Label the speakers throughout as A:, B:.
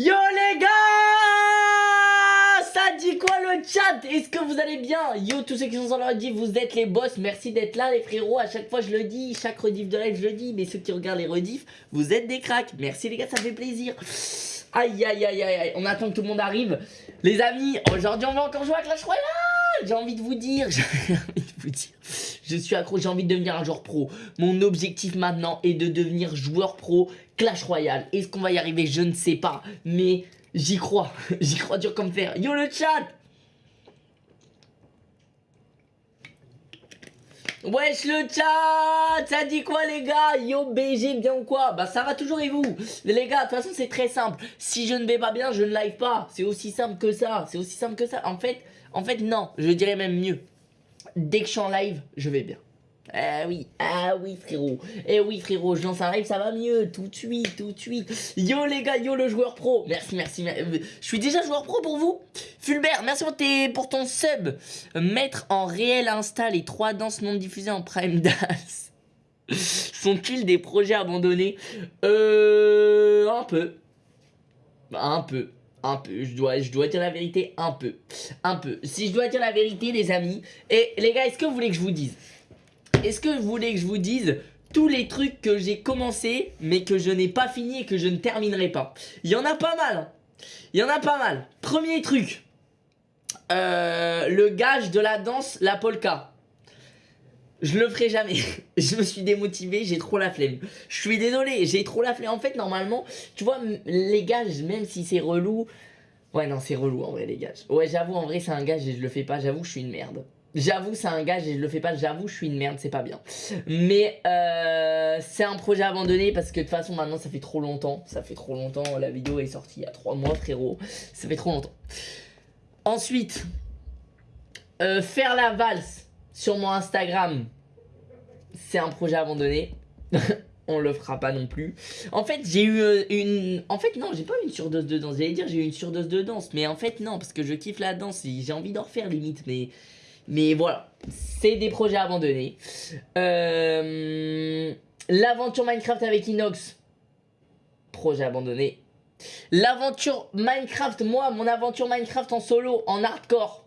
A: Yo les gars Ça dit quoi le chat Est-ce que vous allez bien Yo tous ceux qui sont dans le rediff, vous êtes les boss, merci d'être là les frérots, à chaque fois je le dis, chaque rediff de live je le dis, mais ceux qui regardent les rediffs, vous êtes des cracks, merci les gars, ça fait plaisir. Aïe aïe aïe aïe aïe, on attend que tout le monde arrive. Les amis, aujourd'hui on va encore jouer à Clash Royale J'ai envie de vous dire, j'ai envie de vous dire je suis accro, j'ai envie de devenir un joueur pro. Mon objectif maintenant est de devenir joueur pro Clash Royale. Est-ce qu'on va y arriver? Je ne sais pas. Mais j'y crois. j'y crois dur comme fer. Yo le chat Wesh le chat Ça dit quoi les gars? Yo BG bien ou quoi? Bah ça va toujours et vous? Les gars de toute façon c'est très simple Si je ne vais pas bien je ne live pas C'est aussi simple que ça C'est aussi simple que ça En fait, en fait non Je dirais même mieux dès que je suis en live, je vais bien. Ah oui, ah oui frérot, eh oui frérot, je lance un live, ça va mieux, tout de suite, tout de suite. Yo les gars, yo le joueur pro, merci, merci, je suis déjà joueur pro pour vous. Fulbert, merci pour ton sub. Mettre en réel Insta les trois danses non diffusées en Prime Dance. Sont-ils des projets abandonnés? Euh... Un peu. Un peu un peu, je dois, je dois dire la vérité, un peu, un peu. Si je dois dire la vérité, les amis, et les gars, est-ce que vous voulez que je vous dise? Est-ce que vous voulez que je vous dise tous les trucs que j'ai commencé, mais que je n'ai pas fini et que je ne terminerai pas? Il y en a pas mal, hein. il y en a pas mal. Premier truc, euh, le gage de la danse, la polka. Je le ferai jamais. je me suis démotivé, j'ai trop la flemme. Je suis désolé, j'ai trop la flemme. En fait, normalement, tu vois, les gages, même si c'est relou... Ouais, non, c'est relou en vrai, les gages. Ouais, j'avoue, en vrai, c'est un gage et je le fais pas. J'avoue, je suis une merde. J'avoue, c'est un gage et je le fais pas. J'avoue, je suis une merde, c'est pas bien. Mais euh, c'est un projet abandonné parce que de toute façon, maintenant, ça fait trop longtemps. Ça fait trop longtemps. La vidéo est sortie il y a 3 mois, frérot. Ça fait trop longtemps. Ensuite, euh, faire la valse sur mon Instagram, c'est un projet abandonné. on le fera pas non plus. En fait, j'ai eu euh, une... En fait, non, j'ai pas eu une surdose de danse. J'allais dire j'ai eu une surdose de danse. Mais en fait, non, parce que je kiffe la danse. J'ai envie d'en refaire limite. Mais, mais voilà. C'est des projets abandonnés. Euh, l'aventure Minecraft avec Inox. Projet abandonné. L'aventure Minecraft, moi, mon aventure Minecraft en solo, en hardcore.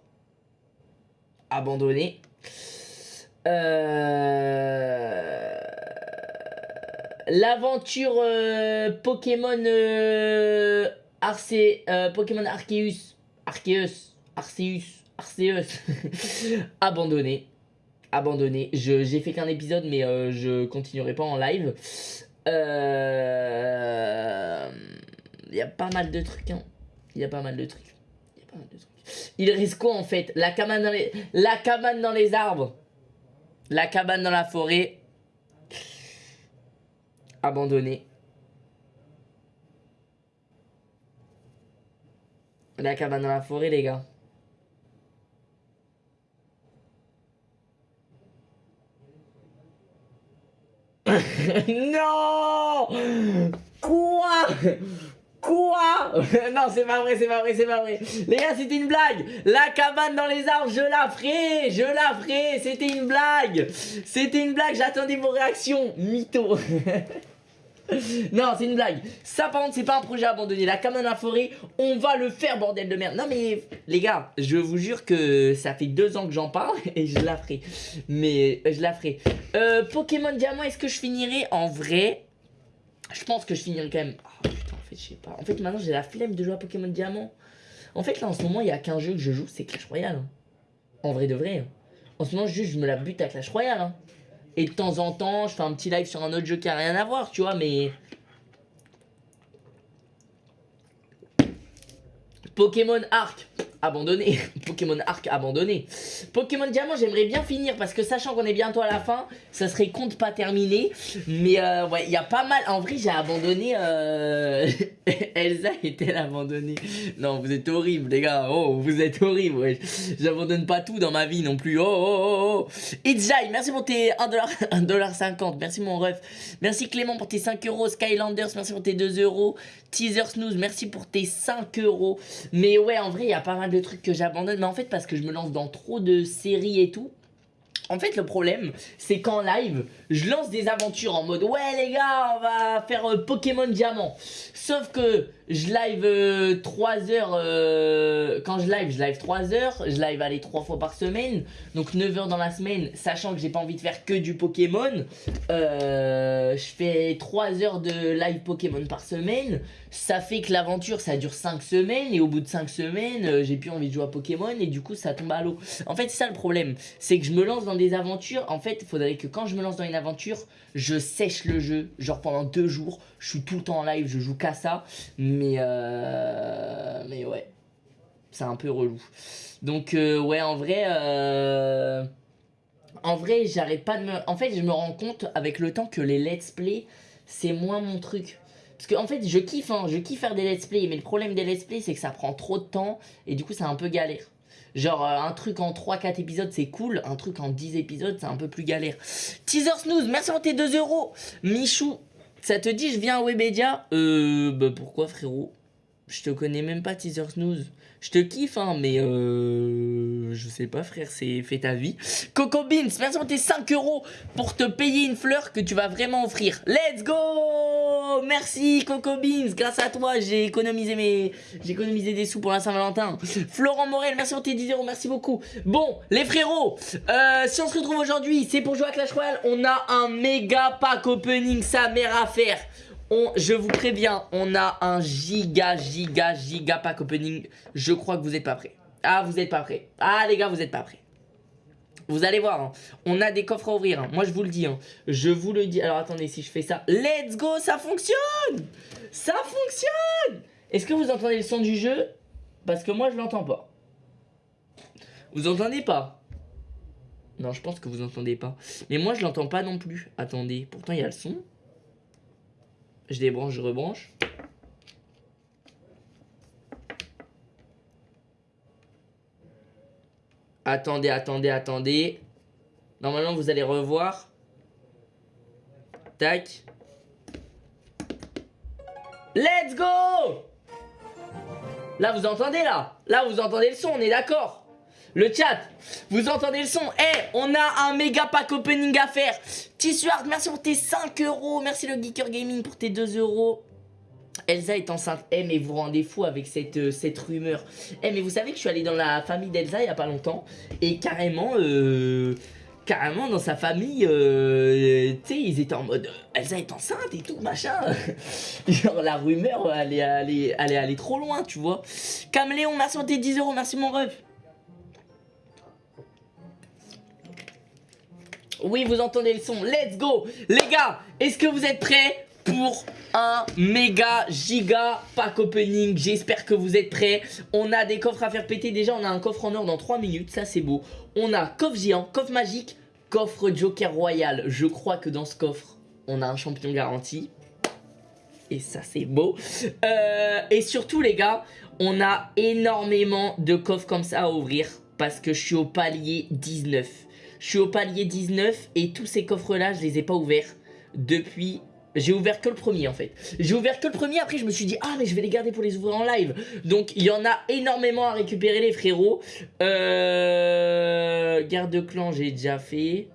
A: Abandonné. Euh, l'aventure euh, Pokémon euh, Pokémon Arceus Arceus Arceus Arceus abandonné. Abandonné. J'ai fait qu'un épisode mais je continuerai pas en live. Il y a pas mal de trucs hein. il y a pas mal de trucs il risque quoi en fait? La cabane dans les la cabane dans les arbres la cabane dans la forêt. Abandonnée. La cabane dans la forêt, les gars. non Quoi? Quoi? Non, c'est pas vrai, c'est pas vrai, c'est pas vrai. Les gars, c'était une blague. La cabane dans les arbres, je la ferai, je la ferai. C'était une blague. C'était une blague, j'attendais vos réactions. Mytho. non, c'est une blague. Ça, par contre, c'est pas un projet abandonné. La cabane la forêt, on va le faire, bordel de merde. Non, mais les gars, je vous jure que ça fait deux ans que j'en parle et je la ferai. Mais je la ferai. Euh, Pokémon Diamant, est-ce que je finirai? En vrai Je pense que je finirai quand même. Oh, je sais pas. En fait, maintenant, j'ai la flemme de jouer à Pokémon Diamant. En fait, là, en ce moment, il y a qu'un jeu que je joue, c'est Clash Royale. Hein. En vrai de vrai. Hein. En ce moment, juste, je me la bute à Clash Royale. Hein. Et de temps en temps, je fais un petit live sur un autre jeu qui a rien à voir, tu vois, mais... Pokémon Arc abandonné. Pokémon Arc abandonné. Pokémon Diamant, j'aimerais bien finir parce que sachant qu'on est bientôt à la fin, ça serait compte pas terminé. Mais euh, ouais, il y a pas mal. En vrai, j'ai abandonné. Euh... Elsa est-elle abandonnée Non, vous êtes horrible, les gars. Oh, vous êtes horrible. J'abandonne pas tout dans ma vie non plus. Oh, oh, oh, oh. Jai, merci pour tes 1$, 1$50. Merci mon ref. Merci Clément pour tes 5 euros. Skylanders, merci pour tes 2 euros. Teaser Snooze, merci pour tes 5 euros. Mais ouais, en vrai, il y a pas mal de trucs que j'abandonne. Mais en fait, parce que je me lance dans trop de séries et tout. En fait, le problème, c'est qu'en live, je lance des aventures en mode « Ouais les gars, on va faire euh, Pokémon Diamant ». Sauf que je live 3 euh, heures, euh, quand je live, je live 3 heures, je live aller 3 fois par semaine, donc 9 heures dans la semaine, sachant que j'ai pas envie de faire que du Pokémon, je fais 3 heures de live Pokémon par semaine, ça fait que l'aventure ça dure 5 semaines, et au bout de 5 semaines, j'ai plus envie de jouer à Pokémon, et du coup ça tombe à l'eau. En fait, c'est ça le problème, c'est que je me lance dans des aventures, en fait, il faudrait que quand je me lance dans une aventure, je sèche le jeu, genre pendant 2 jours, je suis tout le temps en live, je joue qu'à ça, mais, euh, mais ouais, c'est un peu relou. Donc euh, ouais, en vrai, euh, en vrai, j'arrête pas de me... En fait, je me rends compte avec le temps que les let's play, c'est moins mon truc. Parce que en fait, je kiffe, hein, je kiffe faire des let's play, mais le problème des let's play, c'est que ça prend trop de temps, et du coup, c'est un peu galère. Genre, un truc en 3-4 épisodes, c'est cool. Un truc en 10 épisodes, c'est un peu plus galère. Teaser Snooze, merci pour tes 2 euros. Michou, ça te dit, je viens à Webedia? Euh, bah pourquoi, frérot? Je te connais même pas, Teaser Snooze. Je te kiffe, hein, mais euh, je sais pas, frère, c'est fait ta vie. Coco Beans, merci pour tes 5 euros pour te payer une fleur que tu vas vraiment offrir. Let's go Merci, Coco Beans, grâce à toi, j'ai économisé mes, j'ai économisé des sous pour la Saint-Valentin. Florent Morel, merci pour tes 10 euros, merci beaucoup. Bon, les frérots, euh, si on se retrouve aujourd'hui, c'est pour jouer à Clash Royale. On a un méga pack opening, sa mère à faire je vous préviens, on a un giga, giga, giga pack opening. Je crois que vous n'êtes pas prêts. Ah, vous n'êtes pas prêts. Ah, les gars, vous n'êtes pas prêts. Vous allez voir, hein. on a des coffres à ouvrir. Hein. Moi, je vous le dis. Hein. Je vous le dis. Alors, attendez, si je fais ça. Let's go, ça fonctionne Ça fonctionne Est-ce que vous entendez le son du jeu? Parce que moi, je l'entends pas. Vous entendez pas? Non, je pense que vous entendez pas. Mais moi, je l'entends pas non plus. Attendez, pourtant, il y a le son. Je débranche, je rebranche. Attendez, attendez, attendez. Normalement, vous allez revoir. Tac. Let's go Là, vous entendez, là? Là, vous entendez le son, on est d'accord? Le chat, vous entendez le son Eh, on a un méga pack opening à faire Tissuard, merci pour tes 5 euros Merci le Geeker Gaming pour tes 2 euros Elsa est enceinte. Eh, mais vous rendez fou avec cette, euh, cette rumeur. Eh, mais vous savez que je suis allé dans la famille d'Elsa il y a pas longtemps. Et carrément, euh, carrément dans sa famille, euh, tu sais, ils étaient en mode Elsa est enceinte et tout, machin. Genre, la rumeur, elle est, allée, elle, trop loin, tu vois. Caméléon, merci pour tes 10 euros. Merci mon ref. Oui, vous entendez le son. Let's go Les gars, est-ce que vous êtes prêts pour un méga giga pack opening? J'espère que vous êtes prêts. On a des coffres à faire péter. Déjà, on a un coffre en or dans 3 minutes. Ça, c'est beau. On a coffre géant, coffre magique, coffre Joker Royal. Je crois que dans ce coffre, on a un champion garanti. Et ça, c'est beau. Euh, et surtout, les gars, on a énormément de coffres comme ça à ouvrir. Parce que je suis au palier 19. Je suis au palier 19 et tous ces coffres-là, je les ai pas ouverts depuis... J'ai ouvert que le premier en fait. J'ai ouvert que le premier, après je me suis dit, ah mais je vais les garder pour les ouvrir en live. Donc il y en a énormément à récupérer les frérots. Euh... Garde de clan, j'ai déjà fait.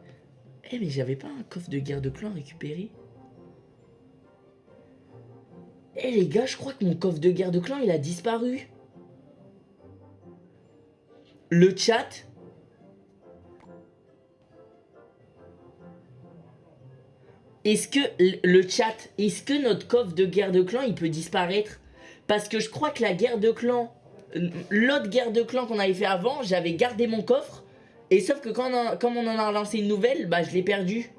A: Eh mais j'avais pas un coffre de garde de clan à récupérer. Eh les gars, je crois que mon coffre de garde de clan il a disparu. Le chat, Est-ce que le chat, est-ce que notre coffre de guerre de clan, il peut disparaître? Parce que je crois que la guerre de clan, l'autre guerre de clan qu'on avait fait avant, j'avais gardé mon coffre. Et sauf que quand on en a relancé une nouvelle, bah je l'ai perdu.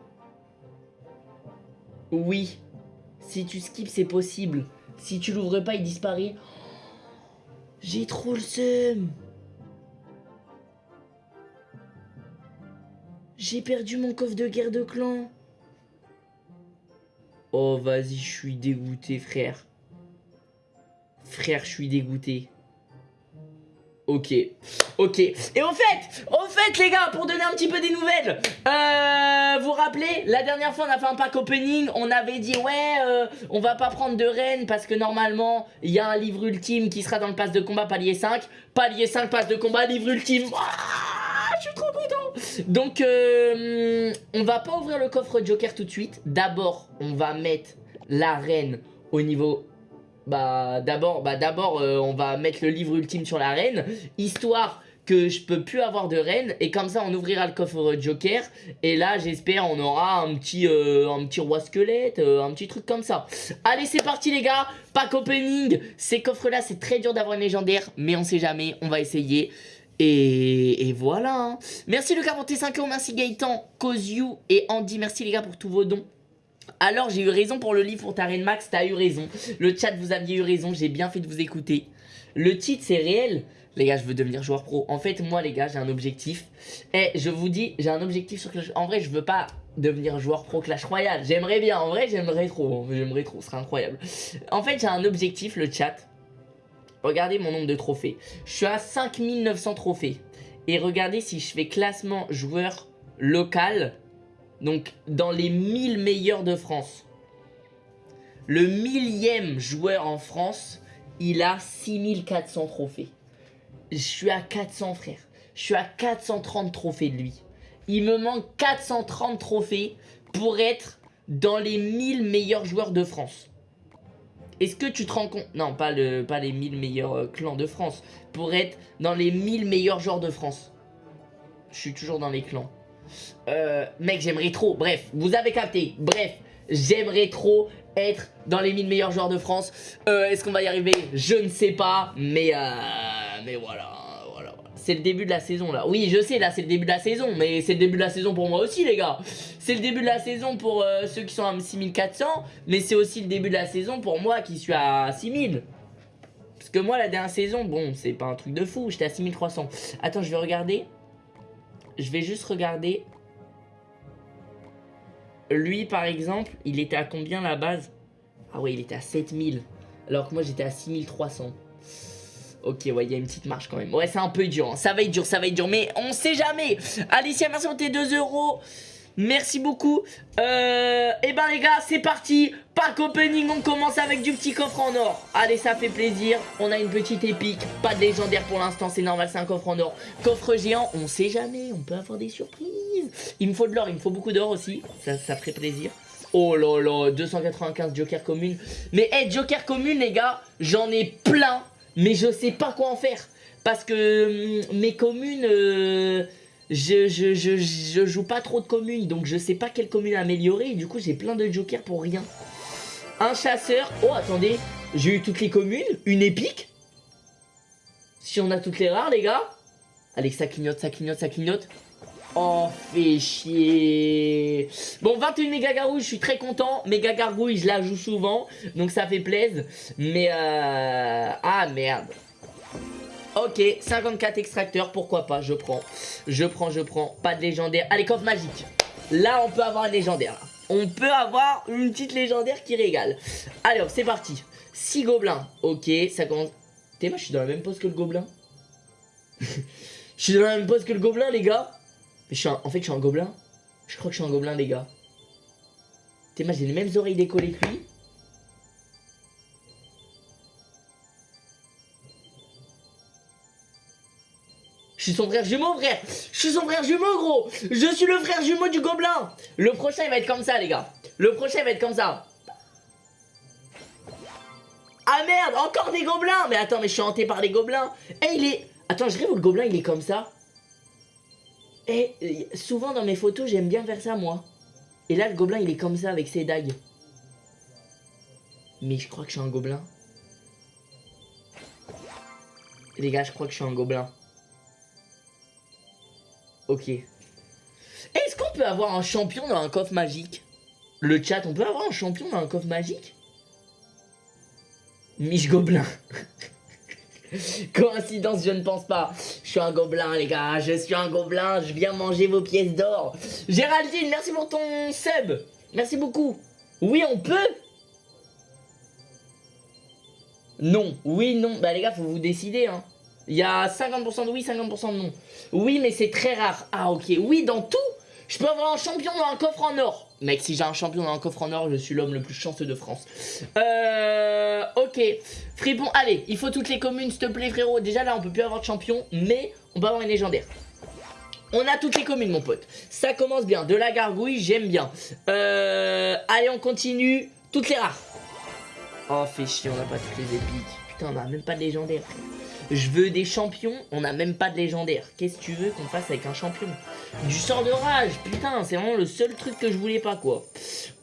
A: Oui. Si tu skips, c'est possible. Si tu l'ouvres pas, il disparaît. J'ai trop le seum. J'ai perdu mon coffre de guerre de clan. Oh, vas-y, je suis dégoûté, frère. Frère, je suis dégoûté. Ok, ok. Et au fait, au fait les gars, pour donner un petit peu des nouvelles, euh, vous rappelez, la dernière fois on a fait un pack opening, on avait dit ouais, euh, on va pas prendre de reine parce que normalement, il y a un livre ultime qui sera dans le pass de combat palier 5. Palier 5, pass de combat, livre ultime. Ah, je suis trop content Donc, euh, on va pas ouvrir le coffre Joker tout de suite. D'abord, on va mettre la reine au niveau... Bah, d'abord, bah, d'abord, euh, on va mettre le livre ultime sur la reine, histoire que je peux plus avoir de reine. Et comme ça on ouvrira le coffre Joker. Et là j'espère on aura un petit euh, un petit roi squelette un petit truc comme ça. Allez c'est parti les gars. Pack opening. Ces coffres là c'est très dur d'avoir une légendaire mais on sait jamais. On va essayer et, voilà hein. merci le 45 euros merci Gaëtan Koziu et Andy merci les gars pour tous vos dons alors j'ai eu raison pour le livre pour ta reine Max t'as eu raison le chat vous aviez eu raison j'ai bien fait de vous écouter le titre c'est réel les gars, je veux devenir joueur pro. En fait, moi, les gars, j'ai un objectif. Et je vous dis, j'ai un objectif sur Clash... En vrai, je veux pas devenir joueur pro Clash Royale. J'aimerais bien. En vrai, j'aimerais trop. J'aimerais trop. Ce serait incroyable. En fait, j'ai un objectif, le chat. Regardez mon nombre de trophées. Je suis à 5900 trophées. Et regardez si je fais classement joueur local. Donc, dans les 1000 meilleurs de France. Le millième joueur en France, il a 6400 trophées je suis à 400 frère. Je suis à 430 trophées de lui. Il me manque 430 trophées pour être dans les 1000 meilleurs joueurs de France. Est-ce que tu te rends compte Non, pas, le, pas les 1000 meilleurs euh, clans de France. Pour être dans les 1000 meilleurs joueurs de France. Je suis toujours dans les clans. Euh, mec, j'aimerais trop. Bref, vous avez capté. Bref, j'aimerais trop être dans les 1000 meilleurs joueurs de France. Euh, est-ce qu'on va y arriver? Je ne sais pas. Mais... Mais voilà. C'est le début de la saison là. Oui, je sais, là c'est le début de la saison, mais c'est le début de la saison pour moi aussi, les gars. C'est le début de la saison pour euh, ceux qui sont à 6400, mais c'est aussi le début de la saison pour moi qui suis à 6000. Parce que moi, la dernière saison, bon, c'est pas un truc de fou, j'étais à 6300. Attends, je vais regarder. Je vais juste regarder. Lui, par exemple, il était à combien la base? Ah ouais, il était à 7000. Alors que moi, j'étais à 6300. Ok, ouais, il y a une petite marche quand même. Ouais, c'est un peu dur. Hein. Ça va être dur, ça va être dur. Mais on sait jamais. Alicia, merci pour tes 2 euros. Merci beaucoup. Euh, et eh ben les gars, c'est parti. Pack opening, on commence avec du petit coffre en or. Allez, ça fait plaisir. On a une petite épique. Pas de légendaire pour l'instant, c'est normal, c'est un coffre en or. Coffre géant, on sait jamais. On peut avoir des surprises. Il me faut de l'or, il me faut beaucoup d'or aussi. Ça, ça ferait plaisir. Oh là là, 295 Joker commune. Mais hey, Joker commune, les gars, j'en ai plein mais je sais pas quoi en faire. Parce que hum, mes communes, euh, je, je, joue pas trop de communes, donc je sais pas quelle commune améliorer. Et du coup, j'ai plein de jokers pour rien. Un chasseur. Oh, attendez, j'ai eu toutes les communes. Une épique. Si on a toutes les rares, les gars. Allez, ça clignote, ça clignote, ça clignote. Oh, fait chier. Bon, 21 méga gargouilles, je suis très content. Méga gargouille, je la joue souvent. Donc ça fait plaisir. Mais euh... Ah, merde. Ok, 54 extracteurs, pourquoi pas, je prends. Je prends, je prends. Pas de légendaire. Allez, coffre magique. Là, on peut avoir un légendaire. On peut avoir une petite légendaire qui régale. Allez, c'est parti. 6 gobelins. Ok, ça commence... T'es moi, je suis dans la même pose que le gobelin. je suis dans la même pose que le gobelin, les gars. Mais je suis en fait, je suis un gobelin. Je crois que je suis un gobelin, les gars. Moi, j'ai les mêmes oreilles décollées que lui. Je suis son frère jumeau, frère Je suis son frère jumeau, gros Je suis le frère jumeau du gobelin Le prochain, il va être comme ça, les gars. Le prochain, il va être comme ça. Ah merde, encore des gobelins Mais attends, mais je suis hanté par les gobelins. Eh, il est... Attends, je rêve où le gobelin, il est comme ça. Et eh, souvent dans mes photos, j'aime bien faire ça, moi. Et là, le gobelin, il est comme ça, avec ses dagues. Mais je crois que je suis un gobelin. Les gars, je crois que je suis un gobelin. Ok. Est-ce qu'on peut avoir un champion dans un coffre magique? Le chat, on peut avoir un champion dans un coffre magique? Mich Gobelin. Coïncidence, je ne pense pas. Je suis un gobelin, les gars. Je suis un gobelin. Je viens manger vos pièces d'or. Géraldine, merci pour ton sub. Merci beaucoup. Oui, on peut Non. Oui, non. Bah, les gars, faut vous décider, hein. Il y a 50% de oui, 50% de non. Oui, mais c'est très rare. Ah, ok. Oui, dans tout, je peux avoir un champion dans un coffre en or. Mec, si j'ai un champion dans un coffre en or, je suis l'homme le plus chanceux de France. Euh... Ok. Fripon, allez, il faut toutes les communes, s'il te plaît, frérot. Déjà, là, on peut plus avoir de champion, mais on peut avoir une légendaire. On a toutes les communes, mon pote. Ça commence bien. De la gargouille, j'aime bien. Euh, allez, on continue. Toutes les rares. Oh, fait chier, on n'a pas toutes les épiques. Putain, on a même pas de légendaire. Je veux des champions, on n'a même pas de légendaire. Qu'est-ce que tu veux qu'on fasse avec un champion? Du sort de rage, putain, c'est vraiment le seul truc que je voulais pas, quoi.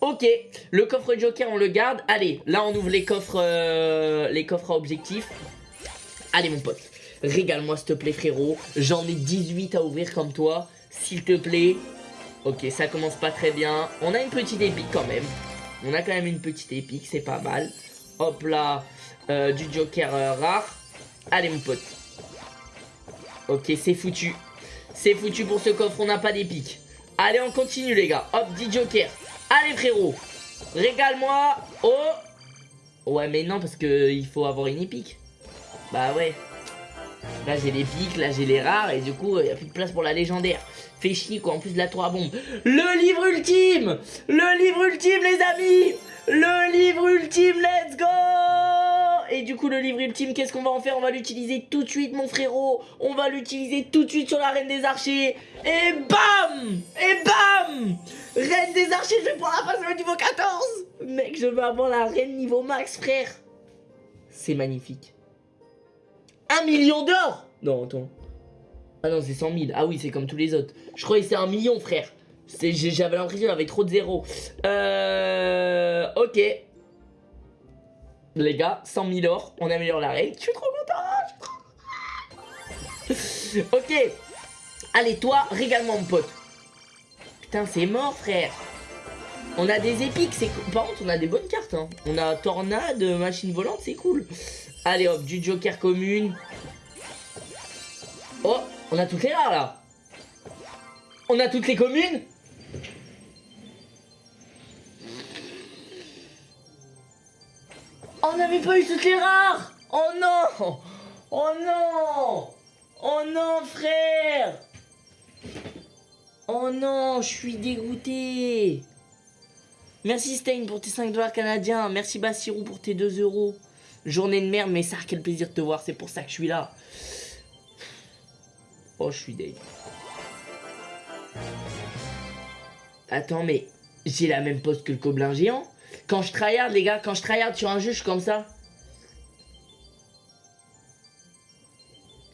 A: Ok, le coffre joker, on le garde. Allez, là, on ouvre les coffres, euh, les coffres à objectif. Allez, mon pote, régale-moi, s'il te plaît, frérot. J'en ai 18 à ouvrir comme toi, s'il te plaît. Ok, ça commence pas très bien. On a une petite épique quand même. On a quand même une petite épique, c'est pas mal. Hop là, euh, du joker euh, rare. Allez mon pote. Ok, c'est foutu. C'est foutu pour ce coffre, on n'a pas d'épique. Allez, on continue les gars. Hop, 10 jokers. Allez frérot. Régale-moi. Oh. Ouais, mais non, parce que il faut avoir une épique. Bah ouais. Là, j'ai l'épique, là, j'ai les rares. Et du coup, il n'y a plus de place pour la légendaire. Fait chier, quoi. En plus de la 3 bombe. Le livre ultime Le livre ultime, les amis Le livre ultime, let's go et du coup, le livre ultime, qu'est-ce qu'on va en faire? On va l'utiliser tout de suite, mon frérot. On va l'utiliser tout de suite sur la Reine des Archers. Et bam Et bam Reine des Archers, je vais pouvoir la passer au niveau 14 Mec, je veux avoir la Reine niveau max, frère. C'est magnifique. Un million d'or Non, attends. Ah non, c'est 100 000. Ah oui, c'est comme tous les autres. Je croyais que c'est un million, frère. J'avais l'impression qu'il avait trop de zéros. Euh... Ok les gars, 100 000 or, on améliore la règle. Je suis trop content, Ok, allez toi, régale-moi mon pote. Putain, c'est mort frère. On a des épiques, c'est Par contre, on a des bonnes cartes. Hein. On a Tornade, Machine Volante, c'est cool. Allez hop, du Joker commune. Oh, on a toutes les rares là. On a toutes les communes On n'avait pas eu toutes les rares Oh non Oh non Oh non, frère Oh non, je suis dégoûté Merci Stein pour tes 5 dollars canadiens. Merci Bassirou pour tes 2 euros. Journée de merde, mais ça, quel plaisir de te voir. C'est pour ça que je suis là. Oh, je suis dégoûté. Attends, mais j'ai la même pose que le Coblin géant quand je tryhard, les gars, quand je tryhard sur un jeu, je suis comme ça.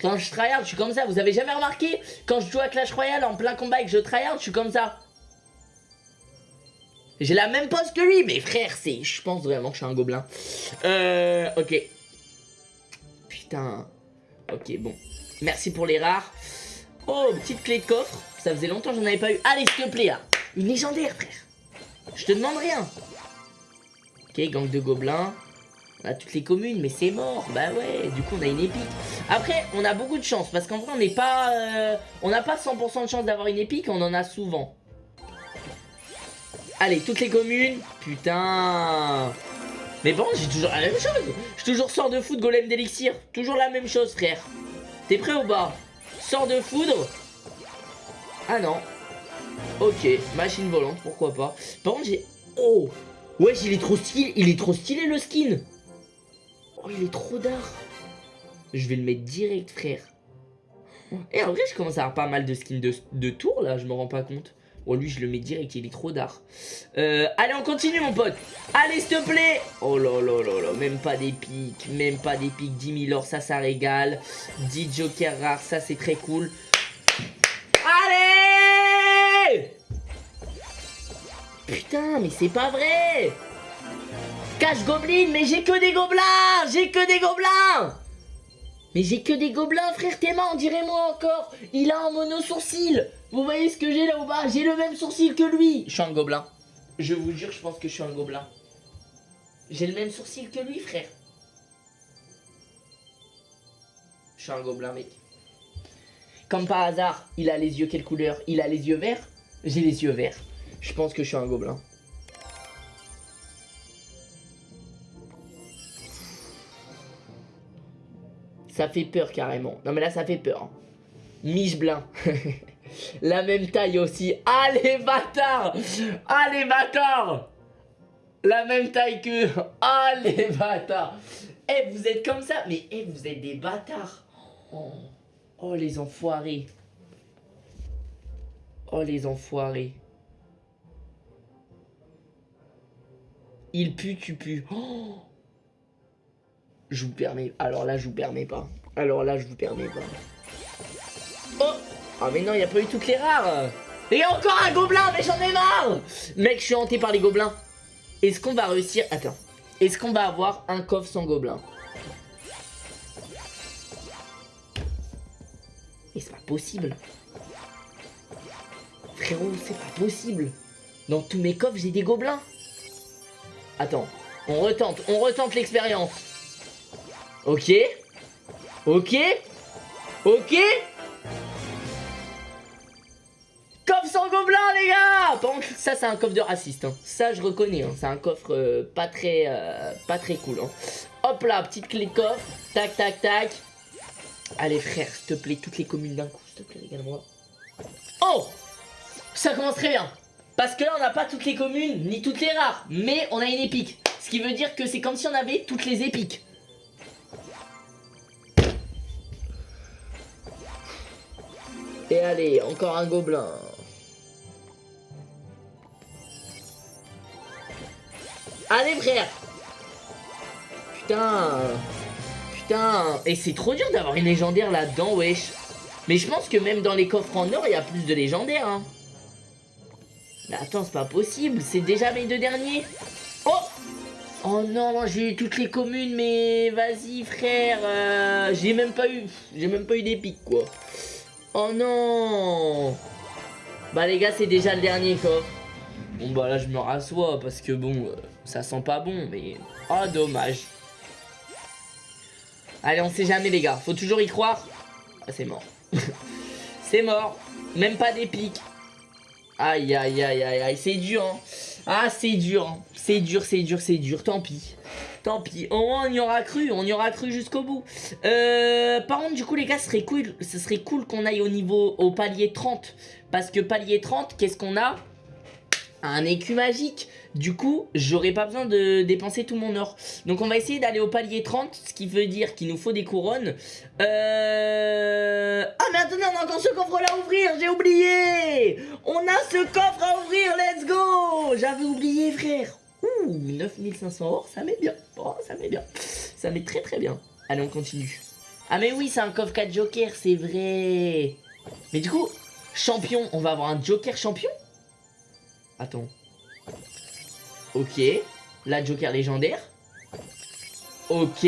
A: Quand je tryhard, je suis comme ça. Vous avez jamais remarqué? Quand je joue à Clash Royale en plein combat et que je tryhard, je suis comme ça. J'ai la même pose que lui, mais frère, c'est... Je pense vraiment que je suis un gobelin. Euh... Ok. Putain. Ok, bon. Merci pour les rares. Oh, petite clé de coffre. Ça faisait longtemps que j'en avais pas eu. Allez, s'il te plaît, là. Une légendaire, frère. Je te demande rien. Ok, gang de gobelins. On a toutes les communes, mais c'est mort. Bah ouais, du coup, on a une épique. Après, on a beaucoup de chance, parce qu'en vrai, on n'est pas... Euh, on n'a pas 100% de chance d'avoir une épique, on en a souvent. Allez, toutes les communes. Putain. Mais bon, j'ai toujours la même chose. Je toujours sort de foudre, golem d'élixir. Toujours la même chose, frère. T'es prêt ou pas? Sort de foudre? Ah non. Ok, machine volante, pourquoi pas. Par contre, j'ai... Oh Wesh, il est trop stylé, il est trop stylé le skin. Oh, il est trop d'art. Je vais le mettre direct, frère. Et en vrai, je commence à avoir pas mal de skins de, de tour, là, je me rends pas compte. Oh, lui, je le mets direct, il est trop d'art. Euh, allez, on continue, mon pote. Allez, s'il te plaît. Oh là là là là, même pas d'épique, même pas d'épique. 10 000 or, ça, ça régale. 10 jokers rares, ça, c'est très cool. Putain, mais c'est pas vrai Cache Goblin, mais j'ai que des gobelins J'ai que des gobelins Mais j'ai que des gobelins, frère Théma, on dirait moi encore Il a un mono sourcil Vous voyez ce que j'ai là ou bas J'ai le même sourcil que lui Je suis un gobelin. Je vous jure, je pense que je suis un gobelin. J'ai le même sourcil que lui, frère. Je suis un gobelin, mec. Comme par hasard, il a les yeux quelle couleur? Il a les yeux verts? J'ai les yeux verts. Je pense que je suis un gobelin. Ça fait peur carrément. Non mais là ça fait peur. Hein. Miche-blin. La même taille aussi. Allez bâtard Allez bâtard La même taille que... Allez bâtard Eh vous êtes comme ça Mais eh vous êtes des bâtards Oh, oh les enfoirés Oh les enfoirés. Il pue, tu pues. Oh je vous permets. Alors là, je vous permets pas. Alors là, je vous permets pas. Oh Ah mais non, il n'y a pas eu toutes les rares Il y a encore un gobelin, mais j'en ai marre Mec, je suis hanté par les gobelins. Est-ce qu'on va réussir... Attends. Est-ce qu'on va avoir un coffre sans gobelin? Et c'est pas possible. Frérot, c'est pas possible. Dans tous mes coffres, j'ai des gobelins. Attends, on retente, on retente l'expérience. Ok. Ok. Ok. Coffre sans gobelin, les gars ça, c'est un coffre de raciste. Hein. Ça, je reconnais. Hein. C'est un coffre euh, pas, très, euh, pas très cool. Hein. Hop là, petite clé coffre. Tac, tac, tac. Allez, frère, s'il te plaît, toutes les communes d'un coup. S'il te plaît, regarde-moi. Oh Ça commence très bien. Parce que là, on n'a pas toutes les communes, ni toutes les rares. Mais on a une épique. Ce qui veut dire que c'est comme si on avait toutes les épiques. Et allez, encore un gobelin. Allez frère Putain Putain Et c'est trop dur d'avoir une légendaire là-dedans, wesh Mais je pense que même dans les coffres en or, il y a plus de légendaires, hein. Attends, c'est pas possible, c'est déjà mes deux derniers Oh Oh non, j'ai eu toutes les communes, mais vas-y frère, euh, j'ai même pas eu, j'ai même pas eu d'épique quoi. Oh non Bah les gars, c'est déjà le dernier coffre. Bon bah là, je me rassois parce que bon, euh, ça sent pas bon, mais... Oh, dommage. Allez, on sait jamais les gars, faut toujours y croire. Ah, c'est mort. c'est mort. Même pas d'épique. Aïe, aïe, aïe, aïe, aïe, c'est dur, hein. Ah, c'est dur, hein. c'est dur, c'est dur, c'est dur, tant pis. Tant pis, on y aura cru, on y aura cru jusqu'au bout. Euh, par contre, du coup, les gars, ce serait cool, ce serait cool qu'on aille au niveau, au palier 30. Parce que palier 30, qu'est-ce qu'on a? Un écu magique. Du coup, j'aurais pas besoin de dépenser tout mon or. Donc on va essayer d'aller au palier 30, ce qui veut dire qu'il nous faut des couronnes. Euh... Ah mais attendez, on a encore ce coffre là à ouvrir, j'ai oublié On a ce coffre à ouvrir, let's go J'avais oublié frère Ouh, 9500 or, ça met bien. Oh, ça met bien. Ça met très très bien. Allez, on continue. Ah mais oui, c'est un coffre 4 joker, c'est vrai. Mais du coup, champion, on va avoir un joker champion? Attends. Ok. La joker légendaire. Ok.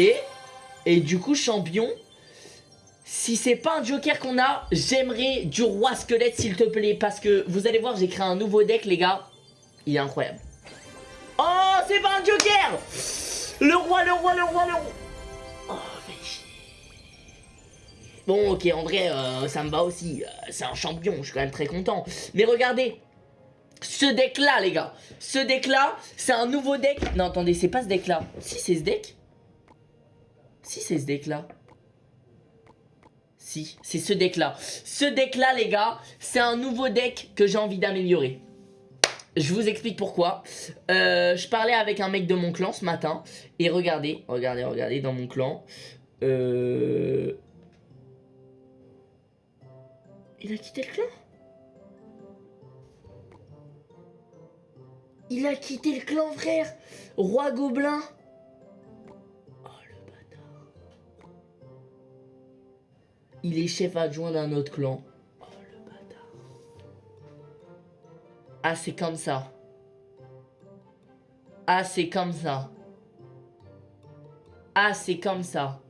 A: Et du coup, champion. Si c'est pas un joker qu'on a, j'aimerais du roi squelette s'il te plaît. Parce que vous allez voir, j'ai créé un nouveau deck, les gars. Il est incroyable. Oh, c'est pas un joker Le roi, le roi, le roi, le roi. Oh, Bon, ok, en vrai, ça me va aussi. Euh, c'est un champion, je suis quand même très content. Mais regardez, ce deck-là, les gars. Ce deck-là, c'est un nouveau deck. Non, attendez, c'est pas ce deck-là. Si, c'est ce deck. Si, c'est ce deck-là. Si, c'est ce deck-là. Ce deck-là, les gars, c'est un nouveau deck que j'ai envie d'améliorer. Je vous explique pourquoi. Euh, je parlais avec un mec de mon clan ce matin. Et regardez, regardez, regardez, dans mon clan. Euh... Il a quitté le clan? Il a quitté le clan, frère Roi Gobelin Oh, le bâtard Il est chef adjoint d'un autre clan. Oh, le bâtard Ah, c'est comme ça. Ah, c'est comme ça. Ah, c'est comme ça.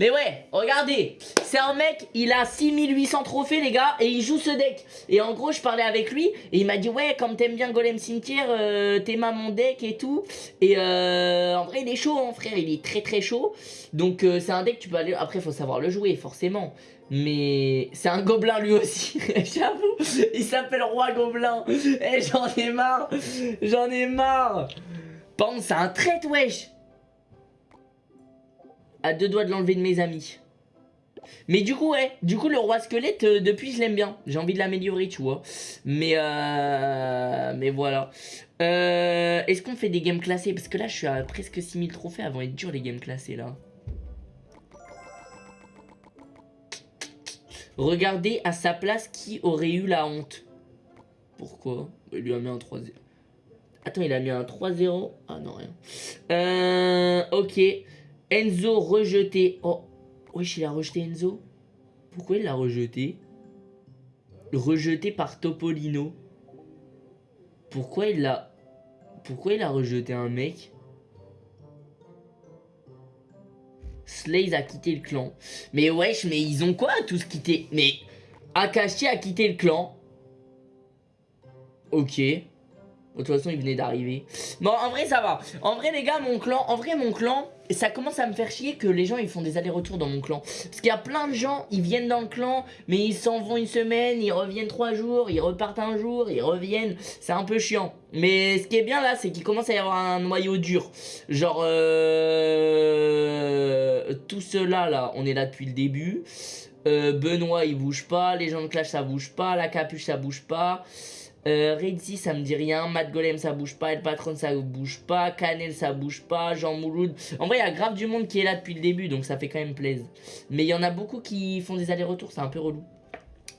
A: Mais ouais, regardez, c'est un mec, il a 6800 trophées les gars, et il joue ce deck. Et en gros, je parlais avec lui, et il m'a dit, ouais, comme t'aimes bien Golem Cimetière, euh, t'aimes mon deck et tout. Et euh, en vrai, il est chaud, hein, frère, il est très très chaud. Donc euh, c'est un deck, tu peux aller, après, faut savoir le jouer, forcément. Mais c'est un gobelin lui aussi, j'avoue, il s'appelle Roi Gobelin. Et j'en ai marre, j'en ai marre. Pense, c'est un trait, wesh à deux doigts de l'enlever de mes amis. Mais du coup, ouais, du coup, le roi squelette, euh, depuis, je l'aime bien. J'ai envie de l'améliorer, tu vois. Mais, euh, mais voilà. Euh, Est-ce qu'on fait des games classés? Parce que là, je suis à presque 6000 trophées avant être dur, les games classés, là. Regardez à sa place qui aurait eu la honte. Pourquoi? Il lui a mis un 3-0. Attends, il a mis un 3-0. Ah non, rien. Euh, ok. Enzo rejeté. Oh, wesh, il a rejeté Enzo. Pourquoi il l'a rejeté? Rejeté par Topolino. Pourquoi il l'a... Pourquoi il a rejeté un mec? Slaze a quitté le clan. Mais wesh, mais ils ont quoi tous quitté Mais Akashi a quitté le clan. Ok. De toute façon, il venait d'arriver. Bon, en vrai, ça va. En vrai, les gars, mon clan, en vrai, mon clan, ça commence à me faire chier que les gens, ils font des allers-retours dans mon clan. Parce qu'il y a plein de gens, ils viennent dans le clan, mais ils s'en vont une semaine, ils reviennent trois jours, ils repartent un jour, ils reviennent. C'est un peu chiant. Mais ce qui est bien là, c'est qu'il commence à y avoir un noyau dur. Genre, euh... tout cela là, on est là depuis le début. Euh, Benoît, il bouge pas. Les gens de Clash, ça bouge pas. La capuche, ça bouge pas. Euh, ça me dit rien. Matt Golem, ça bouge pas. El Patron, ça bouge pas. Canel, ça bouge pas. Jean Mouloud. En vrai, il y a grave du monde qui est là depuis le début, donc ça fait quand même plaisir. Mais il y en a beaucoup qui font des allers-retours, c'est un peu relou.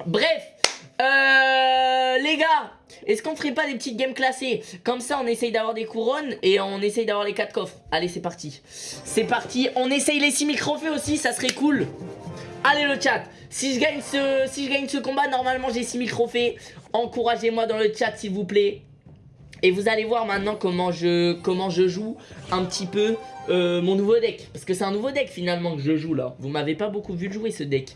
A: Bref, euh, les gars, est-ce qu'on ferait pas des petites games classées? Comme ça, on essaye d'avoir des couronnes et on essaye d'avoir les 4 coffres. Allez, c'est parti. C'est parti. On essaye les 6000 trophées aussi, ça serait cool. Allez le chat, si je gagne ce, combat, normalement j'ai 6000 trophées. Encouragez-moi dans le chat s'il vous plaît. Et vous allez voir maintenant comment je, joue un petit peu euh, mon nouveau deck. Parce que c'est un nouveau deck finalement que je joue là. Vous m'avez pas beaucoup vu jouer ce deck.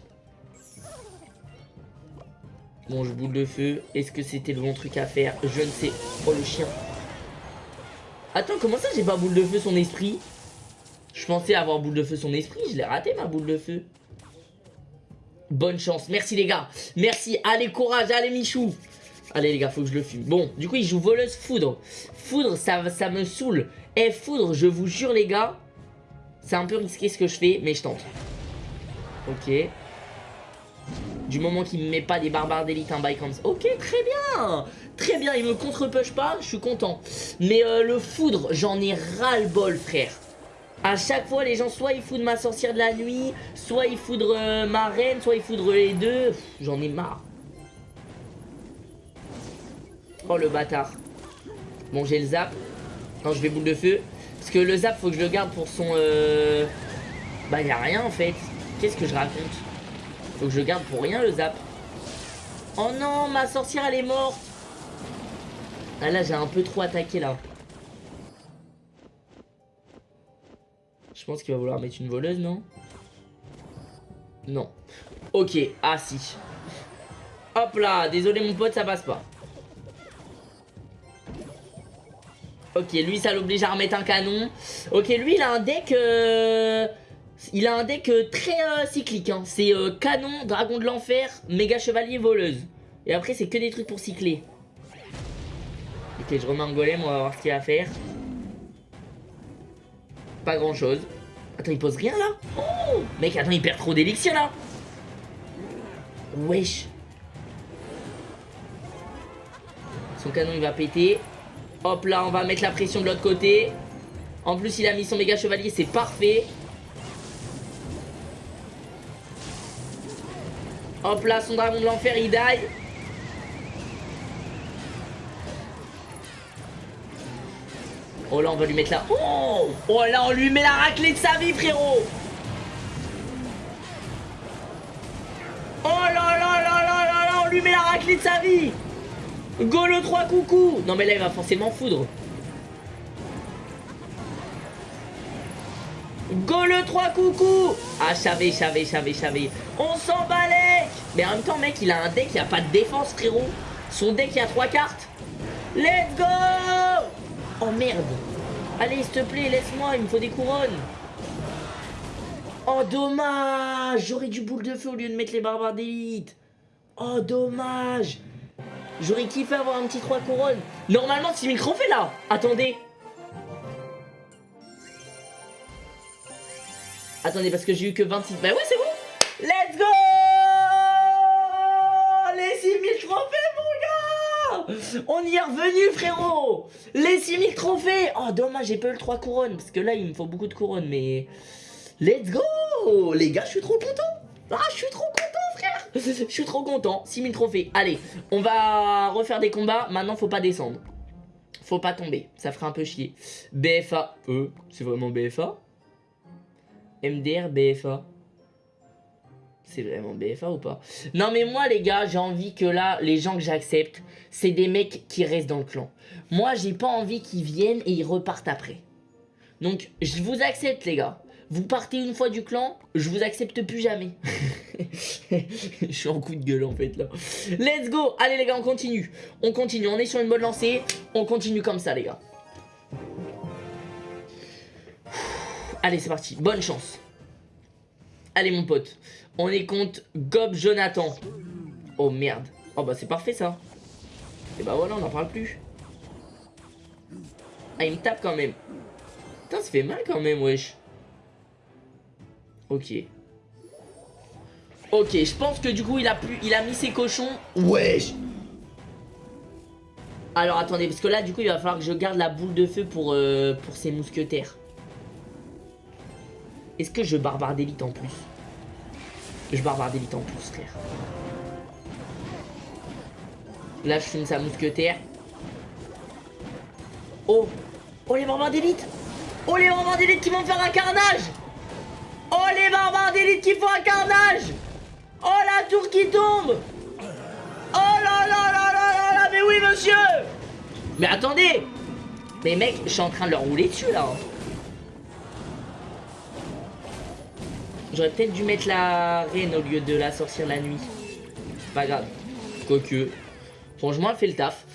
A: Bon, je boule de feu. Est-ce que c'était le bon truc à faire? Je ne sais. Oh, le chien. Attends, comment ça j'ai pas boule de feu son esprit? Je pensais avoir boule de feu son esprit. Je l'ai raté ma boule de feu. Bonne chance. Merci les gars. Merci. Allez, courage. Allez, Michou. Allez les gars, faut que je le fume. Bon, du coup, il joue voleuse foudre. Foudre, ça, ça me saoule. Eh, foudre, je vous jure les gars. C'est un peu risqué ce que je fais, mais je tente. Ok. Du moment qu'il me met pas des barbares d'élite un bail comme ça. Ok, très bien. Très bien, il me contre-push pas, je suis content. Mais euh, le foudre, j'en ai ras-le-bol, frère. À chaque fois, les gens, soit ils foudrent ma sorcière de la nuit, soit ils foudrent euh, ma reine, soit ils foudrent les deux. J'en ai marre. Oh, le bâtard. Bon, j'ai le zap. Non, je vais boule de feu. Parce que le zap, faut que je le garde pour son... Euh... Bah, y a rien, en fait. Qu'est-ce que je raconte? Faut que je le garde pour rien, le zap. Oh non, ma sorcière, elle est morte. Ah là, j'ai un peu trop attaqué, là. Je pense qu'il va vouloir mettre une voleuse, non? Non. Ok, ah si. Hop là, désolé mon pote, ça passe pas. Ok, lui, ça l'oblige à remettre un canon. Ok, lui, il a un deck... Euh, il a un deck euh, très euh, cyclique. Hein. C'est canon, dragon de l'enfer, méga chevalier, voleuse. Et après, c'est que des trucs pour cycler. Ok, je remets un golem, on va voir ce qu'il va faire. Pas grand chose. Attends, il pose rien là Oh Mec, attends, il perd trop d'élixir là Wesh Son canon il va péter. Hop là, on va mettre la pression de l'autre côté. En plus, il a mis son méga chevalier, c'est parfait. Hop là, son dragon de l'enfer, il die. Oh là on va lui mettre la... Oh Oh là on lui met la raclée de sa vie frérot. Oh là là là là là là On lui met la raclée de sa vie. Go le 3 coucou. Non mais là il va forcément foudre. Go le 3 coucou. Ah je savais, je savais, je savais, je savais. On s'en balèque Mais en même temps mec il a un deck, il a pas de défense frérot. Son deck il a 3 cartes. Let's go Oh merde Allez, s'il te plaît, laisse-moi, il me faut des couronnes. Oh, dommage. J'aurais du boule de feu au lieu de mettre les barbares d'élite. Oh, dommage. J'aurais kiffé avoir un petit 3 couronnes. Normalement, 6000 trophées, là. Attendez. Attendez, parce que j'ai eu que 26... Bah ouais, c'est bon. Let's go on y est revenu, frérot Les 6000 trophées Oh, dommage, j'ai pas le 3 couronnes. Parce que là, il me faut beaucoup de couronnes, mais... Let's go Les gars, je suis trop content Ah, je suis trop content, frère Je suis trop content. 6000 trophées. Allez, on va refaire des combats. Maintenant, faut pas descendre. Faut pas tomber. Ça ferait un peu chier. BFA. Euh, c'est vraiment BFA MDR, BFA. C'est vraiment BFA ou pas? Non mais moi les gars, j'ai envie que là, les gens que j'accepte, c'est des mecs qui restent dans le clan. Moi, j'ai pas envie qu'ils viennent et ils repartent après. Donc, je vous accepte les gars. Vous partez une fois du clan, je vous accepte plus jamais. je suis en coup de gueule en fait là. Let's go Allez les gars, on continue. On continue, on est sur une bonne lancée. On continue comme ça les gars. Allez, c'est parti. Bonne chance. Allez mon pote. On est contre Gob Jonathan. Oh merde. Oh bah c'est parfait ça. Et bah voilà, on n'en parle plus. Ah, il me tape quand même. Putain, ça fait mal quand même, wesh. Ok. Ok, je pense que du coup, il a, il a mis ses cochons. Wesh Alors, attendez, parce que là, du coup, il va falloir que je garde la boule de feu pour, euh, pour ses mousquetaires. Est-ce que je barbare d'élite en plus? Je barbare d'élite en plus, frère. Là, je fume sa mousquetaire. Oh! Oh, les barbares d'élite! Oh, les barbares d'élite qui vont faire un carnage! Oh, les barbares d'élite qui font un carnage! Oh, la tour qui tombe! Oh là là là là là là Mais oui, monsieur! Mais attendez! Mais mec, je suis en train de leur rouler dessus, là. J'aurais peut-être dû mettre la reine au lieu de la sorcière la nuit. Pas grave. Quoique. Franchement, elle fait le taf.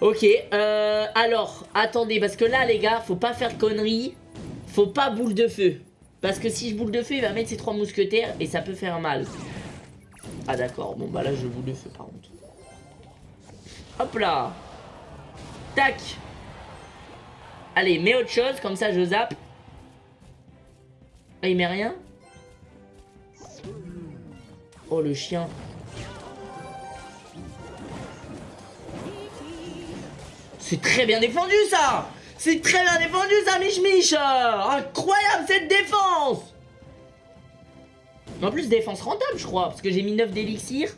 A: Ok, euh, alors, attendez, parce que là, les gars, faut pas faire de conneries. Faut pas boule de feu. Parce que si je boule de feu, il va mettre ses trois mousquetaires et ça peut faire mal. Ah d'accord, bon bah là je boule de feu par contre. Hop là Tac Allez, mets autre chose, comme ça je zappe. Ah, il met rien? Oh le chien. C'est très bien défendu ça! C'est très bien défendu ça Mich Mich! Incroyable cette défense! En plus défense rentable je crois Parce que j'ai mis 9 d'élixir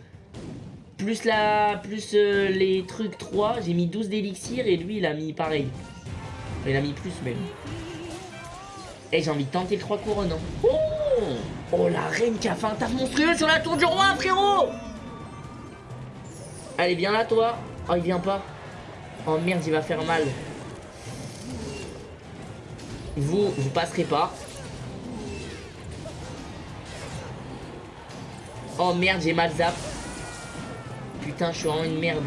A: Plus la plus euh, les trucs 3 J'ai mis 12 d'élixir et lui il a mis pareil. Il a mis plus même Et eh, j'ai envie de tenter le 3 couronnes hein. oh, oh la reine qui a fait un taf monstrueux sur la tour du roi frérot Allez viens là toi Oh il vient pas Oh merde, il va faire mal. Vous, vous passerez pas. Oh merde, j'ai mal zap. Putain, je suis vraiment une merde.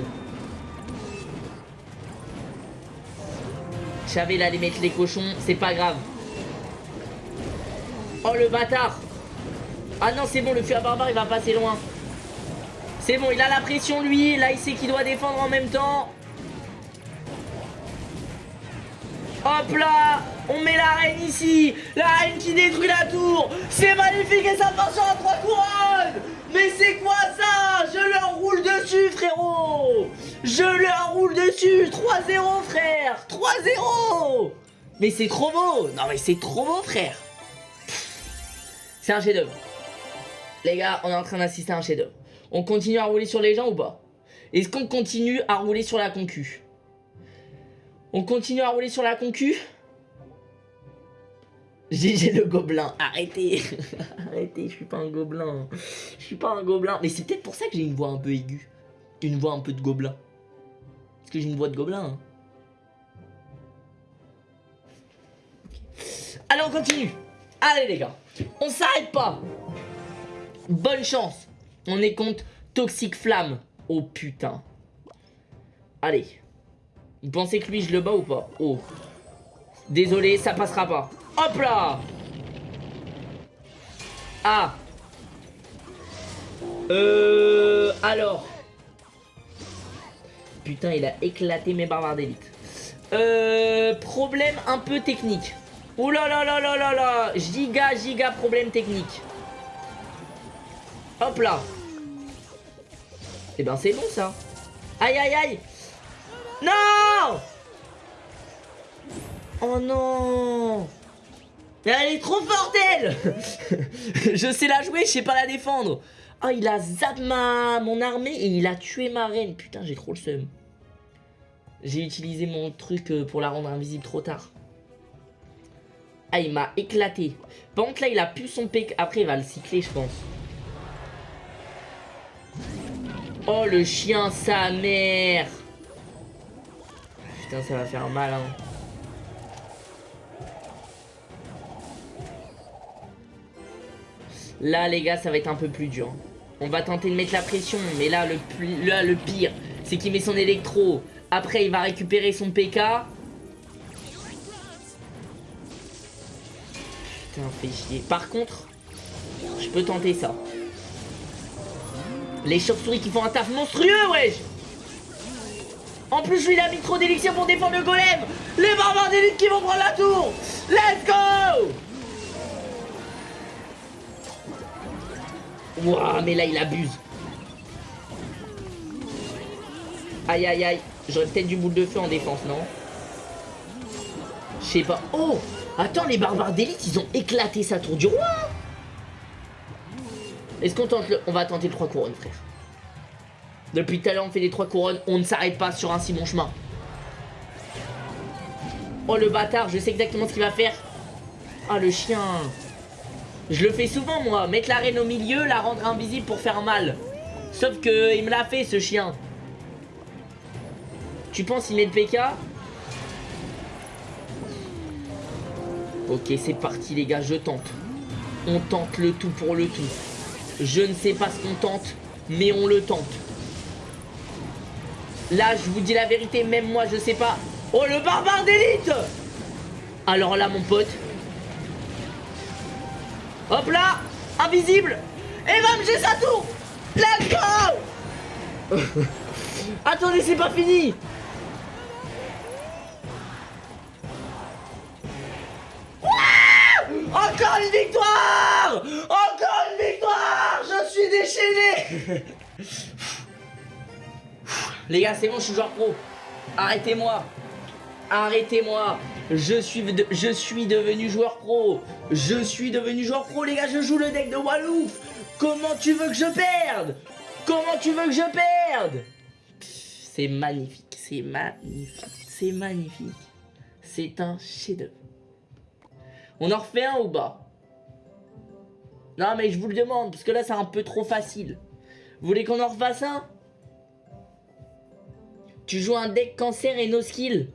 A: Je savais aller mettre les cochons, c'est pas grave. Oh le bâtard. Ah non, c'est bon, le à barbare, il va passer loin. C'est bon, il a la pression lui, là il sait qu'il doit défendre en même temps. Hop là On met la reine ici. La reine qui détruit la tour. C'est magnifique et ça passe sur la trois couronnes. Mais c'est quoi ça? Je leur roule dessus frérot. Je leur roule dessus. 3-0 frère. 3-0 Mais c'est trop beau. Non mais c'est trop beau frère C'est un chef-d'œuvre. Les gars, on est en train d'assister à un chef-d'œuvre. On continue à rouler sur les gens ou pas? Est-ce qu'on continue à rouler sur la concu? On continue à rouler sur la concu? J'ai le gobelin, arrêtez. Arrêtez, je suis pas un gobelin. Je suis pas un gobelin. Mais c'est peut-être pour ça que j'ai une voix un peu aiguë. Une voix un peu de gobelin. Parce que j'ai une voix de gobelin hein. Allez on continue. Allez les gars On s'arrête pas Bonne chance On est contre Toxic Flamme Oh putain Allez vous pensez que lui, je le bats ou pas? Oh. Désolé, ça passera pas. Hop là Ah Euh... Alors. Putain, il a éclaté mes barbares d'élite. Euh... Problème un peu technique. Ouh là là là là là là Giga, giga problème technique. Hop là. Eh ben c'est bon ça. Aïe aïe aïe non Oh non elle est trop forte elle Je sais la jouer, je sais pas la défendre Ah, il a zap ma... mon armée et il a tué ma reine. Putain, j'ai trop le seum. J'ai utilisé mon truc euh, pour la rendre invisible trop tard. Ah, il m'a éclaté. Par contre, là, il a pu son PK. Après, il va le cycler, je pense. Oh, le chien, sa mère Putain, ça va faire mal, hein. Là, les gars, ça va être un peu plus dur. On va tenter de mettre la pression, mais là, le, là, le pire, c'est qu'il met son électro. Après, il va récupérer son PK. Putain, chier. Par contre, je peux tenter ça. Les chauves-souris qui font un taf monstrueux, wesh En plus, lui, il a mis trop d'élixir pour défendre le golem Les barbares d'élite qui vont prendre la tour Let's go Ouah, mais là, il abuse. Aïe, aïe, aïe. J'aurais peut-être du boule de feu en défense, non? Je sais pas. Oh Attends, les barbares d'élite, ils ont éclaté sa tour du roi Est-ce qu'on tente le... On va tenter le 3 couronnes, frère. Depuis tout à l'heure, on fait les 3 couronnes. On ne s'arrête pas sur un si bon chemin. Oh, le bâtard, je sais exactement ce qu'il va faire. Ah, le chien je le fais souvent moi, mettre la reine au milieu, la rendre invisible pour faire mal. Sauf que il me l'a fait ce chien. Tu penses il met le PK Ok c'est parti les gars, je tente. On tente le tout pour le tout. Je ne sais pas ce qu'on tente, mais on le tente. Là je vous dis la vérité, même moi je sais pas. Oh le barbare d'élite Alors là mon pote, Hop là Invisible Et bam, j'ai sa tour Let's go Attendez, c'est pas fini Encore une victoire Encore une victoire Je suis déchaîné Les gars, c'est bon, je suis joueur pro. Arrêtez-moi Arrêtez-moi je suis, je suis devenu joueur pro. Je suis devenu joueur pro, les gars. Je joue le deck de Walouf. Comment tu veux que je perde? Comment tu veux que je perde? C'est magnifique. C'est magnifique. C'est magnifique. C'est un chef-d'œuvre. On en refait un ou bas Non, mais je vous le demande, parce que là, c'est un peu trop facile. Vous voulez qu'on en refasse un? Tu joues un deck cancer et no skill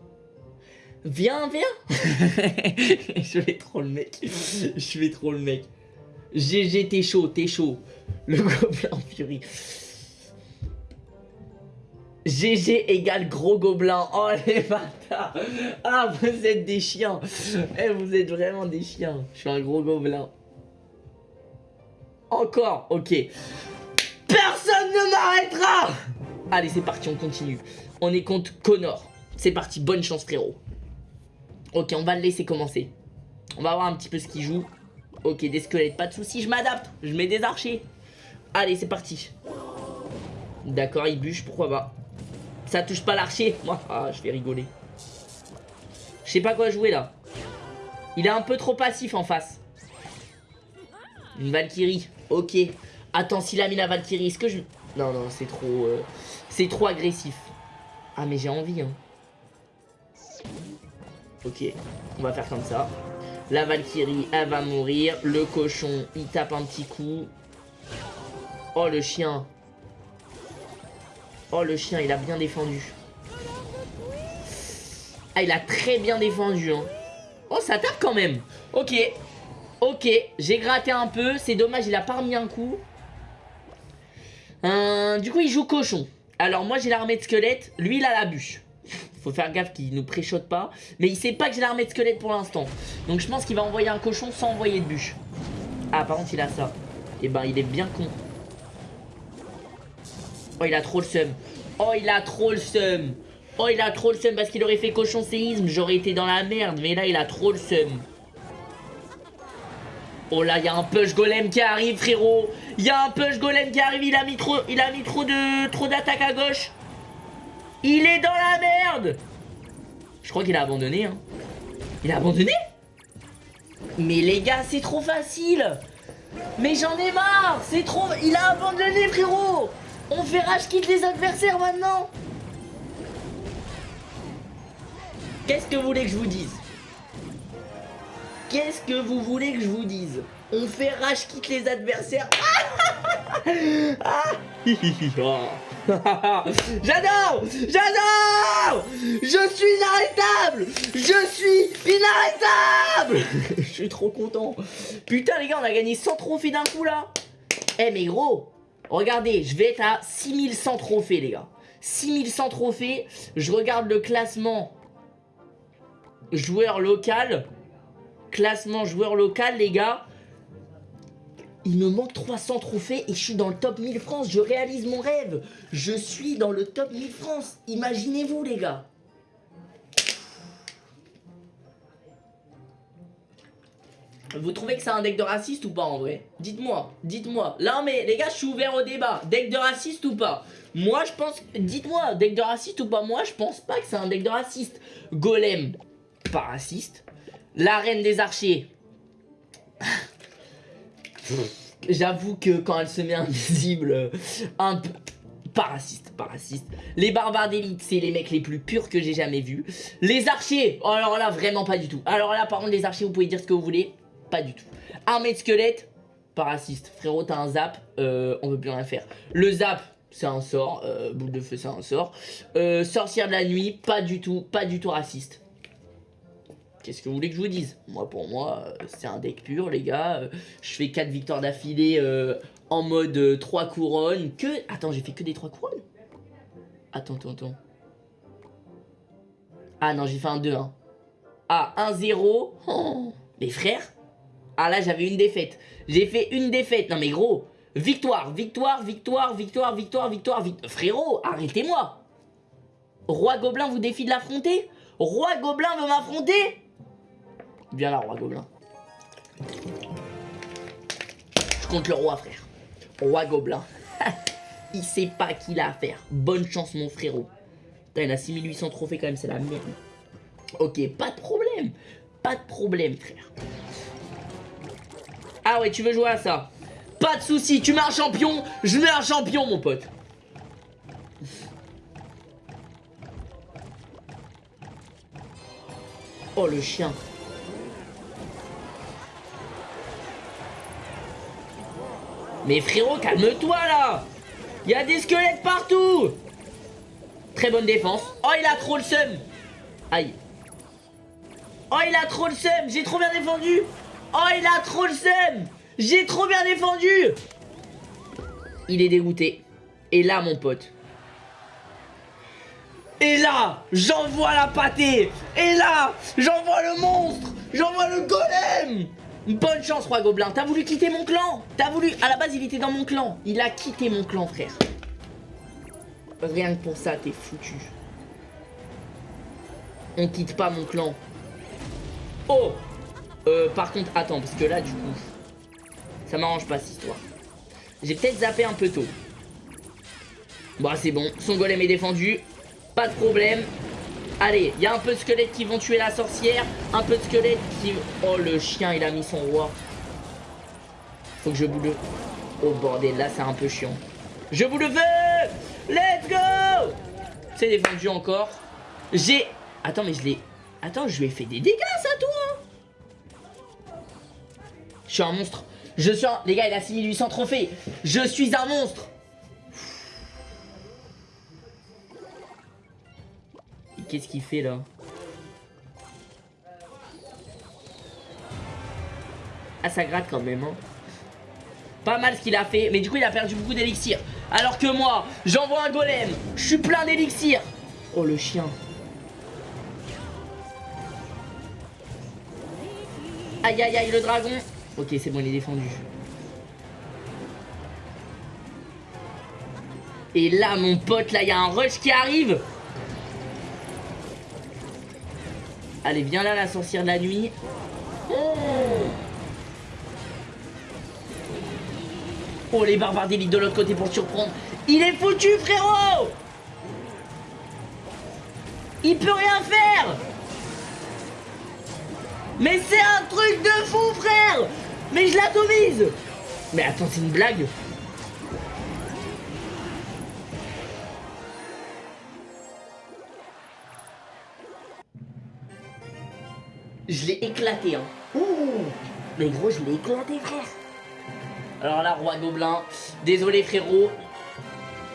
A: Viens, viens Je vais trop le mec. Je vais trop le mec. GG, t'es chaud, t'es chaud. Le gobelin en furie. GG égale gros gobelin. Oh les bâtards. Ah, vous êtes des chiens. Eh, vous êtes vraiment des chiens. Je suis un gros gobelin. Encore, ok. Personne ne m'arrêtera Allez, c'est parti, on continue. On est contre Connor. C'est parti, bonne chance frérot. Ok, on va le laisser commencer. On va voir un petit peu ce qu'il joue. Ok, des squelettes, pas de soucis, je m'adapte. Je mets des archers. Allez, c'est parti. D'accord, il bûche, pourquoi pas. Ça touche pas l'archer. Moi, ah, je vais rigoler. Je sais pas quoi jouer là. Il est un peu trop passif en face. Une Valkyrie. Ok. Attends, s'il a mis la Valkyrie, est-ce que je... Non, non, c'est trop... Euh, c'est trop agressif. Ah, mais j'ai envie, hein. Ok, on va faire comme ça. La Valkyrie, elle va mourir. Le cochon, il tape un petit coup. Oh, le chien. Oh, le chien, il a bien défendu. Ah, il a très bien défendu. Hein. Oh, ça tape quand même. Ok. Ok, j'ai gratté un peu. C'est dommage, il a pas remis un coup. Euh, du coup, il joue cochon. Alors, moi, j'ai l'armée de squelette. Lui, il a la bûche. Faut faire gaffe qu'il nous préchote pas. Mais il sait pas que j'ai l'armée de squelette pour l'instant. Donc je pense qu'il va envoyer un cochon sans envoyer de bûche. Ah, par contre, il a ça. Et eh ben, il est bien con. Oh, il a trop le seum. Oh, il a trop le seum. Oh, il a trop le seum parce qu'il aurait fait cochon séisme. J'aurais été dans la merde. Mais là, il a trop le seum. Oh là, il y a un push golem qui arrive, frérot. Il y a un push golem qui arrive. Il a mis trop, il a mis trop de, trop d'attaques à gauche. Il est dans la merde Je crois qu'il a abandonné, hein. Il a abandonné? Mais les gars, c'est trop facile Mais j'en ai marre C'est trop... Il a abandonné, frérot On fait rage quitte les adversaires maintenant. Qu'est-ce que vous voulez que je vous dise? Qu'est-ce que vous voulez que je vous dise? On fait rage quitte les adversaires. J'adore J'adore. Je suis inarrêtable. Je suis inarrêtable. Je suis trop content. Putain les gars, on a gagné 100 trophées d'un coup là. Eh mais gros, regardez, je vais être à 6100 trophées les gars. 6100 trophées, je regarde le classement joueur local. Classement joueur local, les gars. Il me manque 300 trophées et je suis dans le top 1000 France. Je réalise mon rêve. Je suis dans le top 1000 France. Imaginez-vous, les gars. Vous trouvez que c'est un deck de raciste ou pas en vrai Dites-moi, dites-moi. Là mais les gars, je suis ouvert au débat. Deck de raciste ou pas Moi je pense... Dites-moi, deck de raciste ou pas Moi je pense pas que c'est un deck de raciste. Golem, pas raciste. La reine des archers. J'avoue que quand elle se met invisible, un peu... Pas raciste, pas raciste. Les barbares d'élite, c'est les mecs les plus purs que j'ai jamais vus. Les archers, oh, alors là, vraiment pas du tout. Alors là, par contre, les archers, vous pouvez dire ce que vous voulez. Pas du tout. Armée de squelettes, pas raciste. Frérot, t'as un zap, euh, on veut plus rien faire. Le zap, c'est un sort. Euh, boule de feu, c'est un sort. Euh, sorcière de la nuit, pas du tout, pas du tout raciste. Qu'est-ce que vous voulez que je vous dise? Moi, pour moi, c'est un deck pur, les gars. Je fais 4 victoires d'affilée en mode 3 couronnes. Que... Attends, j'ai fait que des 3 couronnes? Attends, attends, attends. Ah non, j'ai fait un 2-1. Ah, 1-0. Oh, mes frères Ah là, j'avais une défaite. J'ai fait une défaite. Non mais gros, victoire, victoire, victoire, victoire, victoire, victoire. Frérot, arrêtez-moi. Roi Gobelin vous défie de l'affronter? Roi Gobelin veut m'affronter? Viens là, roi gobelin. Je compte le roi, frère. Roi gobelin. il sait pas qui a à. Bonne chance, mon frérot. Putain, il a 6800 trophées quand même, c'est la merde. Ok, pas de problème. Pas de problème, frère. Ah ouais, tu veux jouer à ça Pas de soucis, tu mets un champion, je mets un champion, mon pote. Oh, le chien. Mais frérot, calme-toi là Il y a des squelettes partout Très bonne défense. Oh, il a trop le seum Aïe. Oh, il a trop le seum J'ai trop bien défendu Oh, il a trop le seum J'ai trop bien défendu Il est dégoûté. Et là, mon pote. Et là, j'envoie la pâtée Et là, j'envoie le monstre J'envoie le golem Bonne chance, Roi Gobelin. T'as voulu quitter mon clan T'as voulu... À la base, il était dans mon clan. Il a quitté mon clan, frère. Rien que pour ça, t'es foutu. On quitte pas mon clan. Oh euh, Par contre, attends, parce que là, du coup... Ça m'arrange pas, cette histoire. J'ai peut-être zappé un peu tôt. Bon, c'est bon. Son golem est défendu. Pas de problème. Allez, il y a un peu de squelettes qui vont tuer la sorcière. Un peu de squelettes qui... Oh, le chien, il a mis son roi. Faut que je boule. Oh, bordel, là, c'est un peu chiant. Je vous le veux Let's go C'est défendu encore. J'ai... Attends, mais je l'ai... Attends, je lui ai fait des dégâts, ça, toi Je suis un monstre. Je suis un... Les gars, il a 6800 trophées. Je suis un monstre. Qu'est-ce qu'il fait là? Ah ça gratte quand même hein. Pas mal ce qu'il a fait Mais du coup il a perdu beaucoup d'élixir. Alors que moi j'envoie un golem. Je suis plein d'élixir. Oh le chien. Aïe aïe aïe le dragon Ok c'est bon il est défendu. Et là mon pote là il y a un rush qui arrive. Allez, viens là, la sorcière de la nuit. Oh, les barbares d'élite de l'autre côté pour surprendre. Il est foutu, frérot. Il peut rien faire. Mais c'est un truc de fou, frère Mais je l'atomise Mais attends, c'est une blague Je l'ai éclaté, hein. Ouh Mais gros, je l'ai éclaté, frère. Alors là, Roi Gobelin, désolé frérot.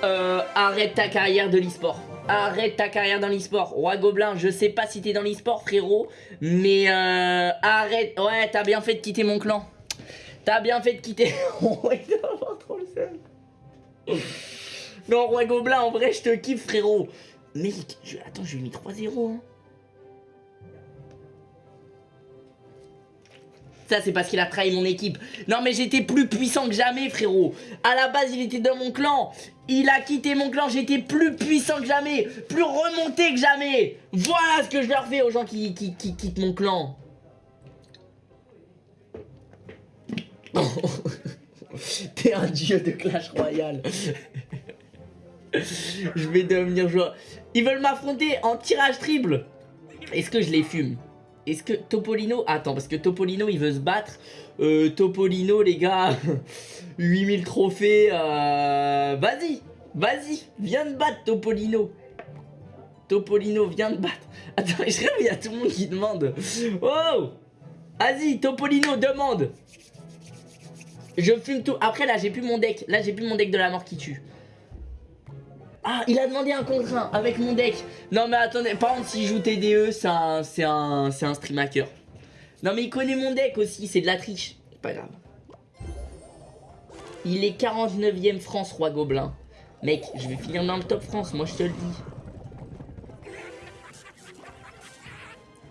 A: Euh, arrête ta carrière de l'e-sport. Arrête ta carrière dans l'e-sport. Roi Gobelin, je sais pas si t'es dans l'e-sport, frérot. Mais euh, arrête. Ouais, t'as bien fait de quitter mon clan. T'as bien fait de quitter. le Non, Roi Gobelin, en vrai, je te kiffe, frérot. Mec, je... attends, je lui ai mis 3-0. Hein. Ça, c'est parce qu'il a trahi mon équipe. Non, mais j'étais plus puissant que jamais, frérot. À la base, il était dans mon clan. Il a quitté mon clan. J'étais plus puissant que jamais. Plus remonté que jamais. Voilà ce que je leur fais aux gens qui, qui quittent mon clan. T'es un dieu de Clash Royale. je vais devenir joueur. Ils veulent m'affronter en tirage triple. Est-ce que je les fume? Est-ce que Topolino... Attends, parce que Topolino, il veut se battre. Euh, Topolino, les gars, 8000 trophées. Euh... Vas-y, vas-y, viens te battre, Topolino. Topolino, viens te battre. Attends, je il y a tout le monde qui demande. Oh Vas-y, Topolino, demande. Je fume tout. Après, là, j'ai plus mon deck. Là, j'ai plus mon deck de la mort qui tue. Ah, il a demandé un contre 1 avec mon deck. Non, mais attendez, par contre, s'il joue TDE, c'est un, un, stream hacker. Non, mais il connaît mon deck aussi, c'est de la triche. Pas grave. Il est 49ème France, Roi Gobelin. Mec, je vais finir dans le top France, moi je te le dis.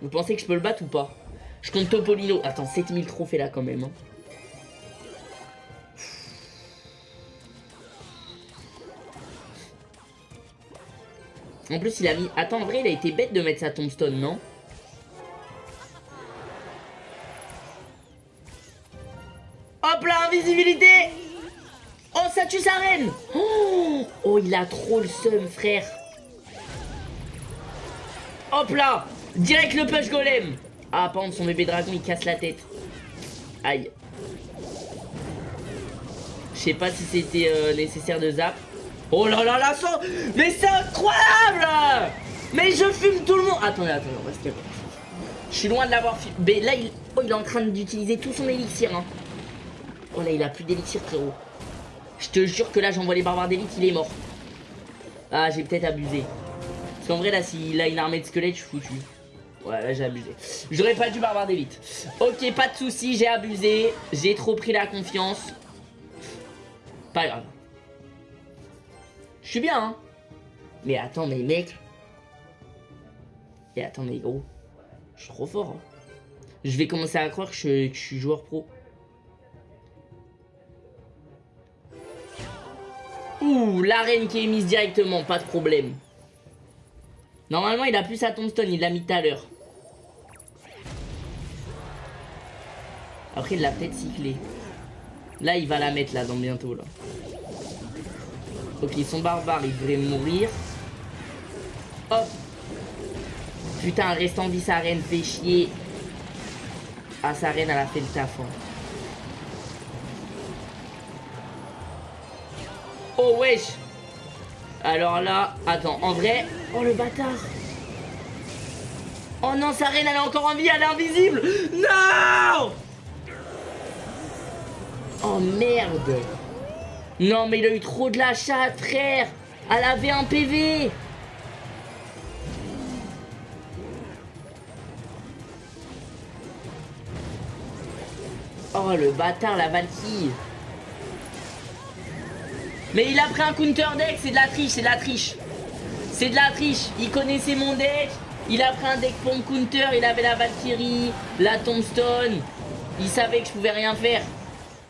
A: Vous pensez que je peux le battre ou pas? Je compte Topolino. Attends, 7000 trophées là quand même. Hein. En plus, il a mis... Attends, en vrai, il a été bête de mettre sa tombstone, non Hop là, invisibilité Oh, ça tue sa reine oh, oh, il a trop le seum, frère Hop là Direct le push golem Ah, par contre, son bébé dragon, il casse la tête. Aïe. Je sais pas si c'était euh, nécessaire de zap. Oh là là là, ça Mais c'est incroyable Mais je fume tout le monde Attendez, attendez, on va se calmer. Je suis loin de l'avoir fumé. Mais là, il... Oh, il est en train d'utiliser tout son élixir. Hein. Oh là, il a plus d'élixir, frérot. Je te jure que là, j'envoie les barbares d'élite, il est mort. Ah, j'ai peut-être abusé. Parce qu'en vrai, là, s'il a une armée de squelettes, je suis foutu. Ouais, là, j'ai abusé. J'aurais pas dû barbare d'élite. Ok, pas de soucis, j'ai abusé. J'ai trop pris la confiance. Pas grave. Je suis bien, hein. Mais attends, mais mec. Et attends, mais gros. Je suis trop fort. Hein. Je vais commencer à croire que je, suis joueur pro. Ouh, l'arène qui est mise directement, pas de problème. Normalement, il a plus sa tombstone, il l'a mis tout à l'heure. Après, il l'a peut-être cyclé. Là, il va la mettre, là, dans bientôt, là. Ok, son barbare, il devrait mourir. Hop. Putain, restant vie, sa reine fait chier. Ah, sa reine, elle a fait le taf. Hein. Oh, wesh. Alors là, attends, en vrai... Oh, le bâtard. Oh non, sa reine, elle est encore en vie, elle est invisible. Non Oh, merde. Non, mais il a eu trop de la chatte, frère Elle avait un PV Oh, le bâtard, la Valkyrie Mais il a pris un counter deck, c'est de la triche, c'est de la triche C'est de la triche Il connaissait mon deck il a pris un deck pour counter, il avait la Valkyrie, la Tombstone. Il savait que je pouvais rien faire.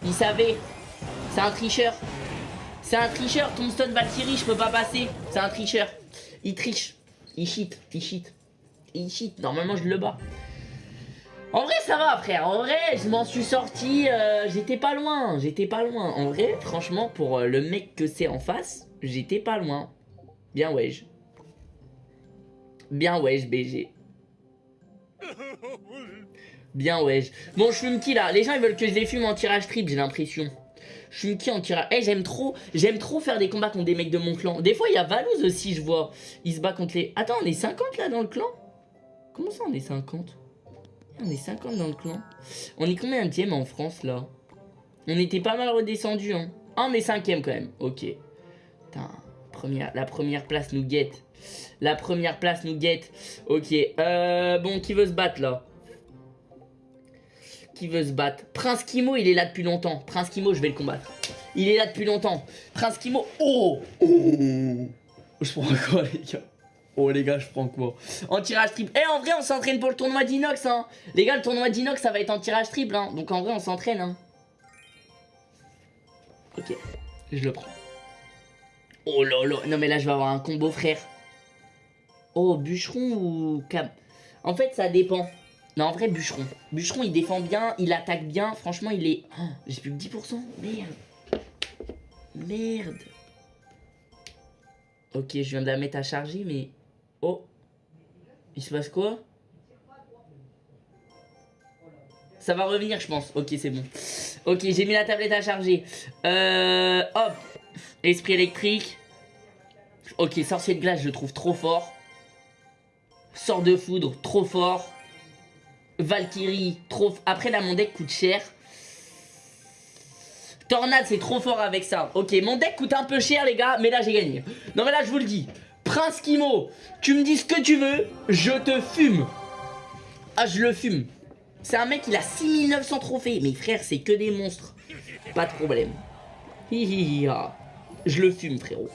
A: Il savait. C'est un tricheur. C'est un tricheur, Tombstone Valkyrie, je peux pas passer. C'est un tricheur. Il triche. Il cheat, il cheat. Il cheat. Normalement, je le bats. En vrai, ça va, frère. En vrai, je m'en suis sorti. Euh, j'étais pas loin. J'étais pas loin. En vrai, franchement, pour euh, le mec que c'est en face, j'étais pas loin. Bien, wesh. Bien, wesh, BG. Bien, wesh. Bon, je fume qui là? Les gens, ils veulent que je les fume en tirage trip, j'ai l'impression. Je suis qui en tirage Eh, j'aime trop, j'aime trop faire des combats contre des mecs de mon clan. Des fois, il y a Valouz aussi, je vois. Il se bat contre les... Attends, on est 50 là dans le clan? Comment ça, on est 50 On est 50 dans le clan. On est combien de en France, là? On était pas mal redescendu, hein. Ah, on est cinquième quand même. Ok. Putain, première, la première place nous guette. La première place nous guette. Ok. Euh, bon, qui veut se battre, là? Qui veut se battre Prince Kimo, il est là depuis longtemps. Prince Kimo, je vais le combattre. Il est là depuis longtemps. Prince Kimo... Oh, oh Je prends quoi, les gars Oh les gars, je prends quoi En tirage triple. Eh en vrai, on s'entraîne pour le tournoi d'Inox, hein. Les gars, le tournoi d'Inox, ça va être en tirage triple, hein. Donc en vrai, on s'entraîne, hein. Ok, je le prends. Oh là là, non mais là, je vais avoir un combo, frère. Oh, bûcheron ou cam? En fait, ça dépend. Non, en vrai, bûcheron. Bûcheron, il défend bien, il attaque bien. Franchement, il est... Oh, J'ai plus que 10%. Merde. Merde. Ok, je viens de la mettre à charger, mais... Oh Il se passe quoi? Ça va revenir, je pense. Ok, c'est bon. Ok, j'ai mis la tablette à charger. Euh, hop. Esprit électrique. Ok, sorcier de glace, je le trouve trop fort. Sort de foudre, trop fort. Valkyrie, trop... Après, là, mon deck coûte cher. Tornade, c'est trop fort avec ça. Ok, mon deck coûte un peu cher, les gars, mais là, j'ai gagné. Non, mais là, je vous le dis. Prince Kimo, tu me dis ce que tu veux, je te fume. Ah, je le fume. C'est un mec, il a 6900 trophées. Mais frère, c'est que des monstres. Pas de problème. Je le fume, frérot.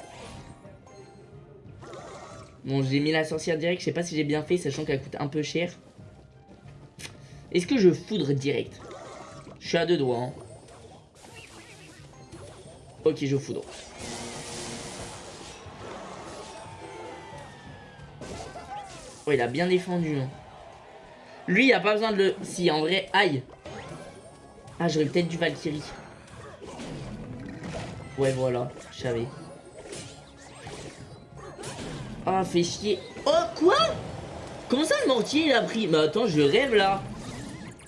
A: Bon, j'ai mis la sorcière direct. Je sais pas si j'ai bien fait, sachant qu'elle coûte un peu cher. Est-ce que je foudre direct? Je suis à deux doigts. Hein. Ok, je foudre. Oh, il a bien défendu. Hein. Lui, il a pas besoin de le... Si, en vrai, aïe. Ah, j'aurais peut-être du Valkyrie. Ouais, voilà, je savais. Ah, fait chier. Oh, quoi? Comment ça, le mortier, il a pris? Mais attends, je rêve, là.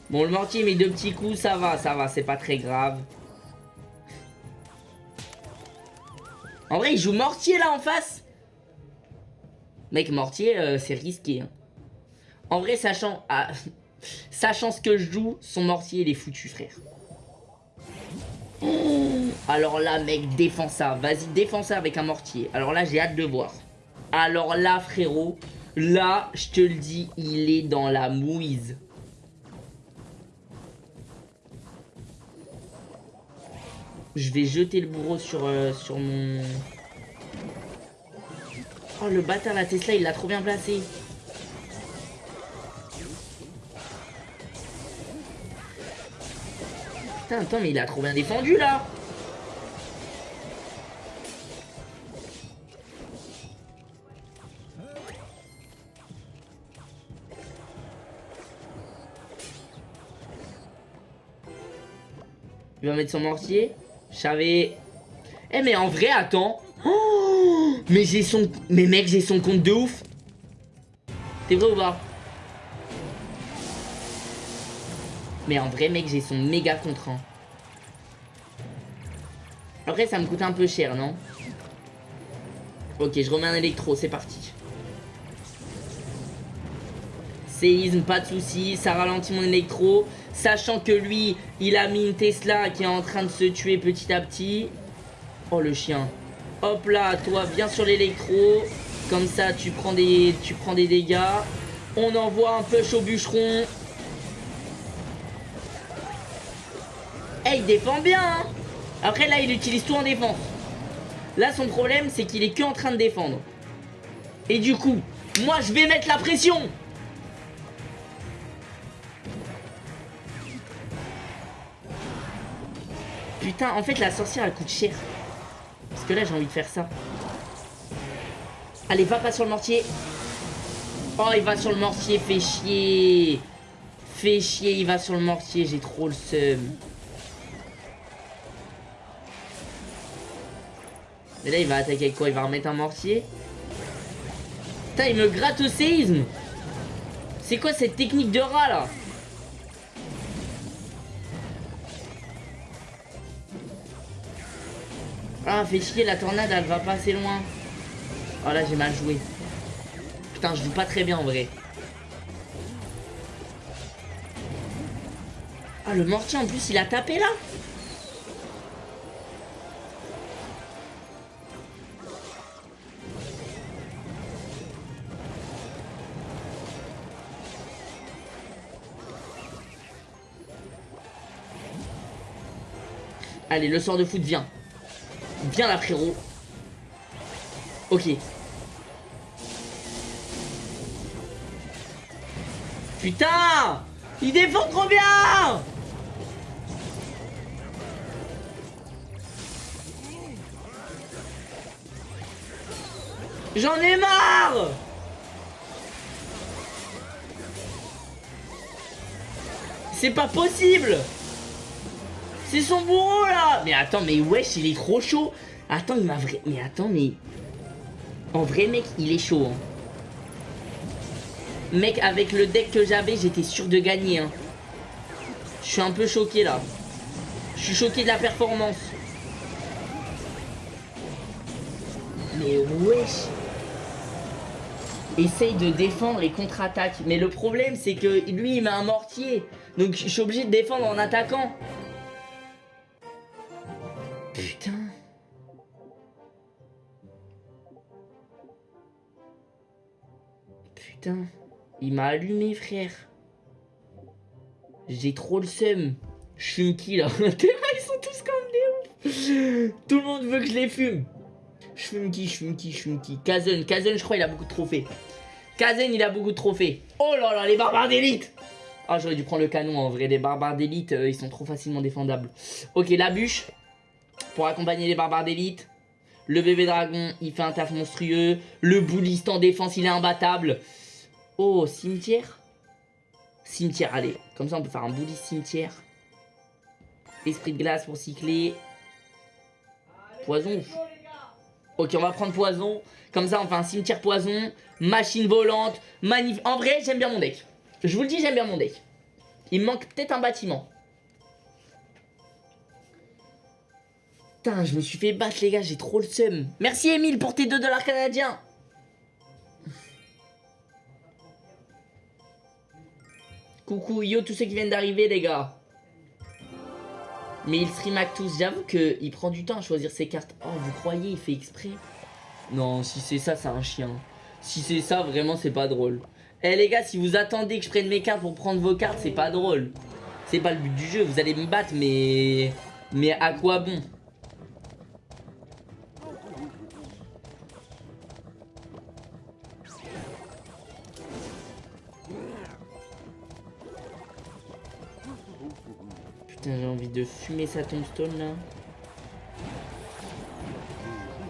A: Bon, le mortier met deux petits coups, ça va, ça va, c'est pas très grave. En vrai, il joue mortier, là, en face Mec, mortier, euh, c'est risqué. Hein. En vrai, sachant, ah, sachant ce que je joue, son mortier, il est foutu, frère. alors là, mec, défends ça. Vas-y, défends ça avec un mortier. Alors là, j'ai hâte de voir. Alors là, frérot, là, je te le dis, il est dans la mouise. Je vais jeter le bourreau sur, euh, sur mon... Oh, le bâtard, la Tesla, il l'a trop bien placé. Putain, attends, mais il a trop bien défendu, là. Il va mettre son mortier. Je savais... Eh, mais en vrai, attends. Oh mais j'ai son... Mais mec, j'ai son compte de ouf. T'es vrai ou pas? Mais en vrai, mec, j'ai son méga contrat. Après, ça me coûte un peu cher, non? Ok, je remets un électro, c'est parti. Séisme, pas de soucis, ça ralentit mon électro. Sachant que lui, il a mis une Tesla qui est en train de se tuer petit à petit. Oh, le chien. Hop là, toi, viens sur l'électro. Comme ça, tu prends des, dégâts. On envoie un push au bûcheron. Eh, il défend bien, hein Après, là, il utilise tout en défense. Là, son problème, c'est qu'il est que en train de défendre. Et du coup, moi, je vais mettre la pression Putain, en fait, la sorcière, elle coûte cher. Parce que là, j'ai envie de faire ça. Allez, va pas sur le mortier. Oh, il va sur le mortier, fait chier. Fait chier, il va sur le mortier, j'ai trop le seum. Mais là, il va attaquer avec quoi? Il va remettre un mortier? Putain, il me gratte au séisme C'est quoi cette technique de rat, là? Ah, fait chier, la tornade, elle va pas assez loin. Oh là, j'ai mal joué. Putain, je joue pas très bien en vrai. Ah, le mortier en plus, il a tapé là Allez, le sort de foot, viens. Viens là, frérot. Ok. Putain Il défend trop bien J'en ai marre C'est pas possible C'est son bourreau là Mais attends, mais wesh, il est trop chaud Attends, il m'a vrai... Mais attends, mais... En vrai, mec, il est chaud. Hein. Mec, avec le deck que j'avais, j'étais sûr de gagner. Hein. Je suis un peu choqué là. Je suis choqué de la performance. Mais wesh Essaye de défendre et contre-attaque. Mais le problème, c'est que lui, il met un mortier. Donc, je suis obligé de défendre en attaquant. Putain. Putain. Il m'a allumé, frère. J'ai trop le seum. Je fume qui, là Ils sont tous comme des. Tout le monde veut que je les fume. Je fume qui, je fume qui, je fume qui. Kazen, Kazen, je crois, il a beaucoup de trophées. Kazen, il a beaucoup de trophées. Oh là là, les barbares d'élite Ah, j'aurais dû prendre le canon, en vrai. Les barbares d'élite, euh, ils sont trop facilement défendables. Ok, la bûche. Pour accompagner les barbares d'élite. Le bébé dragon, il fait un taf monstrueux. Le bouliste en défense, il est imbattable. Oh, cimetière? Cimetière, allez. Comme ça, on peut faire un bouliste cimetière. Esprit de glace pour cycler. Poison. Ok, on va prendre poison. Comme ça, on fait un cimetière poison. Machine volante. Magnifique. En vrai, j'aime bien mon deck. Je vous le dis, j'aime bien mon deck. Il me manque peut-être un bâtiment. Je me suis fait battre, les gars. J'ai trop le seum. Merci, Emile, pour tes 2 dollars canadiens. Coucou, yo, tous ceux qui viennent d'arriver, les gars. Mais il stream tous. J'avoue qu'il prend du temps à choisir ses cartes. Oh, vous croyez, il fait exprès? Non, si c'est ça, c'est un chien. Si c'est ça, vraiment, c'est pas drôle. Eh les gars, si vous attendez que je prenne mes cartes pour prendre vos cartes, c'est pas drôle. C'est pas le but du jeu. Vous allez me battre, mais... Mais à quoi bon? J'ai envie de fumer sa tombstone là.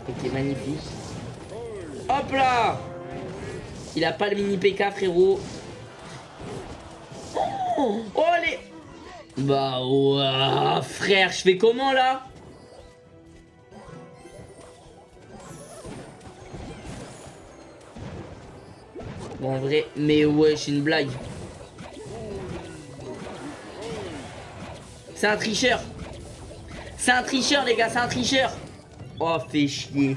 A: Ok, magnifique. Hop là Il a pas le mini PK, frérot. Oh, oh allez Bah, ouais, frère, je fais comment là? Bon, en vrai, mais ouais, c'est une blague. C'est un tricheur. C'est un tricheur, les gars, c'est un tricheur. Oh, fait chier.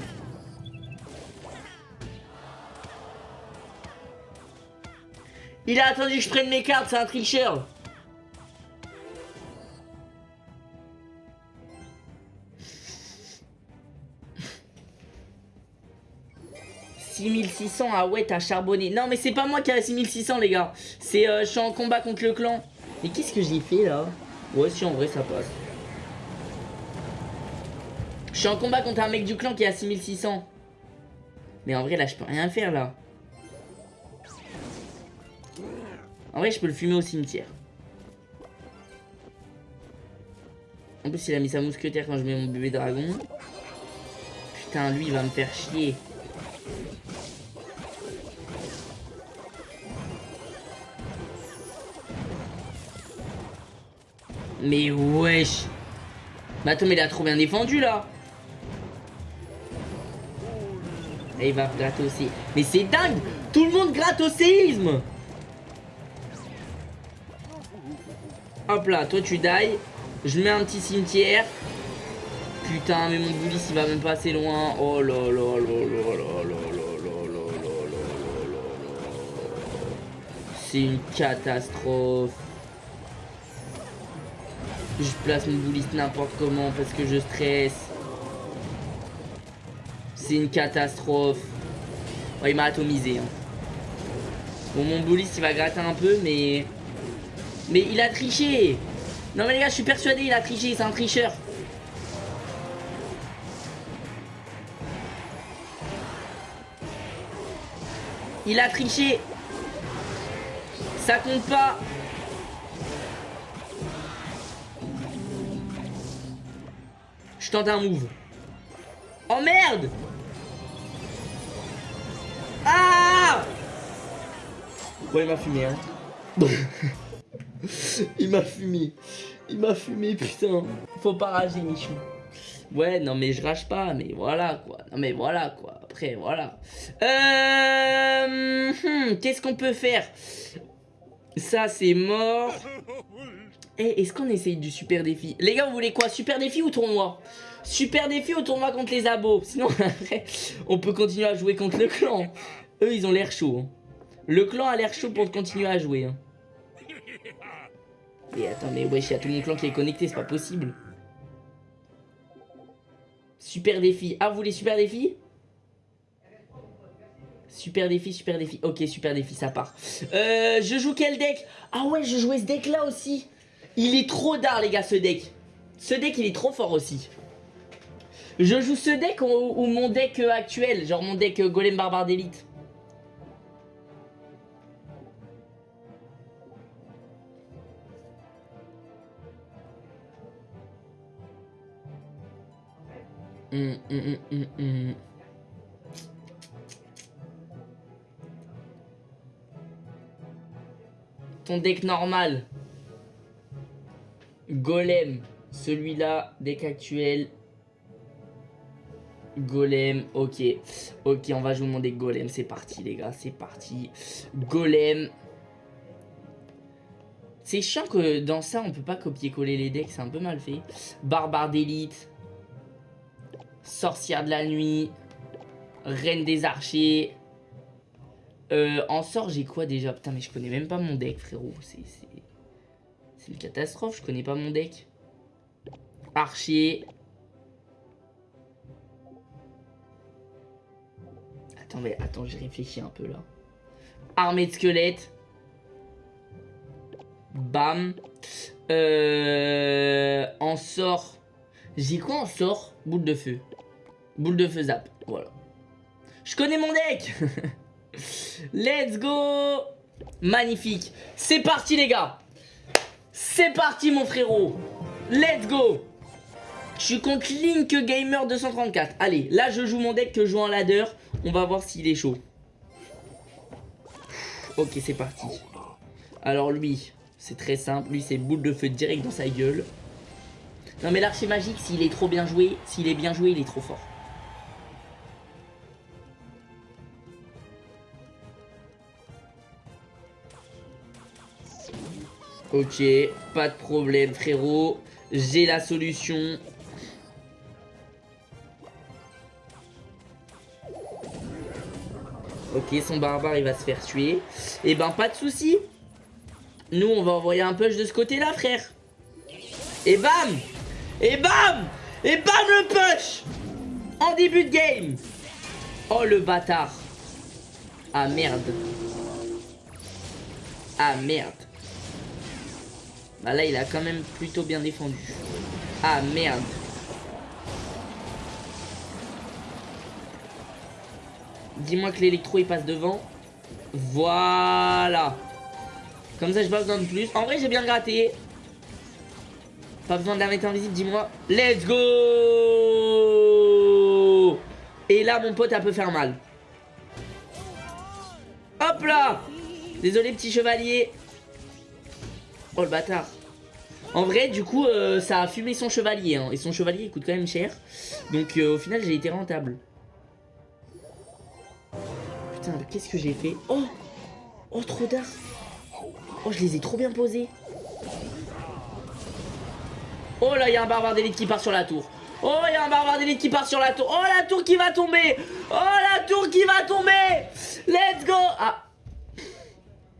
A: Il a attendu que je prenne mes cartes, c'est un tricheur. « 6600, ah ouais, t'as charbonné. Non, mais c'est pas moi qui ai 6600, les gars. C'est, euh, je suis en combat contre le clan. Mais qu'est-ce que j'ai fait, là? Ouais, si en vrai ça passe. Je suis en combat contre un mec du clan qui est à 6600. Mais en vrai là je peux rien faire là. En vrai je peux le fumer au cimetière. En plus il a mis sa mousquetaire quand je mets mon bébé dragon. Putain lui il va me faire chier. Mais wesh Mais attends, mais il a trop bien défendu, là Et il va gratter aussi. Mais c'est dingue Tout le monde gratte au séisme Hop là, toi tu die. Je mets un petit cimetière. putain, mais mon boulis il va même pas assez loin. Oh là là là là là là là C'est une catastrophe. Je place mon boulis n'importe comment parce que je stresse. C'est une catastrophe. Oh, il m'a atomisé. Hein. Bon, mon boulis il va gratter un peu, mais... Mais il a triché Non mais les gars, je suis persuadé, il a triché, c'est un tricheur. Il a triché. Ça compte pas. Je tente un move. Oh merde Ah Ouais, il m'a fumé, hein. il m'a fumé. Il m'a fumé, putain. Faut pas rager, Michou. Ouais, non, mais je rage pas, mais voilà, quoi. Non, mais voilà, quoi. Après, voilà. Euh... Hmm, qu'est-ce qu'on peut faire? Ça, c'est mort. Eh, est-ce qu'on essaye du super défi? Les gars, vous voulez quoi? Super défi ou tournoi? Super défi ou tournoi contre les abos? Sinon, après, on peut continuer à jouer contre le clan. Eux, ils ont l'air chaud. Hein. Le clan a l'air chaud pour continuer à jouer. Hein. Et attends, mais wesh, il y a tout mon clan qui est connecté, c'est pas possible. Super défi. Ah, vous voulez super défi? Super défi, super défi. Ok, super défi, ça part. Euh, je joue quel deck? Ah ouais, je jouais ce deck là aussi. Il est trop d'art, les gars, ce deck. Ce deck, il est trop fort aussi. Je joue ce deck ou, mon deck actuel, genre mon deck Golem Barbare d'élite. Hum, hum, hum, Ton deck normal. Golem. Celui-là, deck actuel. Golem, ok. Ok, on va jouer mon deck Golem. C'est parti, les gars. C'est parti. Golem. C'est chiant que dans ça, on peut pas copier-coller les decks. C'est un peu mal fait. Barbare d'élite. Sorcière de la nuit. Reine des archers. Euh, en sort, j'ai quoi déjà? Putain, mais je connais même pas mon deck, frérot. C'est une catastrophe, je connais pas mon deck. Archer. Attends, mais attends, j'ai réfléchi un peu là. Armée de squelettes. Bam. Euh, en sort. J'ai quoi en sort? Boule de feu. Boule de feu zap. Voilà. Je connais mon deck Let's go Magnifique. C'est parti les gars. C'est parti mon frérot. Let's go. Je suis contre Link Gamer 234. Allez, là je joue mon deck que je joue en ladder. On va voir s'il est chaud. Ok, c'est parti. Alors lui, c'est très simple. Lui, c'est boule de feu direct dans sa gueule. Non mais l'archer magique, s'il est trop bien joué, s'il est bien joué, il est trop fort. Ok, pas de problème frérot. J'ai la solution. Ok, son barbare il va se faire tuer. Et eh ben pas de souci. Nous on va envoyer un push de ce côté là frère. Et bam Et bam Et bam le push En début de game Oh le bâtard Ah merde Ah merde bah là, il a quand même plutôt bien défendu. Ah, merde. Dis-moi que l'électro, il passe devant. Voilà. Comme ça, je pas besoin de plus. En vrai, j'ai bien gratté. Pas besoin de la mettre invisible, dis-moi. Let's go Et là, mon pote, elle peut faire mal. Hop là Désolé, petit chevalier. Oh le bâtard. En vrai, du coup, euh, ça a fumé son chevalier. Hein, et son chevalier, il coûte quand même cher. Donc, euh, au final, j'ai été rentable. Putain, qu'est-ce que j'ai fait? Oh Oh, trop d'art Oh, je les ai trop bien posés. Oh là, il y a un barbare d'élite qui part sur la tour. Oh, il y a un barbare d'élite qui part sur la tour. Oh, la tour qui va tomber. Oh, la tour qui va tomber. Let's go. Ah.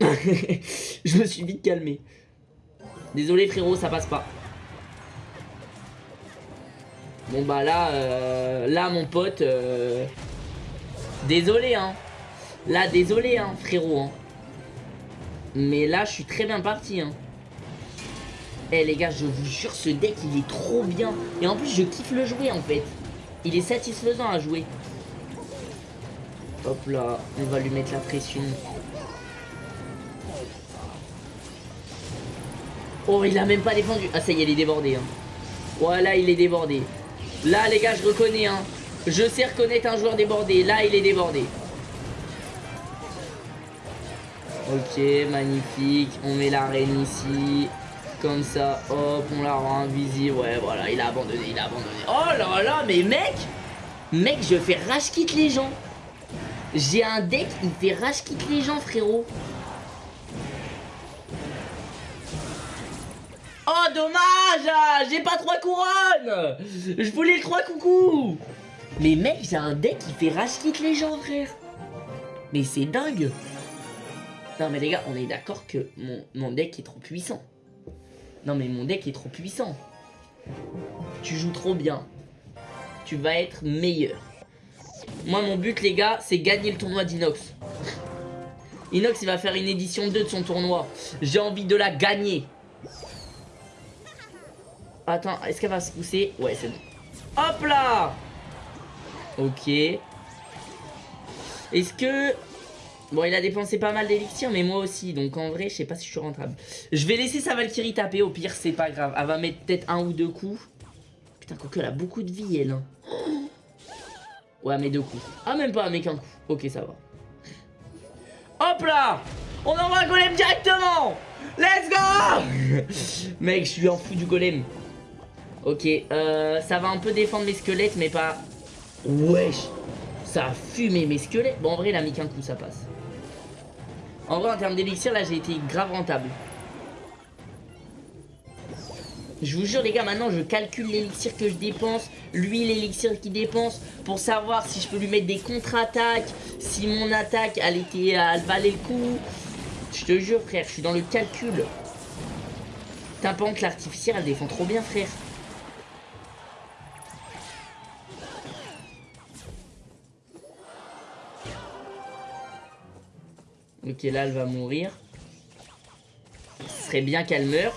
A: Je me suis vite calmé. Désolé frérot, ça passe pas. Bon bah là, euh, là mon pote, euh, désolé hein. Là désolé hein frérot. Hein. Mais là je suis très bien parti hein. Eh les gars, je vous jure, ce deck il est trop bien. Et en plus je kiffe le jouer en fait. Il est satisfaisant à jouer. Hop là, on va lui mettre la pression. Oh, il a même pas défendu. Ah, ça y est, il est débordé. Hein. Voilà, il est débordé. Là, les gars, je reconnais. Hein. Je sais reconnaître un joueur débordé. Là, il est débordé. Ok, magnifique. On met la reine ici. Comme ça, hop, on la rend invisible. Ouais, voilà, il a abandonné, il a abandonné. Oh là là, mais mec Mec, je fais rage quitte les gens. J'ai un deck, il fait rage quitte les gens, frérot. Oh, dommage J'ai pas trois couronnes Je voulais le trois coucou Mais mec, j'ai un deck qui fait rage les gens, frère. Mais c'est dingue Non, mais les gars, on est d'accord que mon, mon deck est trop puissant. Non, mais mon deck est trop puissant. Tu joues trop bien. Tu vas être meilleur. Moi, mon but, les gars, c'est gagner le tournoi d'Inox. Inox, il va faire une édition 2 de son tournoi. J'ai envie de la gagner. Attends, est-ce qu'elle va se pousser? Ouais, c'est bon. Hop là Ok. Est-ce que... Bon, il a dépensé pas mal d'élixir, mais moi aussi. Donc, en vrai, je sais pas si je suis rentable. Je vais laisser sa Valkyrie taper. Au pire, c'est pas grave. Elle va mettre peut-être un ou deux coups. Putain, quoique, elle a beaucoup de vie, elle. Hein. Ouais, mais deux coups. Ah, même pas, mais qu'un coup. Ok, ça va. Hop là On envoie un golem directement Let's go Mec, je suis en fou du golem. Ok, euh, ça va un peu défendre mes squelettes, mais pas... Wesh Ça a fumé mes squelettes. Bon, en vrai, il a mis qu'un coup, ça passe. En vrai, en termes d'élixir, là, j'ai été grave rentable. Je vous jure, les gars, maintenant, je calcule l'élixir que je dépense, lui, l'élixir qu'il dépense, pour savoir si je peux lui mettre des contre-attaques, si mon attaque, elle, était, elle valait le coup. Je te jure, frère, je suis dans le calcul. T'as que l'artificiel, elle défend trop bien, frère. Ok, là, elle va mourir. Ce serait bien qu'elle meure.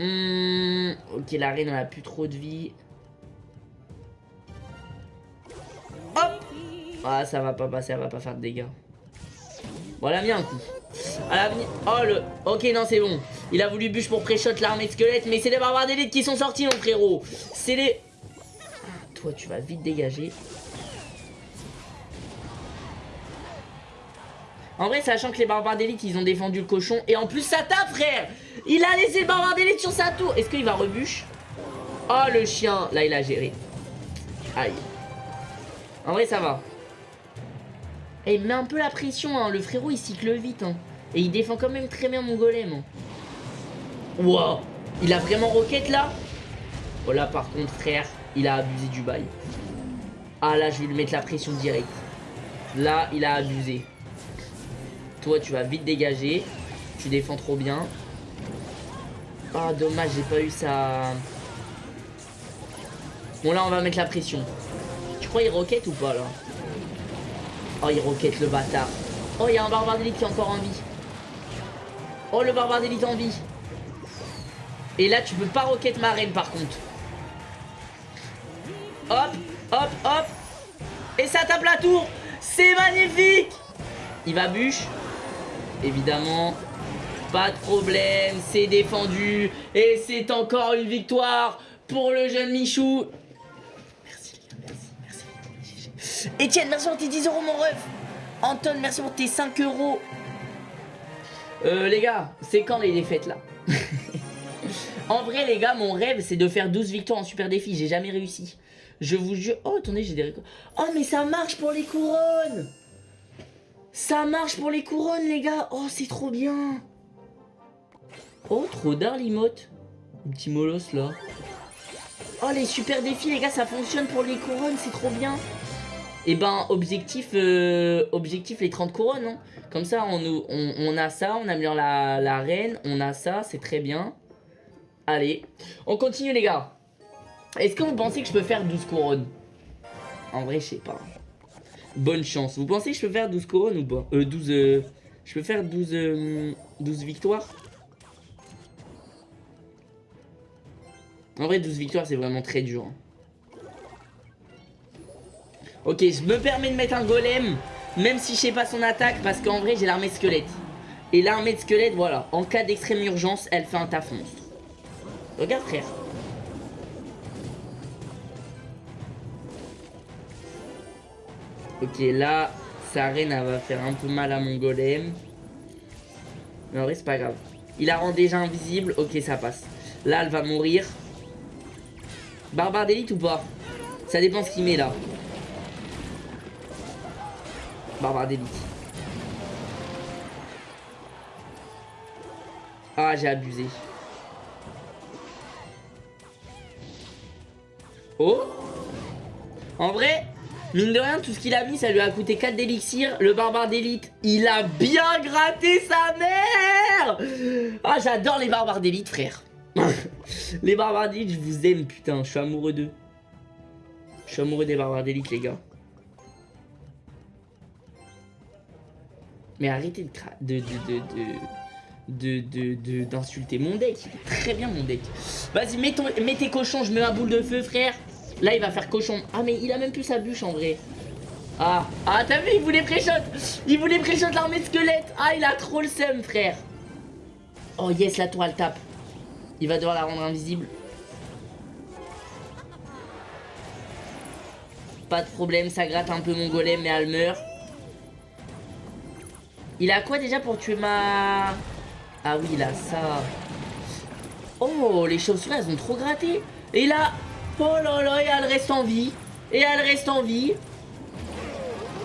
A: Hmm, ok, la reine, elle a plus trop de vie. Hop Ah, ça va pas passer, elle va pas faire de dégâts. Bon, elle a mis un coup. Elle a. Oh, le... Ok, non, c'est bon. Il a voulu bûche pour pré-shot l'armée de squelettes, mais c'est les barbares d'élite qui sont sortis, mon frérot. C'est les... toi, tu vas vite dégager. En vrai, sachant que les barbares d'élite, ils ont défendu le cochon. Et en plus, ça tape, frère Il a laissé le barbare d'élite sur sa tour. Est-ce qu'il va rebûche Oh, le chien. Là, il a géré. Aïe. En vrai, ça va. Et il met un peu la pression, hein. Le frérot, il cycle vite, hein. Et il défend quand même très bien mon golem. Wow. Il a vraiment roquette, là? Oh, là, par contre, frère, il a abusé du bail. Ah, là, je vais lui mettre la pression directe. Là, il a abusé. Toi, tu vas vite dégager. Tu défends trop bien. Ah, dommage, j'ai pas eu ça. Bon, là, on va mettre la pression. Tu crois il roquette ou pas, là? Oh, il roquette, le bâtard. Oh, il y a un barbare d'élite qui est encore en vie. Oh, le barbare d'élite en vie. Et là, tu peux pas roquette ma reine, par contre. Hop, hop, hop. Et ça tape la tour. C'est magnifique. Il va bûche évidemment. Pas de problème, c'est défendu. Et c'est encore une victoire pour le jeune Michou. Merci les gars, merci, merci. Etienne, merci pour tes 10 euros mon ref. Anton, merci pour tes 5 euros. Euh, les gars, c'est quand les défaites là? En vrai, les gars, mon rêve, c'est de faire 12 victoires en super défi. J'ai jamais réussi. Je vous jure... Oh, attendez, j'ai des... Oh, mais ça marche pour les couronnes ça marche pour les couronnes, les gars. Oh, c'est trop bien. Oh, trop d'art, Un petit molosse, là. Oh, les super défis, les gars, ça fonctionne pour les couronnes, c'est trop bien. Et eh ben, objectif, euh, objectif les 30 couronnes, hein. Comme ça, on, on, a ça, on améliore la, la reine, on a ça, c'est très bien. Allez, on continue, les gars. Est-ce que vous pensez que je peux faire 12 couronnes? En vrai, je sais pas. Bonne chance. Vous pensez que je peux faire 12 couronnes ou pas? Euh, 12... Euh, je peux faire 12, 12 euh, victoires? En vrai, 12 victoires, c'est vraiment très dur. Hein. Ok, je me permets de mettre un golem, même si je sais pas son attaque, parce qu'en vrai, j'ai l'armée de squelette. Et l'armée de squelette, voilà, en cas d'extrême urgence, elle fait un taf monstre. Regarde, frère. Ok, là, sa reine, elle va faire un peu mal à mon golem. Mais en vrai, c'est pas grave. Il la rend déjà invisible. Ok, ça passe. Là, elle va mourir. Barbare d'élite ou pas? Ça dépend ce qu'il met là. Barbare d'élite. Ah, j'ai abusé. Oh? En vrai, mine de rien, tout ce qu'il a mis, ça lui a coûté 4 d'élixir. Le barbare d'élite, il a bien gratté sa mère Ah, j'adore les barbares d'élite, frère. les barbares d'élite, je vous aime, putain. Je suis amoureux d'eux. Je suis amoureux des barbares d'élite, les gars. Mais arrêtez de... de, de, de de d'insulter mon deck. Il est très bien mon deck. Vas-y, mets, mets, tes cochons, je mets ma boule de feu, frère. Là, il va faire cochon. Ah, mais il a même plus sa bûche en vrai. Ah, ah t'as vu, il voulait pré-shot. Il voulait pré-shot l'armée squelette. Ah, il a trop le seum, frère. Oh yes, la toile tape. Il va devoir la rendre invisible. Pas de problème, ça gratte un peu mon golem, mais elle meurt. Il a quoi déjà pour tuer ma... Ah oui, il a ça. Oh, les chauves-souris, elles ont trop gratté. Et là... Oh là là, et elle reste en vie. Et elle reste en vie.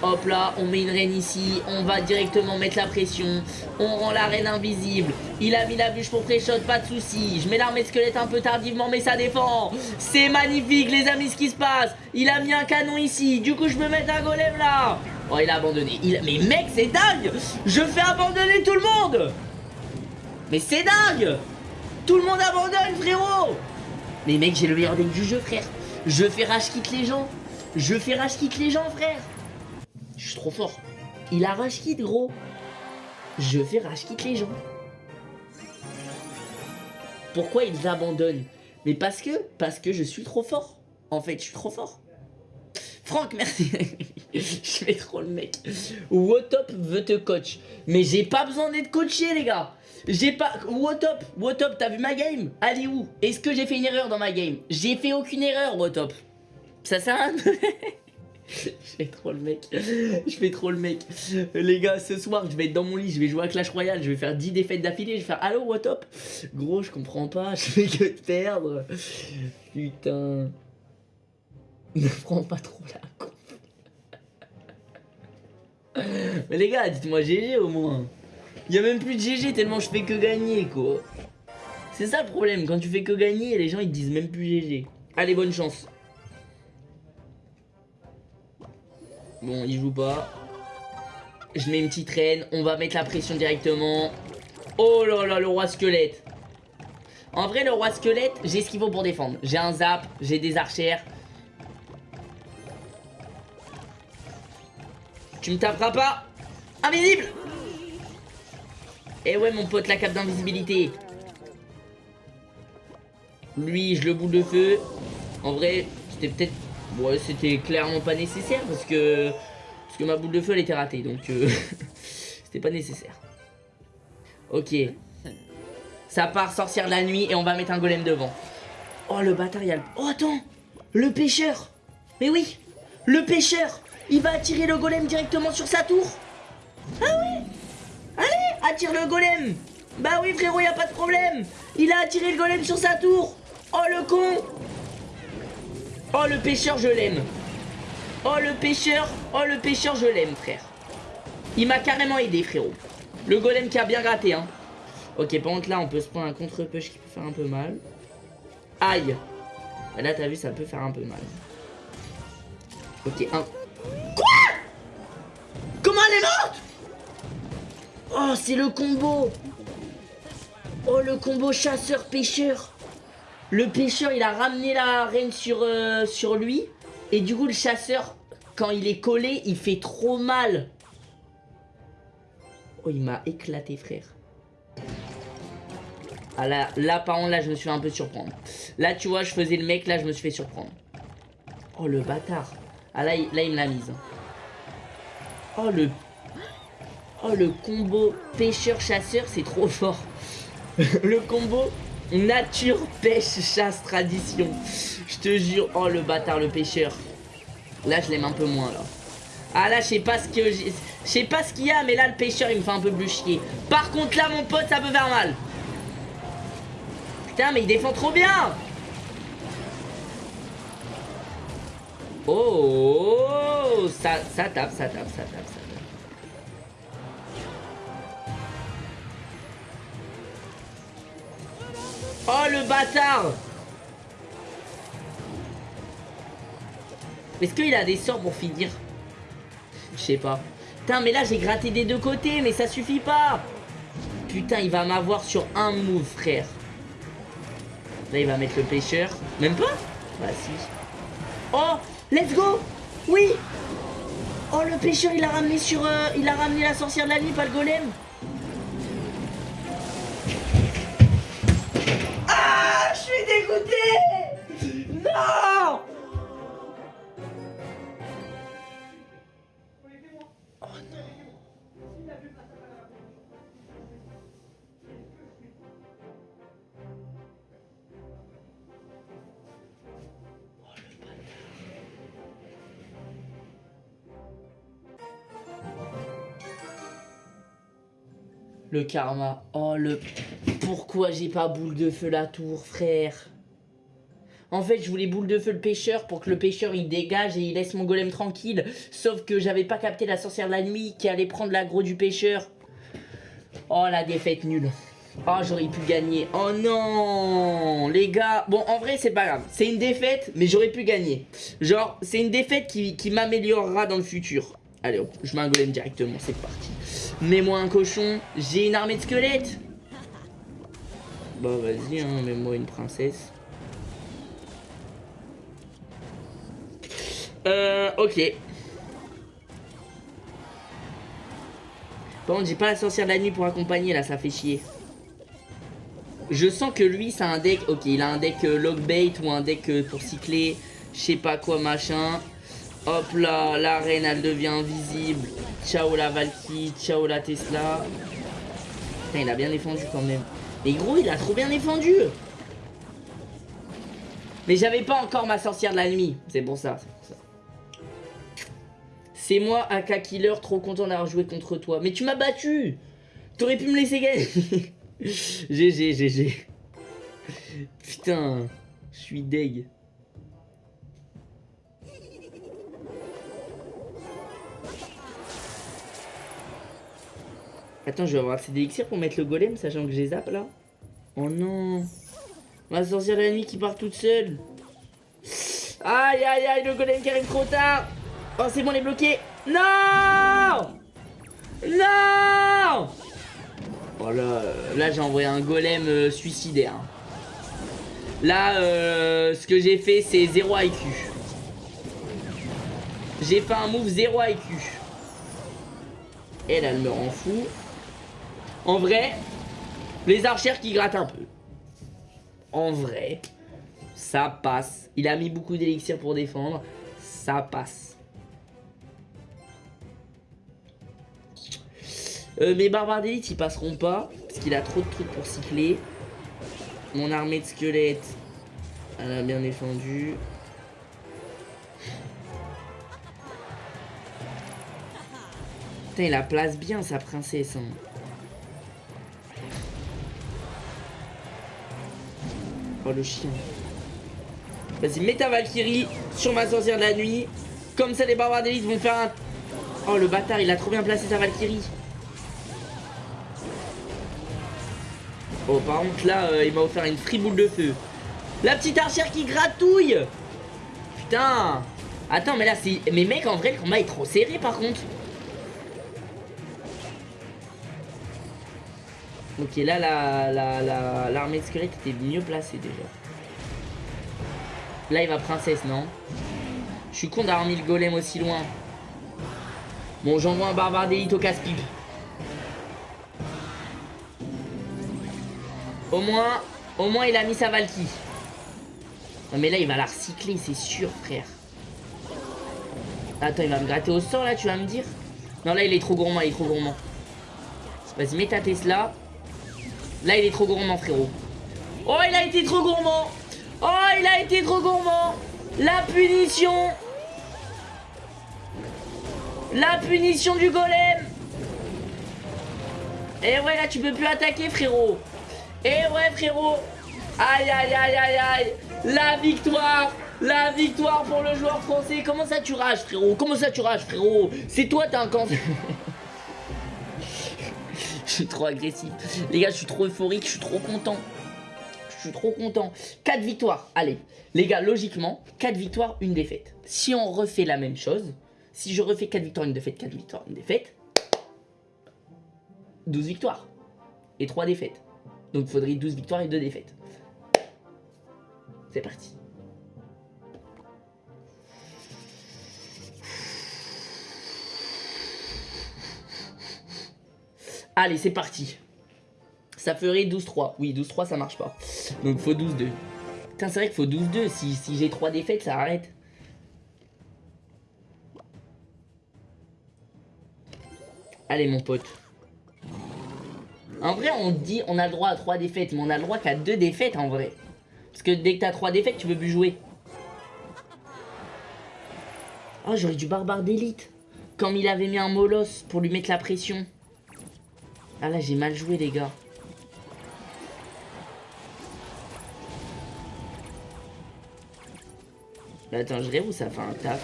A: Hop là, on met une reine ici, on va directement mettre la pression, on rend la reine invisible. Il a mis la bûche pour pré-shot, pas de soucis. Je mets l'armée squelette un peu tardivement, mais ça défend. C'est magnifique, les amis, ce qui se passe. Il a mis un canon ici, du coup je peux mettre un golem là. Oh, il a abandonné. Mais mec, c'est dingue Je fais abandonner tout le monde Mais c'est dingue Tout le monde abandonne, frérot Mais mec, j'ai le meilleur deck du jeu, frère. Je fais rage quitte les gens. Je fais rage quitte les gens, frère. Je suis trop fort. Il a rage quitte, gros? Je fais rage quitte les gens. Pourquoi ils abandonnent? Mais parce que, parce que je suis trop fort. En fait, je suis trop fort. Franck, merci. je fais trop le mec. Wotop veut te coach. Mais j'ai pas besoin d'être coaché, les gars. J'ai pas... Wotop, Wotop, t'as vu ma game? Allez où? Est-ce que j'ai fait une erreur dans ma game? J'ai fait aucune erreur, Wotop. Ça sert à je fais trop le mec. Je fais trop le mec. Les gars, ce soir, je vais être dans mon lit, je vais jouer à Clash Royale, je vais faire 10 défaites d'affilée, je vais faire Allo, what up? Gros, je comprends pas, je fais que perdre. Putain. Ne prends pas trop la con. Mais les gars, dites-moi GG au moins. Il y a même plus de GG tellement je fais que gagner, quoi. C'est ça le problème, quand tu fais que gagner, les gens ils disent même plus GG. Allez, bonne chance. Bon, il joue pas. Je mets une petite reine. On va mettre la pression directement. Oh là là, le roi squelette. En vrai, le roi squelette, j'ai ce qu'il faut pour défendre. J'ai un zap, j'ai des archères. Tu me taperas pas Invisible Eh ouais, mon pote, la cape d'invisibilité. Lui, je le boule de feu. En vrai, c'était peut-être Ouais, c'était clairement pas nécessaire parce que, parce que ma boule de feu elle était ratée donc euh, c'était pas nécessaire. Ok. Ça part sorcière de la nuit et on va mettre un golem devant. Oh le bâtard, il. Oh attends Le pêcheur Mais oui Le pêcheur Il va attirer le golem directement sur sa tour Ah oui Allez Attire le golem. Bah oui frérot, y a pas de problème. Il a attiré le golem sur sa tour. Oh le con. Oh le pêcheur je l'aime. Oh le pêcheur Oh le pêcheur je l'aime frère. Il m'a carrément aidé frérot. Le golem qui a bien gratté hein. Ok par contre là on peut se prendre un contre-push qui peut faire un peu mal. Aïe. Et là, t'as vu, ça peut faire un peu mal. Ok, un... Quoi? Comment elle est morte? Oh, c'est le combo Oh, le combo chasseur-pêcheur Le pêcheur, il a ramené la reine sur, euh, sur lui. Et du coup, le chasseur, quand il est collé, il fait trop mal. Oh, il m'a éclaté, frère. Ah là, là, par contre, là, je me suis fait un peu surprendre. Là, tu vois, je faisais le mec, là, je me suis fait surprendre. Oh, le bâtard. Ah, là, là, il me l'a mise. Oh, le... Oh, le combo pêcheur-chasseur, c'est trop fort. le combo nature, pêche, chasse, tradition. Je te jure. Oh, le bâtard, le pêcheur. Là, je l'aime un peu moins, là. Ah là, je sais pas ce que Je sais pas ce qu'il y a, mais là, le pêcheur, il me fait un peu plus chier. Par contre, là, mon pote, ça peut faire mal. Putain, mais il défend trop bien Oh, ça, ça tape, ça tape, ça tape, ça tape. Oh, le bâtard Est-ce qu'il a des sorts pour finir? Je sais pas. Putain, mais là, j'ai gratté des deux côtés, mais ça suffit pas Putain, il va m'avoir sur un move, frère. Là, il va mettre le pêcheur. Même pas? Bah, si. Oh Let's go Oui Oh, le pêcheur, il a ramené sur... Euh, il a ramené la sorcière de la nuit, pas le golem Je suis dégoûté Non Le karma. Oh, le... Pourquoi j'ai pas boule de feu la tour, frère En fait, je voulais boule de feu le pêcheur pour que le pêcheur, il dégage et il laisse mon golem tranquille. Sauf que j'avais pas capté la sorcière de la nuit qui allait prendre l'aggro du pêcheur. Oh, la défaite nulle. Oh, j'aurais pu gagner. Oh non Les gars, bon, en vrai, c'est pas grave. C'est une défaite, mais j'aurais pu gagner. Genre, c'est une défaite qui, m'améliorera dans le futur. Allez je mets un golem directement, c'est parti. Mets-moi un cochon, j'ai une armée de squelettes. Bah vas-y, hein, mets-moi une princesse. Euh, ok. Par contre, j'ai pas la sorcière de la nuit pour accompagner, là, ça fait chier. Je sens que lui, c'est un deck... Ok, il a un deck euh, logbait ou un deck euh, pour cycler, je sais pas quoi, machin. Hop là, la reine elle devient invisible. Ciao la Valky, ciao la Tesla. Putain, il a bien défendu quand même. Mais gros, il a trop bien défendu. Mais j'avais pas encore ma sorcière de la nuit. C'est pour ça, c'est pour ça. C'est moi, AK Killer, trop content d'avoir joué contre toi. Mais tu m'as battu T'aurais pu me laisser gagner GG, GG. Putain, je suis deg. Attends, je vais avoir assez d'élixir pour mettre le golem, sachant que j'ai zappe là. Oh non. Ma sorcière de la nuit qui part toute seule. Aïe aïe aïe, le golem qui arrive trop tard. Oh, c'est bon, on est bloqué. Non Non Oh là, là j'ai envoyé un golem euh, suicidaire. Là, euh, ce que j'ai fait, c'est 0 IQ. J'ai fait un move 0 IQ. Elle, elle me rend fou. En vrai, les archères qui grattent un peu. En vrai, ça passe. Il a mis beaucoup d'élixir pour défendre. Ça passe. Euh, mes barbares d'élite, ils passeront pas. Parce qu'il a trop de trucs pour cycler. Mon armée de squelettes, elle a bien défendu. Putain, il la place bien, sa princesse. Hein. Oh le chien. Vas-y, mets ta Valkyrie sur ma sorcière de la nuit. Comme ça, les barbares d'élite vont faire un... Oh, le bâtard, il a trop bien placé sa Valkyrie. Oh, par contre, là, euh, il m'a offert une free boule de feu. La petite archère qui gratouille Putain Attends, mais là, c'est... Mais mec, en vrai, le combat est trop serré, par contre. Ok, là, l'armée la, la, l'armée de squelette était mieux placée, déjà. Là, il va princesse, non? Je suis con d'avoir mis le golem aussi loin. Bon, j'envoie un barbare d'élite au casse-pipe. Au moins, au moins, il a mis sa Valky. mais là, il va la recycler, c'est sûr, frère. Attends, il va me gratter au sort, là, tu vas me dire? Non, là, il est trop gourmand, il est trop gourmand. Vas-y, mets ta Tesla. Là, il est trop gourmand, frérot. Oh, il a été trop gourmand. Oh, il a été trop gourmand. La punition. La punition du golem. Et ouais, là, tu peux plus attaquer, frérot. Et ouais, frérot. Aïe, aïe, aïe, aïe, aïe. La victoire. La victoire pour le joueur français. Comment ça tu rages frérot? Comment ça tu rages frérot? C'est toi t'as un cancer Je suis trop agressif. Les gars je suis trop euphorique Je suis trop content. Je suis trop content. 4 victoires. Allez. Les gars logiquement 4 victoires une défaite. Si on refait la même chose Si je refais 4 victoires une défaite 4 victoires une défaite 12 victoires Et 3 défaites. Donc il faudrait 12 victoires et 2 défaites. C'est parti Allez, c'est parti. Ça ferait 12-3. Oui, 12-3, ça marche pas. Donc, faut 12-2. Putain, c'est vrai qu'il faut 12-2. Si, si j'ai 3 défaites, ça arrête. Allez, mon pote. En vrai, on dit on a le droit à 3 défaites, mais on a le droit qu'à 2 défaites, en vrai. Parce que dès que t'as 3 défaites, tu peux plus jouer. Oh, j'aurais du barbare d'élite. Comme il avait mis un molosse pour lui mettre la pression. Ah là, j'ai mal joué, les gars. Mais attends, je où ça fait un taf.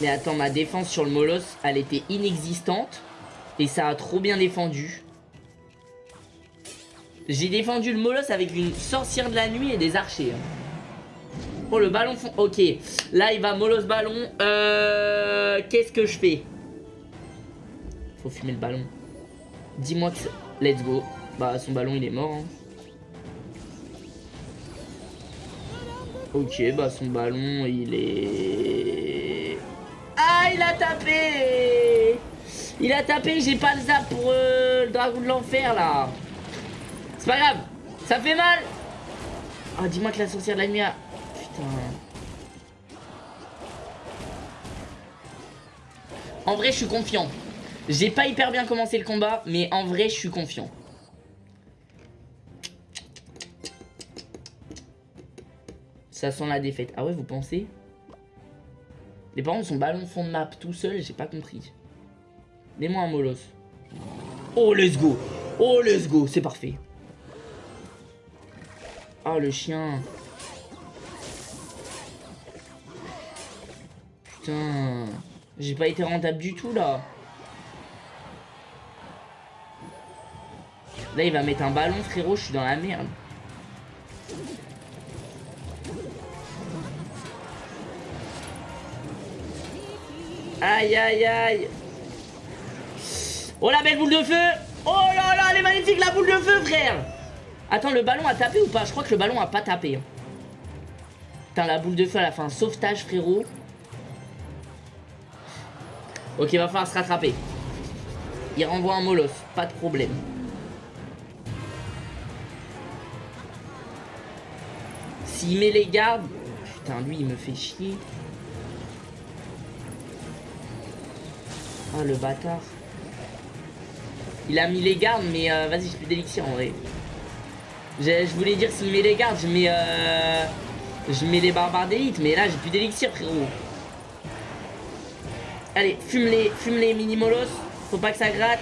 A: Mais attends, ma défense sur le Molos, elle était inexistante. Et ça a trop bien défendu. J'ai défendu le Molos avec une sorcière de la nuit et des archers. Hein. Oh, le ballon fond. Ok. Là, il va Molos ballon. Euh... Qu'est-ce que je fais? Fumer le ballon. Dis-moi que Let's go. Bah, son ballon, il est mort. Hein. Ok, bah, son ballon, il est... Ah, il a tapé Il a tapé, j'ai pas le zap pour euh, le dragon de l'enfer, là. C'est pas grave. Ça fait mal Ah, dis-moi que la sorcière de la nuit a... Putain... En vrai, je suis confiant. J'ai pas hyper bien commencé le combat, mais en vrai, je suis confiant. Ça sent la défaite. Ah ouais, vous pensez? Les parents, son ballon fond de map tout seul, j'ai pas compris. Mets-moi un molos. Oh, let's go Oh, let's go C'est parfait. Oh, le chien. Putain. J'ai pas été rentable du tout, là. Là, il va mettre un ballon, frérot. Je suis dans la merde. Aïe, aïe, aïe. Oh, la belle boule de feu. Oh là là, elle est magnifique, la boule de feu, frère. Attends, le ballon a tapé ou pas? Je crois que le ballon a pas tapé. Putain, la boule de feu, elle a fait un sauvetage, frérot. Ok, va falloir se rattraper. Il renvoie un molosse, pas de problème. S'il met les gardes... Putain, lui, il me fait chier. Ah, le bâtard. Il a mis les gardes, mais euh, vas-y, j'ai plus d'élixir en vrai. Je voulais dire s'il met les gardes, je mets... Euh, je mets les barbares d'élite, mais là, j'ai plus d'élixir, frérot. Allez, fume les, fume les mini-molos. Faut pas que ça gratte.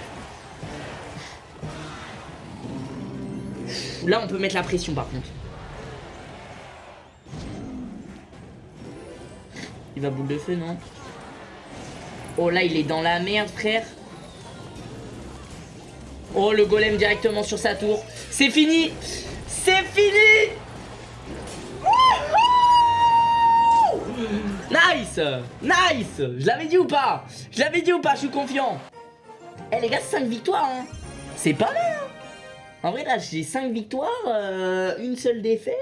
A: Là, on peut mettre la pression, par contre. Il va boule de feu, non Oh là, il est dans la merde, frère. Oh, le golem directement sur sa tour. C'est fini C'est fini Nice Nice Je l'avais dit ou pas Je l'avais dit ou pas, je suis confiant. Eh les gars, 5 victoires, hein C'est pas mal, hein En vrai, là, j'ai 5 victoires, euh, une seule défaite.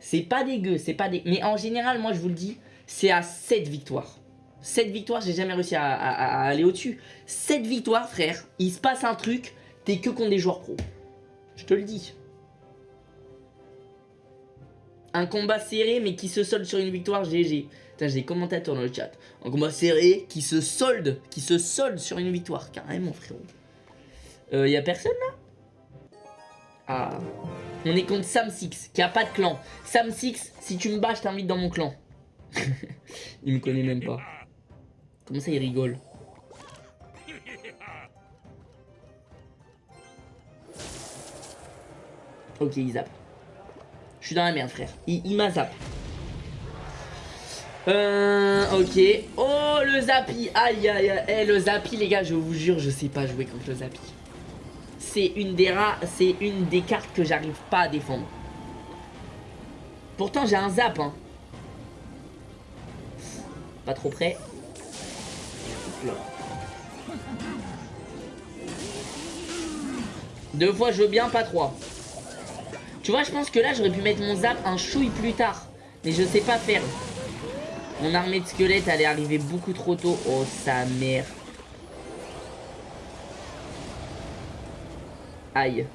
A: C'est pas dégueu, c'est pas dégueu. Mais en général, moi, je vous le dis, c'est à 7 victoires. 7 victoires, j'ai jamais réussi à, aller au-dessus. 7 victoires, frère. Il se passe un truc, t'es que contre des joueurs pros. Je te le dis. Un combat serré, mais qui se solde sur une victoire, GG. Putain, j'ai des commentateurs dans le chat. Un combat serré, qui se solde, qui se solde sur une victoire. Carrément, frérot. Euh, y a personne, là? Ah. On est contre Sam Six, qui a pas de clan. Sam Six, si tu me bats, je t'invite dans mon clan. il me connaît même pas. Comment ça, il rigole Ok, il zappe. Je suis dans la merde, frère. Il, m'a zappé. Euh, ok. Oh, le Zappi. Aïe, aïe, aïe. Eh, le Zappi, les gars, je vous jure, je sais pas jouer contre le Zappi. C'est une des rares, c'est une des cartes que j'arrive pas à défendre. Pourtant, j'ai un zap, hein. Pas trop près. Deux fois, je veux bien, pas trois. Tu vois, je pense que là, j'aurais pu mettre mon zap un chouille plus tard. Mais je sais pas faire. Mon armée de squelettes, elle est arrivée beaucoup trop tôt. Oh, sa mère. Aïe.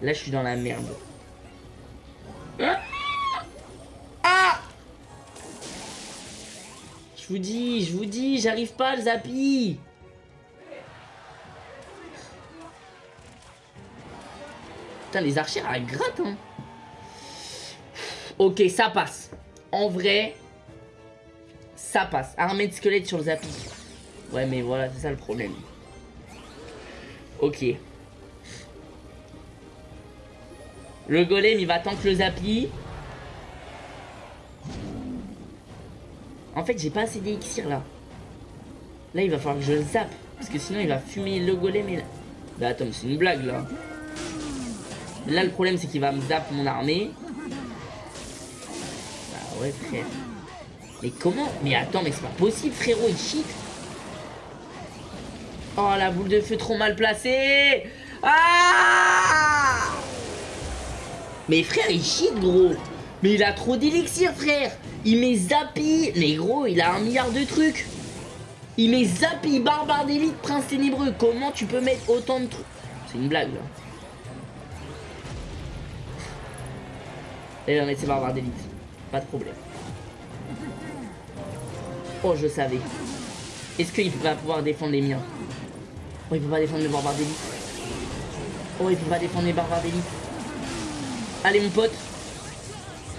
A: Là, je suis dans la merde. Ah Je vous dis, je vous dis, j'arrive pas le zappi Putain, les archers, elles grattent, hein. Ok, ça passe. En vrai, ça passe. Armée de squelettes sur le zapi. Ouais, mais voilà, c'est ça le problème. Ok. Le golem, il va que le zapi. En fait, j'ai pas assez d'élixir, là. Là, il va falloir que je le zappe. Parce que sinon, il va fumer le golem et... Bah, attends, c'est une blague, là. Là, le problème, c'est qu'il va me zap mon armée. Bah ouais, frère. Mais comment? Mais attends, mais c'est pas possible, frérot, il cheat. Oh, la boule de feu trop mal placée Ah Mais frère, il cheat, gros Mais il a trop d'élixir, frère Il met Zappi Mais gros, il a un milliard de trucs Il met Zappi, Barbare d'élite, Prince Ténébreux Comment tu peux mettre autant de trucs C'est une blague, là. Et on essaie barbares d'élite. Pas de problème. Oh, je savais. Est-ce qu'il va pouvoir défendre les miens? Oh, il peut pas défendre les barbares d'élite. Oh, il peut pas défendre les barbares d'élite. Allez, mon pote.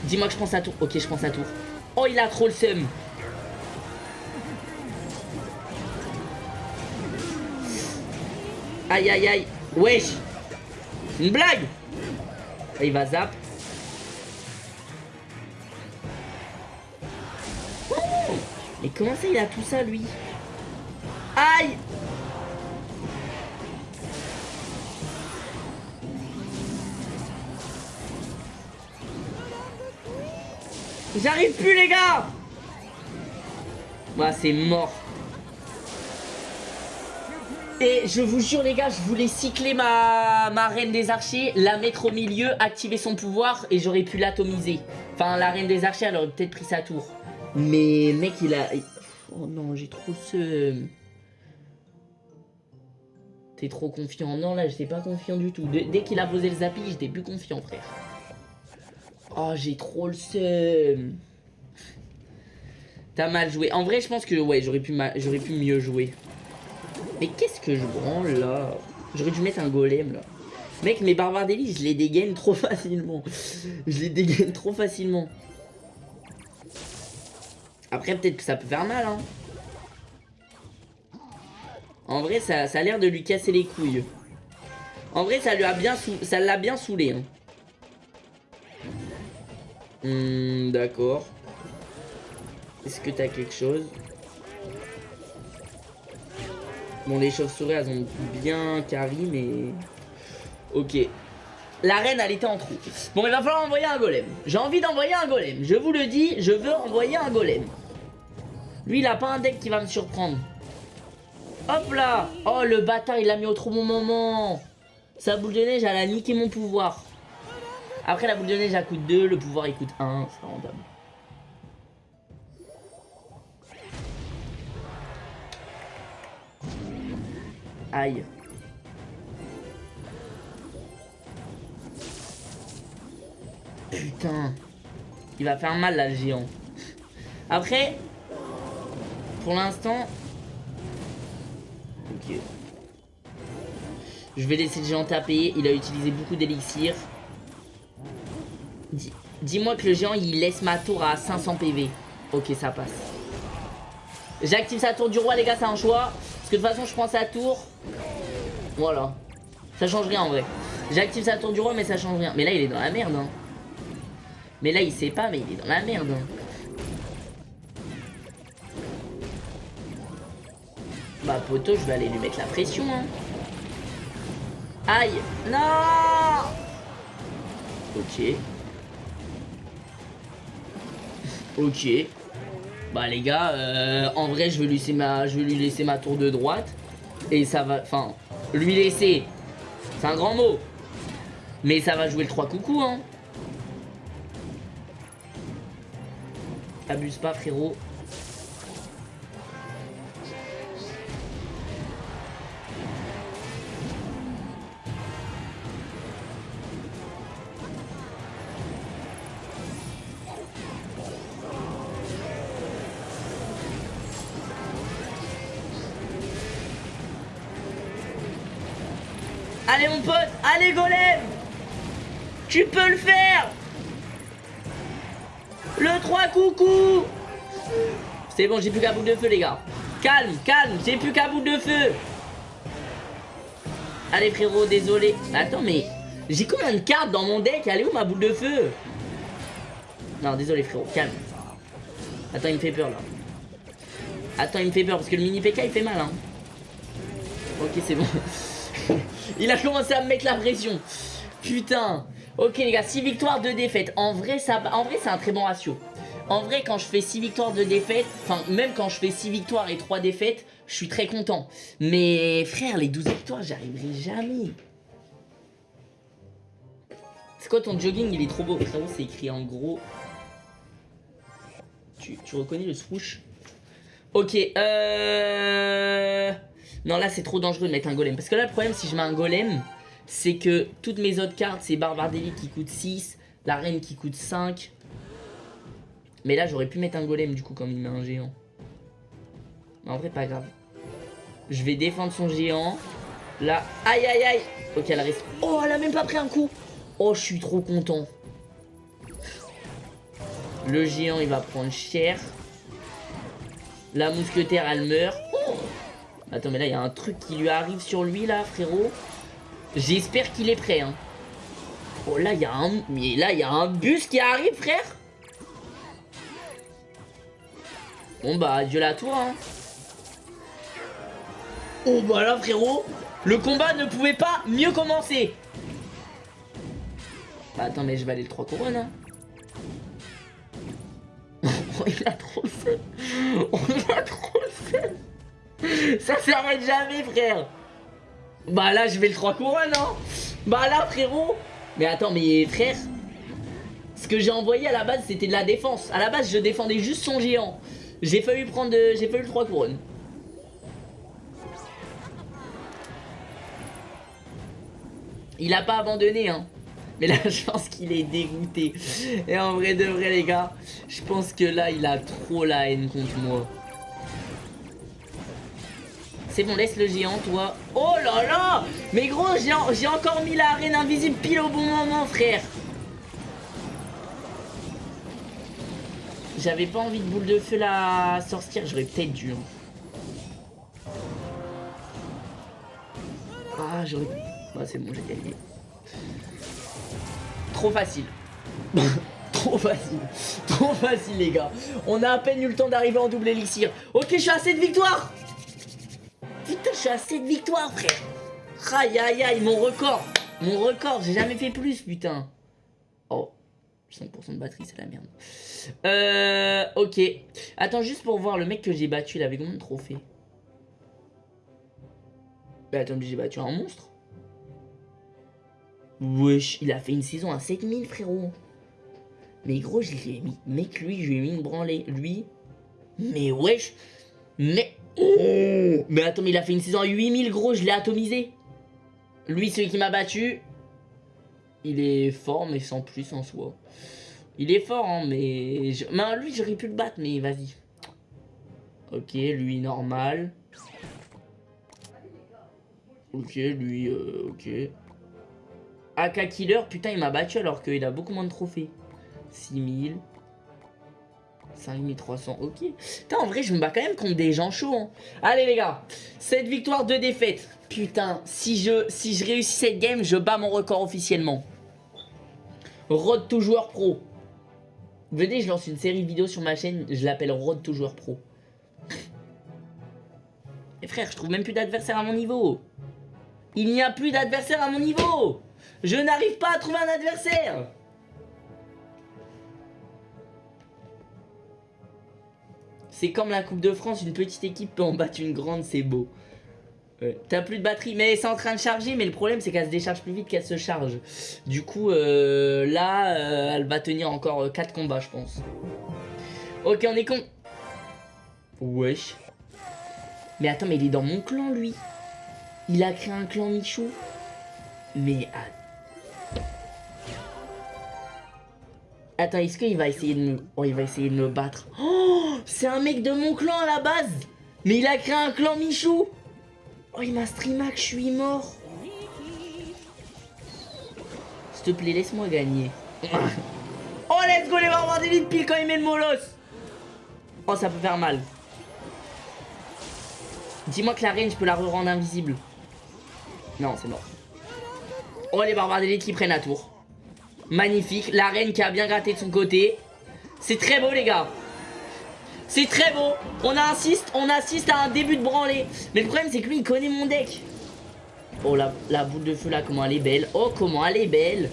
A: Dis-moi que je pense à tour. Ok, je pense à tour. Oh, il a trop le seum. Aïe, aïe, aïe. Wesh. Une blague. il va zap. Mais comment ça il a tout ça lui? Aïe J'arrive plus les gars Bah c'est mort et je vous jure les gars, je voulais cycler ma, ma reine des archers, la mettre au milieu, activer son pouvoir et j'aurais pu l'atomiser. Enfin la reine des archers elle aurait peut-être pris sa tour. Mais mec, il a... Oh non, j'ai trop ce... T'es trop confiant. Non, là, j'étais pas confiant du tout. Dès qu'il a posé le zappy, j'étais plus confiant, frère. Oh, j'ai trop le seum. T'as mal joué. En vrai, je pense que, ouais, j'aurais pu, pu mieux jouer. Mais qu'est-ce que je branle, là? J'aurais dû mettre un golem, là. Mec, mes barbares d'élite, je les dégaine trop facilement. Je les dégaine trop facilement. Après, peut-être que ça peut faire mal, hein. En vrai, ça, a l'air de lui casser les couilles. En vrai, ça lui bien ça l'a bien saoulé. Hein. Hmm, d'accord. Est-ce que t'as quelque chose? Bon, les chauves-souris, elles ont bien carry, mais... Ok. La reine, elle était en trou. Bon, il va falloir envoyer un golem. J'ai envie d'envoyer un golem. Je vous le dis, je veux envoyer un golem. Lui, il a pas un deck qui va me surprendre. Hop là Oh, le bâtard, il l'a mis au trop bon moment Sa boule de neige, elle a niqué mon pouvoir. Après, la boule de neige, elle coûte 2, le pouvoir, il coûte 1. C'est rentable. Aïe. Putain. Il va faire mal là le géant. Après, pour l'instant... Ok. Je vais laisser le géant taper. Il a utilisé beaucoup d'élixir. Dis-moi que le géant il laisse ma tour à 500 PV. Ok, ça passe. J'active sa tour du roi, les gars, c'est un choix. Parce que de toute façon, je prends sa tour. Voilà. Ça change rien en vrai. J'active sa tour du roi, mais ça change rien. Mais là, il est dans la merde. Hein. Mais là, il sait pas, mais il est dans la merde. Bah, poteau, je vais aller lui mettre la pression. Hein. Aïe Non Ok. Ok. Bah les gars, euh, en vrai je vais, lui laisser ma, je vais lui laisser ma tour de droite. Et ça va... Enfin, lui laisser. C'est un grand mot. Mais ça va jouer le 3 coucou hein. Abuse pas frérot. Tu peux le faire Le 3 coucou C'est bon, j'ai plus qu'à bout de feu les gars. Calme, calme, j'ai plus qu'à bout de feu Allez frérot, désolé. Attends mais j'ai combien de cartes dans mon deck? Allez où ma boule de feu? Non, désolé frérot, calme. Attends, il me fait peur là. Attends, il me fait peur parce que le mini PK il fait mal hein. Ok, c'est bon. Il a commencé à me mettre la pression. Putain. Ok les gars, 6 victoires, 2 défaites. En vrai, ça, vrai c'est un très bon ratio. En vrai, quand je fais 6 victoires, 2 défaites, enfin, même quand je fais 6 victoires et 3 défaites, je suis très content. Mais frère, les 12 victoires, j'arriverai jamais. C'est quoi ton jogging? Il est trop beau. Frérot, c'est écrit en gros. Tu, tu reconnais le swoosh? Ok, euh... Non, là, c'est trop dangereux de mettre un golem. Parce que là, le problème, si je mets un golem, c'est que toutes mes autres cartes, c'est Barbare d'élite qui coûte 6, la reine qui coûte 5. Mais là, j'aurais pu mettre un golem, du coup, comme il met un géant. Mais en vrai, pas grave. Je vais défendre son géant. Là, aïe, aïe, aïe. Ok, elle reste... Oh, elle a même pas pris un coup. Oh, je suis trop content. Le géant, il va prendre cher. La mousquetaire, elle meurt. Attends, mais là, il y a un truc qui lui arrive sur lui, là, frérot. J'espère qu'il est prêt, hein. Oh, là, il y a un... Mais là, y a un bus qui arrive, frère. Bon, bah, adieu la tour, hein. Oh, bah là, frérot. Le combat ne pouvait pas mieux commencer. Bah, attends, mais je vais aller le 3 couronnes, hein. oh, il a trop le feu. Il a trop le feu. Ça s'arrête jamais, frère. Bah là, je vais le 3 couronnes, hein. Bah là, frérot. Mais attends, mais frère. Ce que j'ai envoyé à la base, c'était de la défense. À la base, je défendais juste son géant. J'ai failli prendre de... J'ai failli le 3 couronnes. Il a pas abandonné, hein. Mais là, je pense qu'il est dégoûté. Et en vrai de vrai, les gars, je pense que là, il a trop la haine contre moi. C'est bon, laisse le géant, toi. Oh là là Mais gros, j'ai encore mis la reine invisible pile au bon moment, frère. J'avais pas envie de boule de feu la sorcière, j'aurais peut-être dû. Hein. Ah, j'aurais... Bah, c'est bon, j'ai gagné. Trop facile. Trop facile. Trop facile, les gars. On a à peine eu le temps d'arriver en double élixir. Ok, je suis à cette victoire Putain, je suis à 7 victoires, frère. Aïe, aïe, aïe, mon record. Mon record, j'ai jamais fait plus, putain. Oh, 100% de batterie, c'est la merde. Euh, ok. Attends, juste pour voir, le mec que j'ai battu, il avait combien de trophées? Bah attends, j'ai battu un monstre Wesh, il a fait une saison à 7000, frérot. Mais gros, je l'ai mis. Mec, lui, je lui ai mis une branlée. Lui. Mais wesh. Mais. Oh Mais attends, mais il a fait une saison à 8000, gros, je l'ai atomisé. Lui, celui qui m'a battu. Il est fort, mais sans plus en soi. Il est fort, hein, mais... mais lui, j'aurais pu le battre, mais vas-y. Ok, lui, normal. Ok, lui, euh, ok. AK Killer, putain, il m'a battu alors qu'il a beaucoup moins de trophées. 6000. 5300, ok. Putain, en vrai, je me bats quand même contre des gens chauds. Hein. Allez, les gars. Cette victoire, de défaite. Putain, si je, si je réussis cette game, je bats mon record officiellement. Road to joueur pro. Venez, je lance une série de vidéos sur ma chaîne. Je l'appelle Road to joueur pro. Et frère, je trouve même plus d'adversaire à mon niveau. Il n'y a plus d'adversaire à mon niveau. Je n'arrive pas à trouver un adversaire. C'est comme la Coupe de France, une petite équipe peut en battre une grande, c'est beau. T'as plus de batterie, mais c'est en train de charger, mais le problème c'est qu'elle se décharge plus vite qu'elle se charge. Du coup, euh, là, euh, elle va tenir encore 4 euh, combats, je pense. Ok, on est con. Wesh. Mais attends, mais il est dans mon clan, lui. Il a créé un clan Michou. Mais... Attends, est-ce qu'il va essayer de me... Oh, il va essayer de me battre. Oh, c'est un mec de mon clan à la base. Mais il a créé un clan Michou. Oh, il m'a streamac, je suis mort. S'il te plaît, laisse-moi gagner. oh, let's go, les barbares d'élite pile quand il met le molos. Oh, ça peut faire mal. Dis-moi que la reine, je peux la re-rendre invisible. Non, c'est mort. Oh, les barbares d'élite qui prennent la tour. Magnifique. La reine qui a bien gratté de son côté. C'est très beau, les gars. C'est très beau. On assiste, on assiste à un début de branlée. Mais le problème, c'est que lui, il connaît mon deck. Oh, la, la boule de feu, là, comment elle est belle. Oh, comment elle est belle.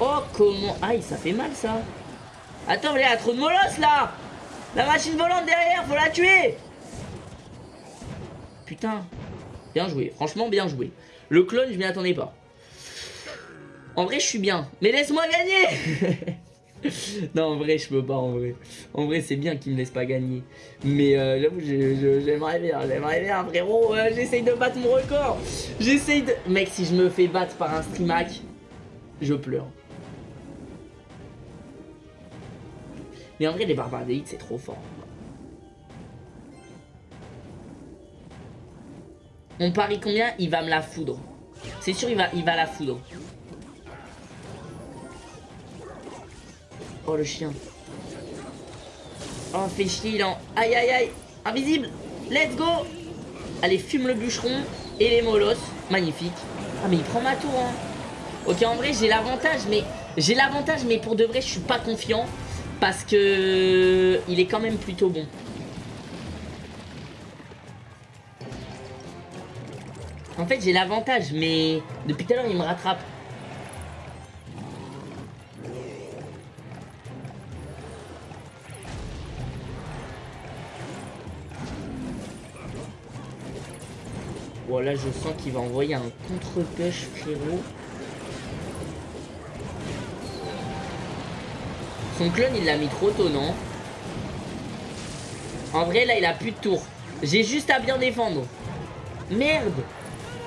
A: Oh, comment... Aïe, ça fait mal, ça. Attends, il y a trop de molosses, là. La machine volante derrière, faut la tuer. Putain. Bien joué. Franchement, bien joué. Le clone, je m'y attendais pas. En vrai, je suis bien. Mais laisse-moi gagner non, en vrai, je peux pas, en vrai. En vrai, c'est bien qu'il me laisse pas gagner. Mais euh, j'avoue, j'aimerais bien, j'aimerais bien, frérot. Euh, j'essaye de battre mon record. J'essaye de... Mec, si je me fais battre par un streamac, je pleure. Mais en vrai, les barbares d'élite, c'est trop fort. On parie combien? Il va me la foudre. C'est sûr, il va, il va la foudre. Oh le chien. Oh fait chier il en... Aïe aïe aïe Invisible Let's go Allez fume le bûcheron et les molosses. Magnifique. Ah mais il prend ma tour hein. Ok en vrai j'ai l'avantage mais... J'ai l'avantage mais pour de vrai je suis pas confiant. Parce que... Il est quand même plutôt bon. En fait j'ai l'avantage mais... Depuis tout à l'heure il me rattrape. Voilà, je sens qu'il va envoyer un contre-push, frérot. Son clone, il l'a mis trop tôt, non? En vrai, là, il a plus de tour. J'ai juste à bien défendre. Merde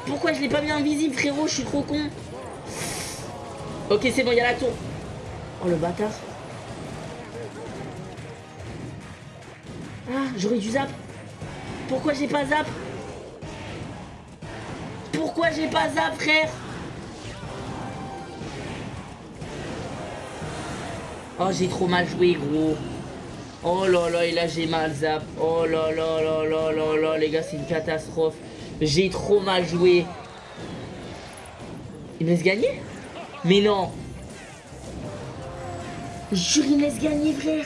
A: Pourquoi je l'ai pas mis invisible, frérot? Je suis trop con. Ok, c'est bon, il y a la tour. Oh, le bâtard. Ah, j'aurais dû zap. Pourquoi j'ai pas zap? Pourquoi j'ai pas zap, frère Oh, j'ai trop mal joué, gros. Oh là là, et là j'ai mal zap. Oh là là là là là là, les gars, c'est une catastrophe. J'ai trop mal joué. Il me laisse gagner? Mais non. Jure, il me laisse gagner, frère.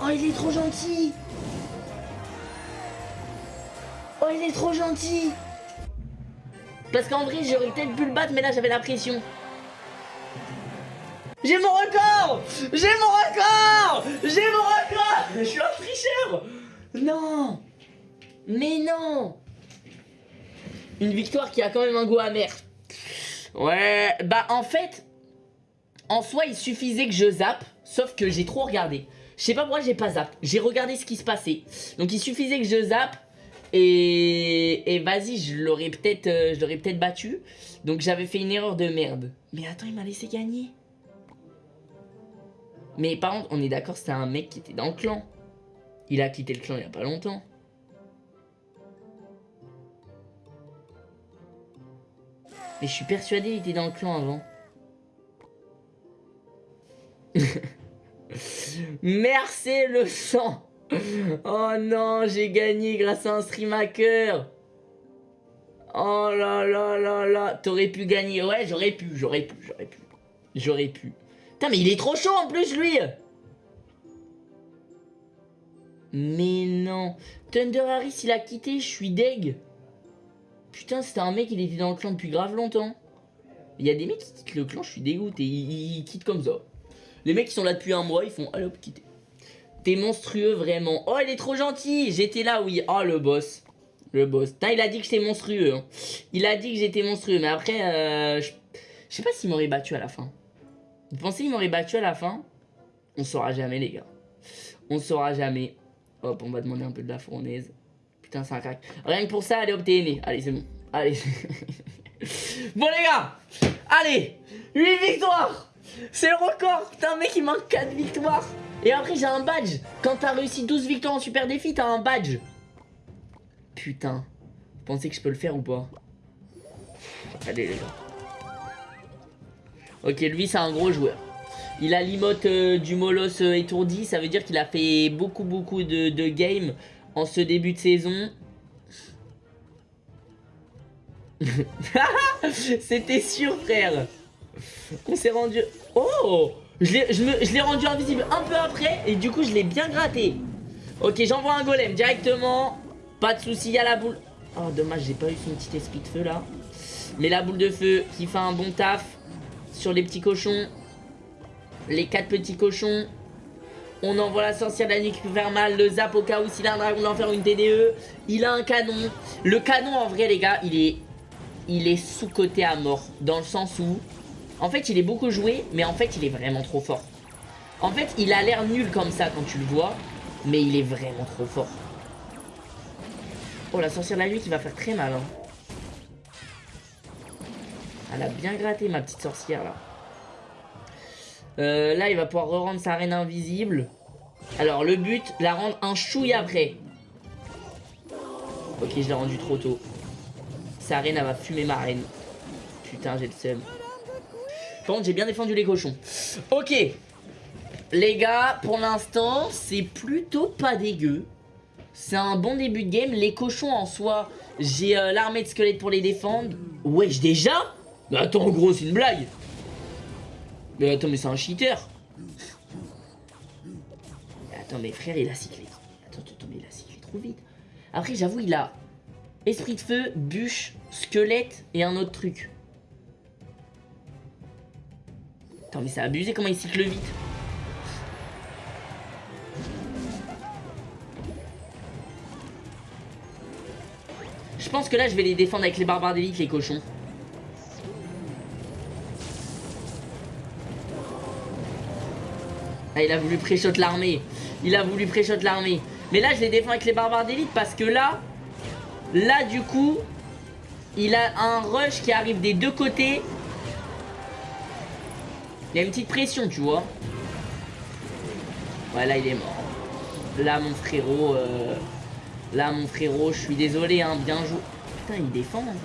A: Oh, il est trop gentil. Oh, il est trop gentil Parce qu'en vrai, j'aurais peut-être pu le battre, mais là, j'avais la pression. J'ai mon record J'ai mon record J'ai mon record Je suis un tricheur Non Mais non Une victoire qui a quand même un goût amer. Ouais, bah en fait, en soi, il suffisait que je zappe, sauf que j'ai trop regardé. Je sais pas pourquoi j'ai pas zappé. J'ai regardé ce qui se passait. Donc il suffisait que je zappe et, vas-y, je l'aurais peut-être euh, je l'aurais peut-être battu. Donc j'avais fait une erreur de merde. Mais attends, il m'a laissé gagner. Mais par contre, on est d'accord, c'était un mec qui était dans le clan. Il a quitté le clan il y a pas longtemps. Mais je suis persuadé qu'il était dans le clan avant. Merci le sang Oh non, j'ai gagné grâce à un stream hacker Oh là là là là T'aurais pu gagner. Ouais, j'aurais pu, j'aurais pu, j'aurais pu. J'aurais pu. Putain, mais il est trop chaud en plus, lui Mais non. Thunder Harris, il a quitté, je suis deg. Putain, c'était un mec, il était dans le clan depuis grave longtemps. Il y a des mecs qui quittent le clan, je suis dégoûté. Ils, ils quittent comme ça. Les mecs qui sont là depuis un mois, ils font allez hop. T'es monstrueux vraiment. Oh, il est trop gentil. J'étais là, oui. Oh, le boss. Le boss. Putain, il a dit que j'étais monstrueux. Hein. Il a dit que j'étais monstrueux. Mais après, euh, je... sais pas s'il m'aurait battu à la fin. Vous pensez qu'il m'aurait battu à la fin? On saura jamais, les gars. On saura jamais. Hop, on va demander un peu de la fournaise. Putain, c'est un crack. Rien que pour ça, allez, hop, t'es. Allez, c'est bon. Allez. bon, les gars. Allez. 8 victoires. C'est le record. Putain, mec, il manque 4 victoires. Et après, j'ai un badge. Quand t'as réussi 12 victoires en super défi, t'as un badge. Putain. Vous pensez que je peux le faire ou pas? Allez, les gars. Ok, lui, c'est un gros joueur. Il a l'imote euh, du Molos euh, étourdi. Ça veut dire qu'il a fait beaucoup, beaucoup de, de games en ce début de saison. C'était sûr, frère. On s'est rendu... Oh Je l'ai rendu invisible un peu après et du coup, je l'ai bien gratté. Ok, j'envoie un golem directement. Pas de soucis, il y a la boule. Oh, dommage, j'ai pas eu son petit esprit de feu là. Mais la boule de feu qui fait un bon taf sur les petits cochons. Les quatre petits cochons. On envoie la sorcière de la nuit qui peut faire mal. Le zap au cas où s'il a un dragon d'enfer ou une TDE. Il a un canon. Le canon, en vrai, les gars, il est, il est sous-côté à mort. Dans le sens où, en fait, il est beaucoup joué, mais en fait, il est vraiment trop fort. En fait, il a l'air nul comme ça quand tu le vois, mais il est vraiment trop fort. Oh, la sorcière de la nuit qui va faire très mal. Hein. Elle a bien gratté, ma petite sorcière, là. Euh, là, il va pouvoir re-rendre sa reine invisible. Alors, le but, la rendre un chouille après. Ok, je l'ai rendu trop tôt. Sa reine, elle va fumer ma reine. Putain, j'ai le seum. J'ai bien défendu les cochons. Ok. Les gars, pour l'instant, c'est plutôt pas dégueu. C'est un bon début de game. Les cochons en soi, j'ai euh, l'armée de squelettes pour les défendre. Wesh, déjà? Mais attends, gros, c'est une blague. Mais attends, mais c'est un cheater. Attends, mais frère, il a cyclé. Attends, attends, mais il a cyclé trop vite. Après, j'avoue, il a esprit de feu, bûche, squelette et un autre truc. Mais c'est abusé comment il cycle vite. Je pense que là, je vais les défendre avec les barbares d'élite, les cochons. Ah, il a voulu pré-shot l'armée. Il a voulu pré-shot l'armée. Mais là, je les défends avec les barbares d'élite parce que là, là, du coup, il a un rush qui arrive des deux côtés. Il y a une petite pression, tu vois. Ouais, là, il est mort. Là, mon frérot... Euh, là, mon frérot, je suis désolé, hein, bien joué. Putain, il défend. Hein.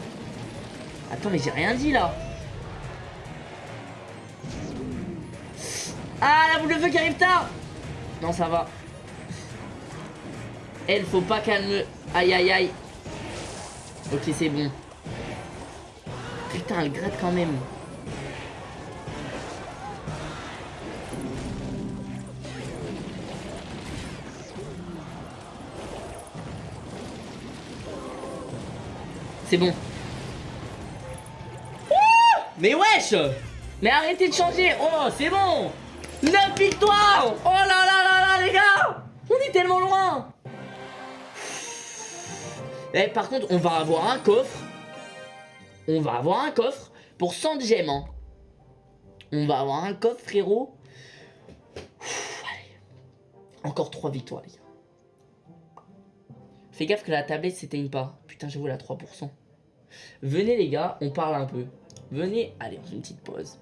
A: Attends, mais j'ai rien dit, là. Ah, la boule de feu qui arrive tard Non, ça va. Elle, faut pas calmer. Aïe, aïe, aïe. Ok, c'est bon. Putain, elle gratte quand même. C'est bon. Mais wesh Mais arrêtez de changer Oh, c'est bon 9 victoires Oh là là là là, les gars On est tellement loin Eh, par contre, on va avoir un coffre. On va avoir un coffre pour 100 gemmes. Hein. On va avoir un coffre, frérot. Encore 3 victoires, les gars. Fais gaffe que la tablette s'éteigne pas. Putain, j'avoue, la 3%. Venez, les gars, on parle un peu. Venez, allez, on fait une petite pause.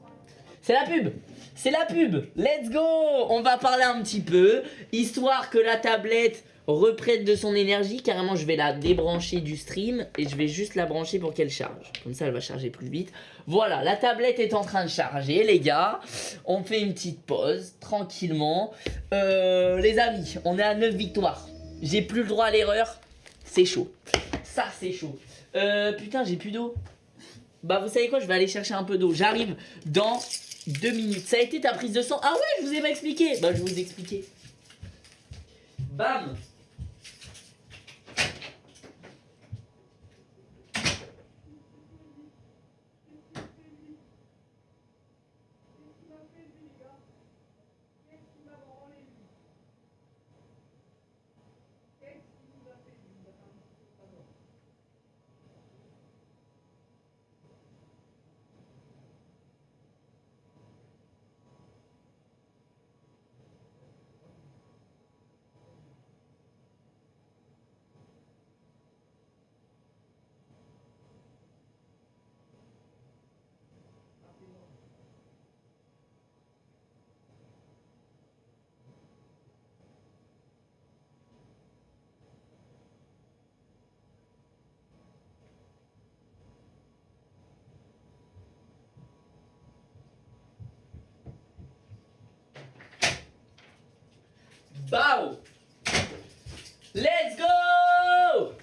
A: C'est la pub C'est la pub Let's go On va parler un petit peu, histoire que la tablette reprenne de son énergie. Carrément, je vais la débrancher du stream et je vais juste la brancher pour qu'elle charge. Comme ça, elle va charger plus vite. Voilà, la tablette est en train de charger, les gars. On fait une petite pause, tranquillement. Euh, les amis, on est à 9 victoires. J'ai plus le droit à l'erreur. C'est chaud. Ça, c'est chaud. Euh, putain, j'ai plus d'eau. Bah, vous savez quoi Je vais aller chercher un peu d'eau. J'arrive dans deux minutes. Ça a été ta prise de sang Ah ouais, je vous ai pas expliqué. Bah, je vais vous expliquer. Bam Bao Let's go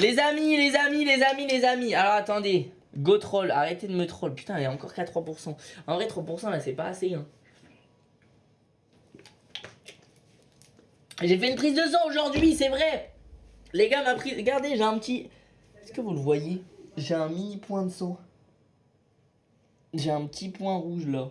A: Les amis, les amis, les amis, les amis. Alors attendez. Go troll, arrêtez de me troll. Putain, il y a encore qu'à 3%. En vrai, 3% là, c'est pas assez. Hein. J'ai fait une prise de sang aujourd'hui, c'est vrai. Les gars, m'a pris. Regardez, j'ai un petit. Est-ce que vous le voyez? J'ai un mini point de sang. J'ai un petit point rouge là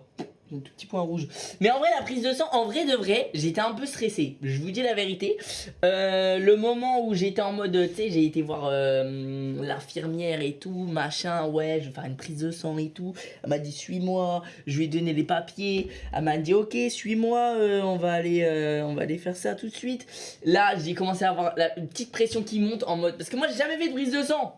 A: un tout petit point rouge. Mais en vrai, la prise de sang, en vrai de vrai, j'étais un peu stressé. Je vous dis la vérité. Euh, le moment où j'étais en mode, tu sais, j'ai été voir euh, l'infirmière et tout, machin, ouais, je vais faire une prise de sang et tout. Elle m'a dit, suis-moi. Je lui ai donné les papiers. Elle m'a dit, ok, suis-moi, euh, on, va aller, on va aller faire ça tout de suite. Là, j'ai commencé à avoir la, petite pression qui monte en mode. Parce que moi, j'ai jamais fait de prise de sang.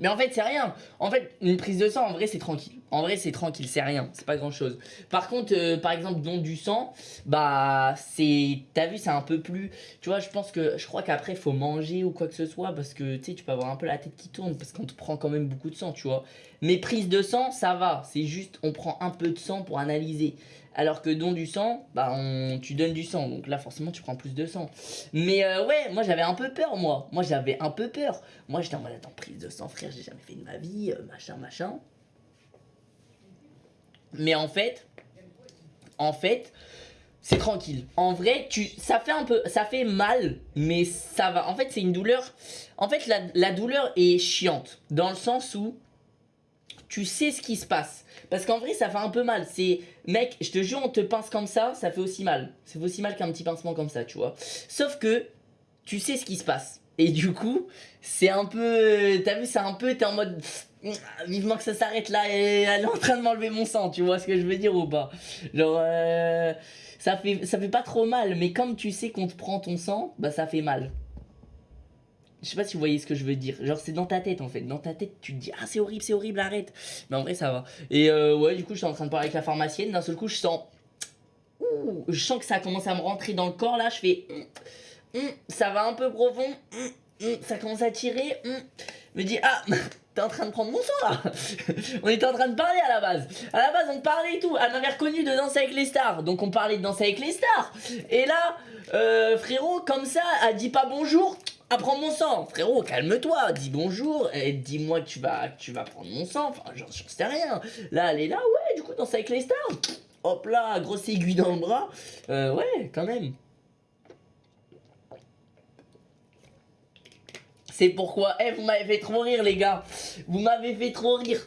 A: Mais en fait, c'est rien. En fait, une prise de sang, en vrai, c'est tranquille. En vrai, c'est tranquille, c'est rien. C'est pas grand chose. Par contre, euh, par exemple, don du sang, bah, c'est. T'as vu, c'est un peu plus. Tu vois, je pense que. Je crois qu'après, faut manger ou quoi que ce soit. Parce que, tu sais, tu peux avoir un peu la tête qui tourne. Parce qu'on te prend quand même beaucoup de sang, tu vois. Mais prise de sang, ça va. C'est juste, on prend un peu de sang pour analyser. Alors que don du sang, bah on, tu donnes du sang, donc là forcément tu prends plus de sang. Mais euh, ouais, moi j'avais un peu peur moi, moi j'avais un peu peur. Moi j'étais en mode attends prise de sang frère, j'ai jamais fait de ma vie, euh, machin machin. Mais en fait, en fait, c'est tranquille. En vrai, tu, ça fait un peu, ça fait mal, mais ça va. En fait, c'est une douleur. En fait, la, douleur est chiante dans le sens où tu sais ce qui se passe. Parce qu'en vrai, ça fait un peu mal. C'est, mec, je te jure, on te pince comme ça, ça fait aussi mal. Ça fait aussi mal qu'un petit pincement comme ça, tu vois. Sauf que, tu sais ce qui se passe. Et du coup, c'est un peu, t'as vu, c'est un peu, t'es en mode, vivement que ça s'arrête là, et elle est en train de m'enlever mon sang, tu vois ce que je veux dire ou pas? Genre, euh, ça, fait, ça fait pas trop mal, mais comme tu sais qu'on te prend ton sang, bah ça fait mal. Je sais pas si vous voyez ce que je veux dire. Genre, c'est dans ta tête en fait. Dans ta tête, tu te dis Ah, c'est horrible, c'est horrible, arrête. Mais en vrai, ça va. Et euh, ouais, du coup, je suis en train de parler avec la pharmacienne. D'un seul coup, je sens. Ouh, je sens que ça commence à me rentrer dans le corps là. Je fais. Hum, hum, ça va un peu profond. Hum, ça commence à tirer. Me dis Ah, t'es en train de prendre mon sang là On était en train de parler à la base. À la base, on parlait et tout. Elle m'avait reconnu de danser avec les stars. Donc, on parlait de danser avec les stars. Et là, euh, frérot, comme ça, elle dit pas bonjour prends mon sang. Frérot, calme-toi, dis bonjour et dis-moi que tu vas, tu vas prendre mon sang. Enfin, j'en sais rien. Là, elle est là, ouais, du coup, danse avec les stars. Hop là, grosse aiguille dans le bras. Euh, ouais, quand même. C'est pourquoi, eh, vous m'avez fait trop rire, les gars. Vous m'avez fait trop rire.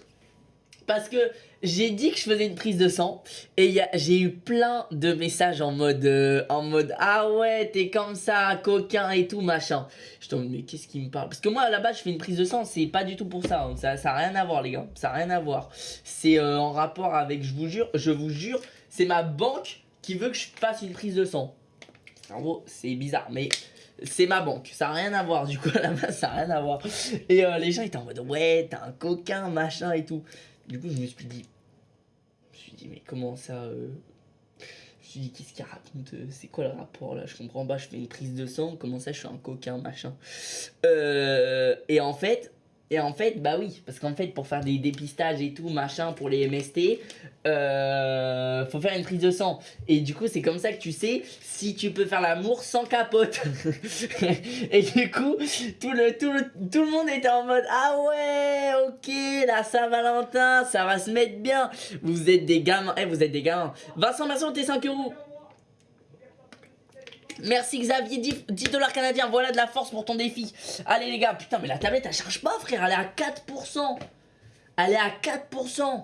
A: parce que j'ai dit que je faisais une prise de sang et j'ai eu plein de messages en mode euh, en mode ah ouais t'es comme ça coquin et tout machin. Je te mais qu'est-ce qui me parle? Parce que moi là-bas je fais une prise de sang c'est pas du tout pour ça hein. ça ça rien à voir les gars ça a rien à voir c'est euh, en rapport avec je vous jure je vous jure c'est ma banque qui veut que je fasse une prise de sang. En gros c'est bizarre mais c'est ma banque, ça a rien à voir du coup là-bas, ça a rien à voir. Et euh, les gens étaient en mode ouais, t'es un coquin, machin et tout. Du coup, je me suis dit, je me suis dit, mais comment ça euh, Je me suis dit, qu'est-ce qu'il raconte euh, C'est quoi le rapport là? Je comprends pas, je fais une prise de sang, comment ça je suis un coquin, machin? Et en fait, et en fait, bah oui, parce qu'en fait, pour faire des dépistages et tout, machin, pour les MST, euh, faut faire une prise de sang. Et du coup, c'est comme ça que tu sais si tu peux faire l'amour sans capote. et du coup, tout le, tout, tout le monde était en mode Ah ouais, ok, la Saint-Valentin, ça va se mettre bien. Vous êtes des gamins. Eh, vous êtes des gamins. Vincent Masson, t'es 5 euros. Merci Xavier, 10, 10 dollars canadiens, voilà de la force pour ton défi. Allez les gars, putain mais la tablette elle charge pas frère, elle est à 4%. Elle est à 4%.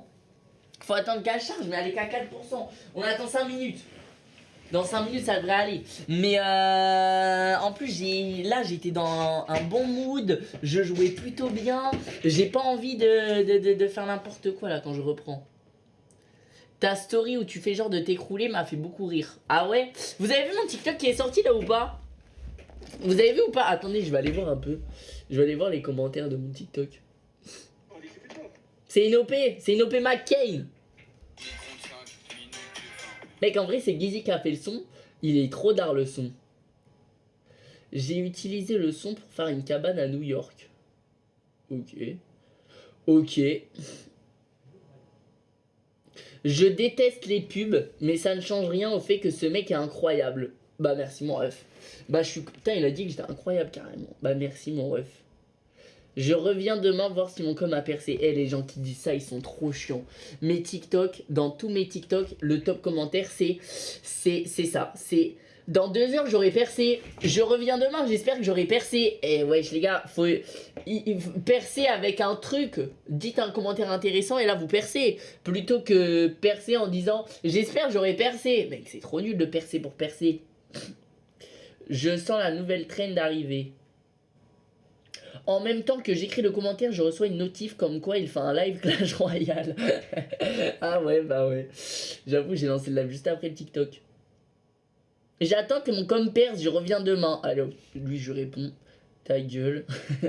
A: Faut attendre qu'elle charge, mais elle est qu'à 4%. On attend 5 minutes. Dans 5 minutes ça devrait aller. Mais euh, en plus là j'étais dans un bon mood, je jouais plutôt bien. J'ai pas envie de faire n'importe quoi là quand je reprends. Ta story où tu fais genre de t'écrouler m'a fait beaucoup rire. Ah ouais? Vous avez vu mon TikTok qui est sorti là ou pas? Vous avez vu ou pas? Attendez, je vais aller voir un peu. Je vais aller voir les commentaires de mon TikTok. C'est une OP, c'est une OP McCain. Mec, en vrai, c'est Gizzy qui a fait le son. Il est trop d'art le son. J'ai utilisé le son pour faire une cabane à New York. Ok. Ok. Je déteste les pubs, mais ça ne change rien au fait que ce mec est incroyable. Bah merci mon ref. Bah je suis... Putain, il a dit que j'étais incroyable carrément. Bah merci mon ref. Je reviens demain voir si mon com a percé. Eh les gens qui disent ça, ils sont trop chiants. Mes TikTok, dans tous mes TikTok, le top commentaire c'est... C'est c'est ça. C'est... Dans deux heures j'aurai percé. Je reviens demain, j'espère que j'aurai percé. Eh wesh les gars, faut... percer avec un truc. Dites un commentaire intéressant et là vous percez. Plutôt que percer en disant j'espère j'aurai percé. Mec, c'est trop nul de percer pour percer. Je sens la nouvelle traîne d'arriver. En même temps que j'écris le commentaire, je reçois une notif comme quoi il fait un live Clash Royale. ah ouais, bah ouais. J'avoue, j'ai lancé le live juste après le TikTok. J'attends que mon com perce, je reviens demain. Allô, lui je réponds. Ta gueule.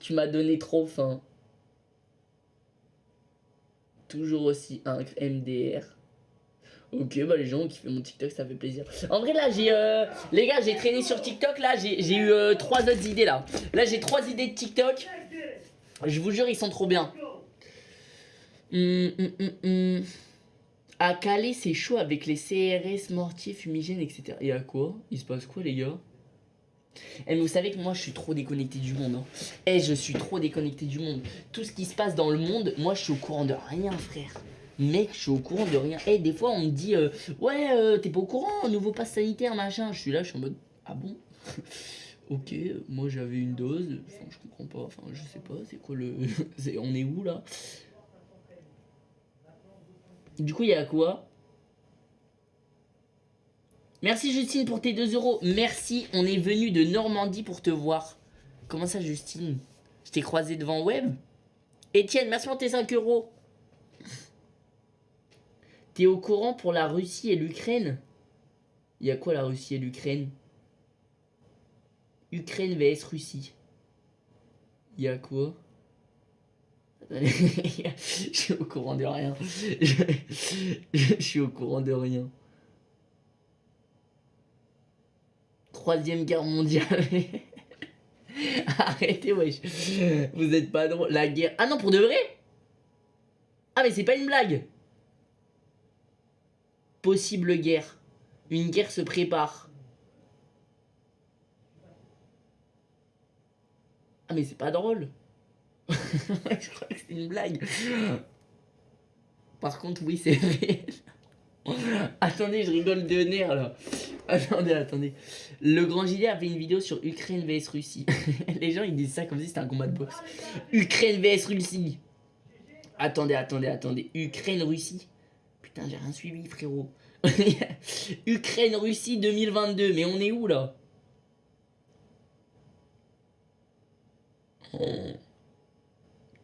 A: Tu m'as donné trop faim. Toujours aussi un MDR. Ok, bah les gens qui font mon TikTok, ça fait plaisir. En vrai, là, j'ai. euh, Les gars, j'ai traîné sur TikTok. Là, j'ai eu euh, trois autres idées là. Là, j'ai trois idées de TikTok. Je vous jure, ils sont trop bien. Hum, hum, hum. À Calais, c'est chaud avec les CRS, mortiers, fumigènes, etc. Et à quoi Il se passe quoi, les gars Eh, mais vous savez que moi, je suis trop déconnecté du monde. Hein. Eh, je suis trop déconnecté du monde. Tout ce qui se passe dans le monde, moi, je suis au courant de rien, frère. Mec, je suis au courant de rien. Eh, des fois, on me dit, euh, ouais, euh, t'es pas au courant, nouveau pass sanitaire, machin. Je suis là, je suis en mode, ah bon Ok, moi j'avais une dose, enfin je comprends pas, enfin je sais pas, c'est quoi le... on est où là? Du coup il y a quoi Merci Justine pour tes 2 euros, merci, on est venu de Normandie pour te voir. Comment ça Justine Je t'ai croisé devant Web Etienne, merci pour tes 5 euros. T'es au courant pour la Russie et l'Ukraine Il y a quoi la Russie et l'Ukraine Ukraine vs Russie. Il y a quoi Je suis au courant de rien. Je, suis au courant de rien. Troisième guerre mondiale. Arrêtez, wesh. Vous êtes pas drôle. La guerre. Ah non, pour de vrai? Ah, mais c'est pas une blague. Possible guerre. Une guerre se prépare. Ah mais c'est pas drôle. je crois que c'est une blague. Par contre oui c'est réel. Attendez je rigole de nerfs là. Attendez, attendez. Le grand gilet a fait une vidéo sur Ukraine vs Russie. Les gens ils disent ça comme si c'était un combat de boxe. Ukraine vs Russie. Attendez, attendez, attendez. Ukraine-Russie. Putain, j'ai rien suivi, frérot. Ukraine-Russie 2022. Mais on est où là? Oh.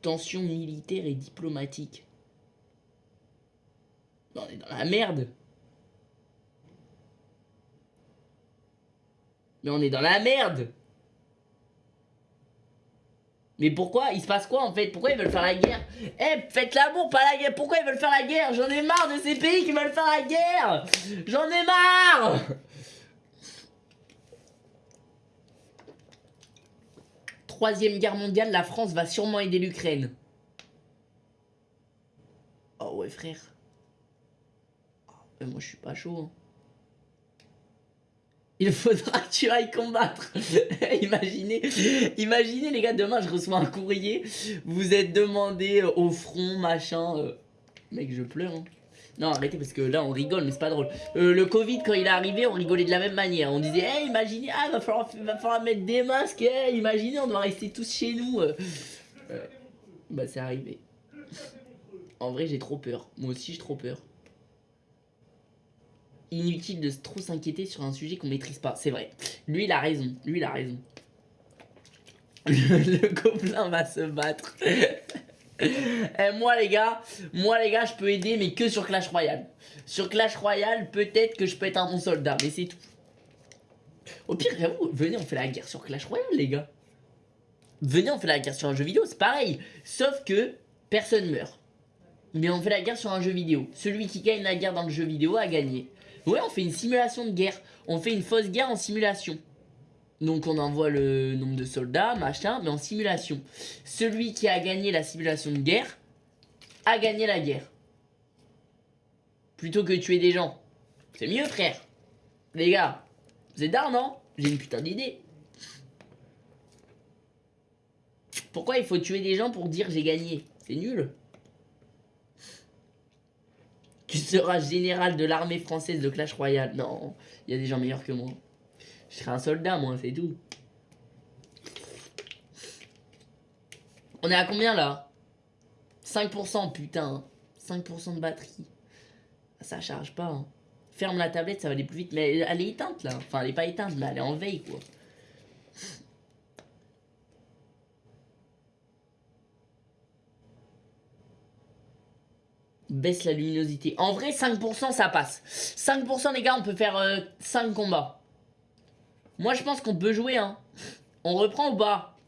A: Tension militaire et diplomatique. On est dans la merde. Mais on est dans la merde. Mais pourquoi? Il se passe quoi en fait? Pourquoi ils veulent faire la guerre? Eh, faites l'amour, pas la guerre. Pourquoi ils veulent faire la guerre? J'en ai marre de ces pays qui veulent faire la guerre. J'en ai marre Troisième guerre mondiale, la France va sûrement aider l'Ukraine. Oh ouais frère. Moi je suis pas chaud. Hein. Il faudra que tu ailles combattre. imaginez, imaginez les gars, demain je reçois un courrier. Vous êtes demandé euh, au front, machin. Euh. Mec, je pleure. Hein. Non, arrêtez parce que là on rigole, mais c'est pas drôle. Euh, le Covid, quand il est arrivé, on rigolait de la même manière. On disait, hey, imaginez, ah, va falloir, va falloir mettre des masques. Hey, imaginez, on doit rester tous chez nous. bah, c'est arrivé. En vrai, j'ai trop peur. Moi aussi, j'ai trop peur inutile de trop s'inquiéter sur un sujet qu'on maîtrise pas. C'est vrai. Lui, il a raison. Lui, il a raison. Le, gobelin va se battre. Et eh, moi les gars, moi les gars, je peux aider mais que sur Clash Royale. Sur Clash Royale, peut-être que je peux être un bon soldat, mais c'est tout. Au pire, vous, venez, on fait la guerre sur Clash Royale les gars. Venez, on fait la guerre sur un jeu vidéo, c'est pareil. Sauf que personne meurt. Mais on fait la guerre sur un jeu vidéo. Celui qui gagne la guerre dans le jeu vidéo a gagné. Ouais, on fait une simulation de guerre. On fait une fausse guerre en simulation. Donc on envoie le nombre de soldats, machin, mais en simulation. Celui qui a gagné la simulation de guerre a gagné la guerre. Plutôt que tuer des gens. C'est mieux, frère. Les gars, vous êtes d'art, non J'ai une putain d'idée. Pourquoi il faut tuer des gens pour dire j'ai gagné? C'est nul. Tu seras général de l'armée française de Clash Royale. Non, il y a des gens meilleurs que moi. Je serai un soldat, moi, c'est tout. On est à combien, là? 5%, putain. 5% de batterie. Ça charge pas. Hein. Ferme la tablette, ça va aller plus vite. Mais elle est éteinte, là. Enfin, elle est pas éteinte, mais elle est en veille, quoi. baisse la luminosité. En vrai, 5% ça passe. 5% les gars, on peut faire 5 euh, combats. Moi, je pense qu'on peut jouer. Hein. On reprend ou pas?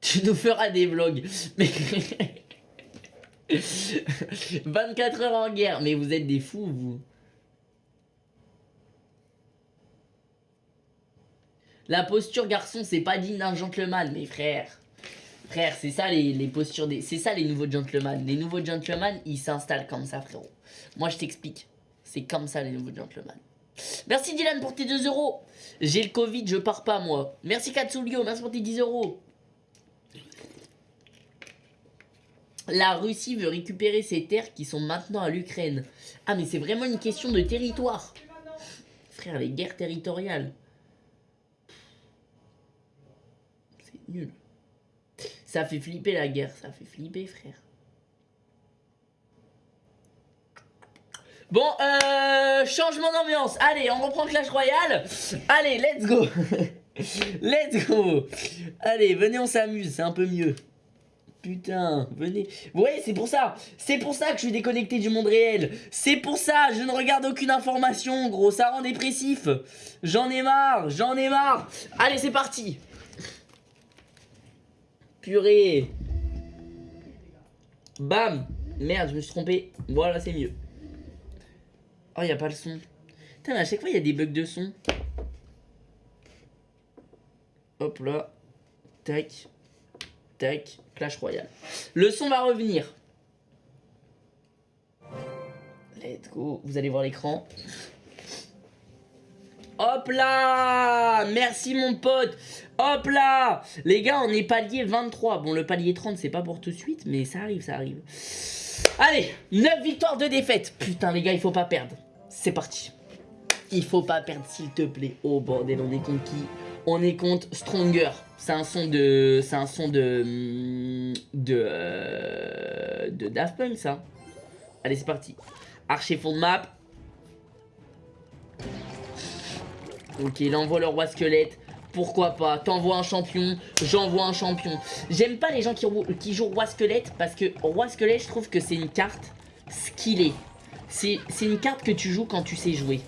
A: Tu nous feras des vlogs. Mais... 24 heures en guerre. Mais vous êtes des fous, vous. La posture, garçon, c'est pas digne d'un gentleman, mes frères. Frère, c'est ça les, postures des... C'est ça les nouveaux gentlemen. Les nouveaux gentlemen, ils s'installent comme ça, frérot. Moi, je t'explique. C'est comme ça les nouveaux gentlemen. Merci Dylan pour tes 2 euros. J'ai le Covid, je pars pas moi. Merci Katsulio, merci pour tes 10 euros. La Russie veut récupérer ses terres qui sont maintenant à l'Ukraine. Ah mais c'est vraiment une question de territoire. Frère, les guerres territoriales. C'est nul. Ça fait flipper la guerre, ça fait flipper frère. Bon, euh, changement d'ambiance. Allez, on reprend Clash Royale. Allez, let's go. let's go. Allez, venez, on s'amuse, c'est un peu mieux. Putain, venez. Vous c'est pour ça. C'est pour ça que je suis déconnecté du monde réel. C'est pour ça, je ne regarde aucune information, gros. Ça rend dépressif. J'en ai marre, j'en ai marre. Allez, c'est parti. Purée Bam Merde, je me suis trompé. Voilà, c'est mieux. Oh, il a pas le son. Putain, à chaque fois, il y a des bugs de son. Hop là. Tac. Tac. Clash Royale. Le son va revenir. Let's go. Vous allez voir l'écran. Hop là Merci mon pote Hop là Les gars, on est palier 23. Bon, le palier 30, c'est pas pour tout de suite, mais ça arrive, ça arrive. Allez 9 victoires, de défaites Putain, les gars, il faut pas perdre. C'est parti. Il faut pas perdre, s'il te plaît. Oh, bordel, on est contre qui On est contre Stronger. C'est un son de... C'est un son de... Hmm, de... Euh, de Daft Punk, ça. Allez, c'est parti. Archer fond map. Ok, il envoie le roi squelette. Pourquoi pas? T'envoies un champion, j'envoie un champion. J'aime pas les gens qui, qui, jouent roi squelette parce que roi squelette, je trouve que c'est une carte skillée. C'est une carte que tu joues quand tu sais jouer.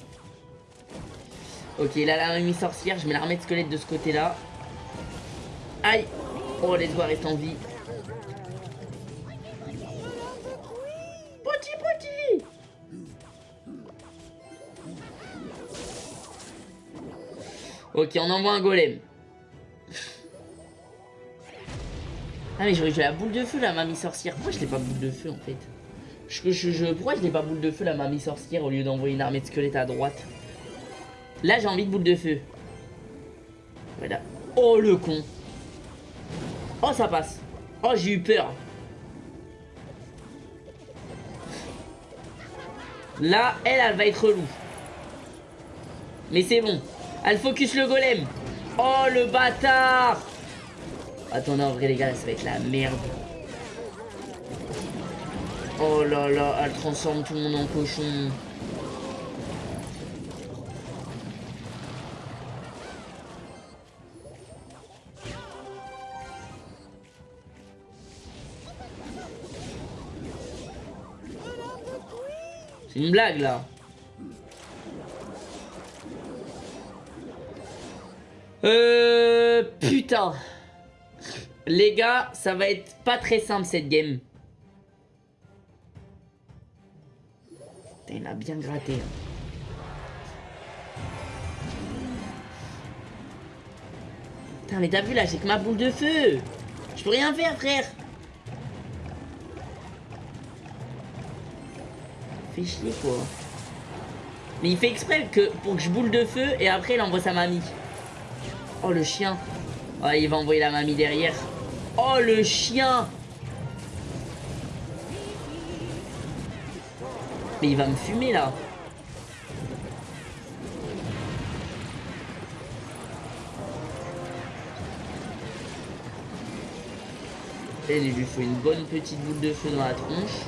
A: Ok, là, la remise sorcière, je mets l'armée de squelette de ce côté-là. Aïe Oh, les doigts restent en vie. Petit, petit Ok, on envoie un golem. Ah mais j'aurais joué la boule de feu la mamie sorcière. Pourquoi je l'ai pas boule de feu en fait? Pourquoi je n'ai pas boule de feu la mamie sorcière au lieu d'envoyer une armée de squelettes à droite Là j'ai envie de boule de feu. Oh le con. Oh ça passe. Oh j'ai eu peur. Là, elle, elle va être relou. Mais c'est bon. Elle focus le golem. Oh, le bâtard Attendez, en vrai, les gars, ça va être la merde. Oh là là, elle transforme tout le monde en cochon. C'est une blague là. Euh... Putain. Les gars, ça va être pas très simple cette game. Il a bien gratté. Hein. Putain, mais t'as vu là, j'ai que ma boule de feu. Je peux rien faire, frère. Fait chier, quoi. Mais il fait exprès que pour que je boule de feu et après il envoie sa mamie. Oh le chien. Oh, il va envoyer la mamie derrière. Oh le chien. Mais il va me fumer là. Et il lui faut une bonne petite boule de feu dans la tronche.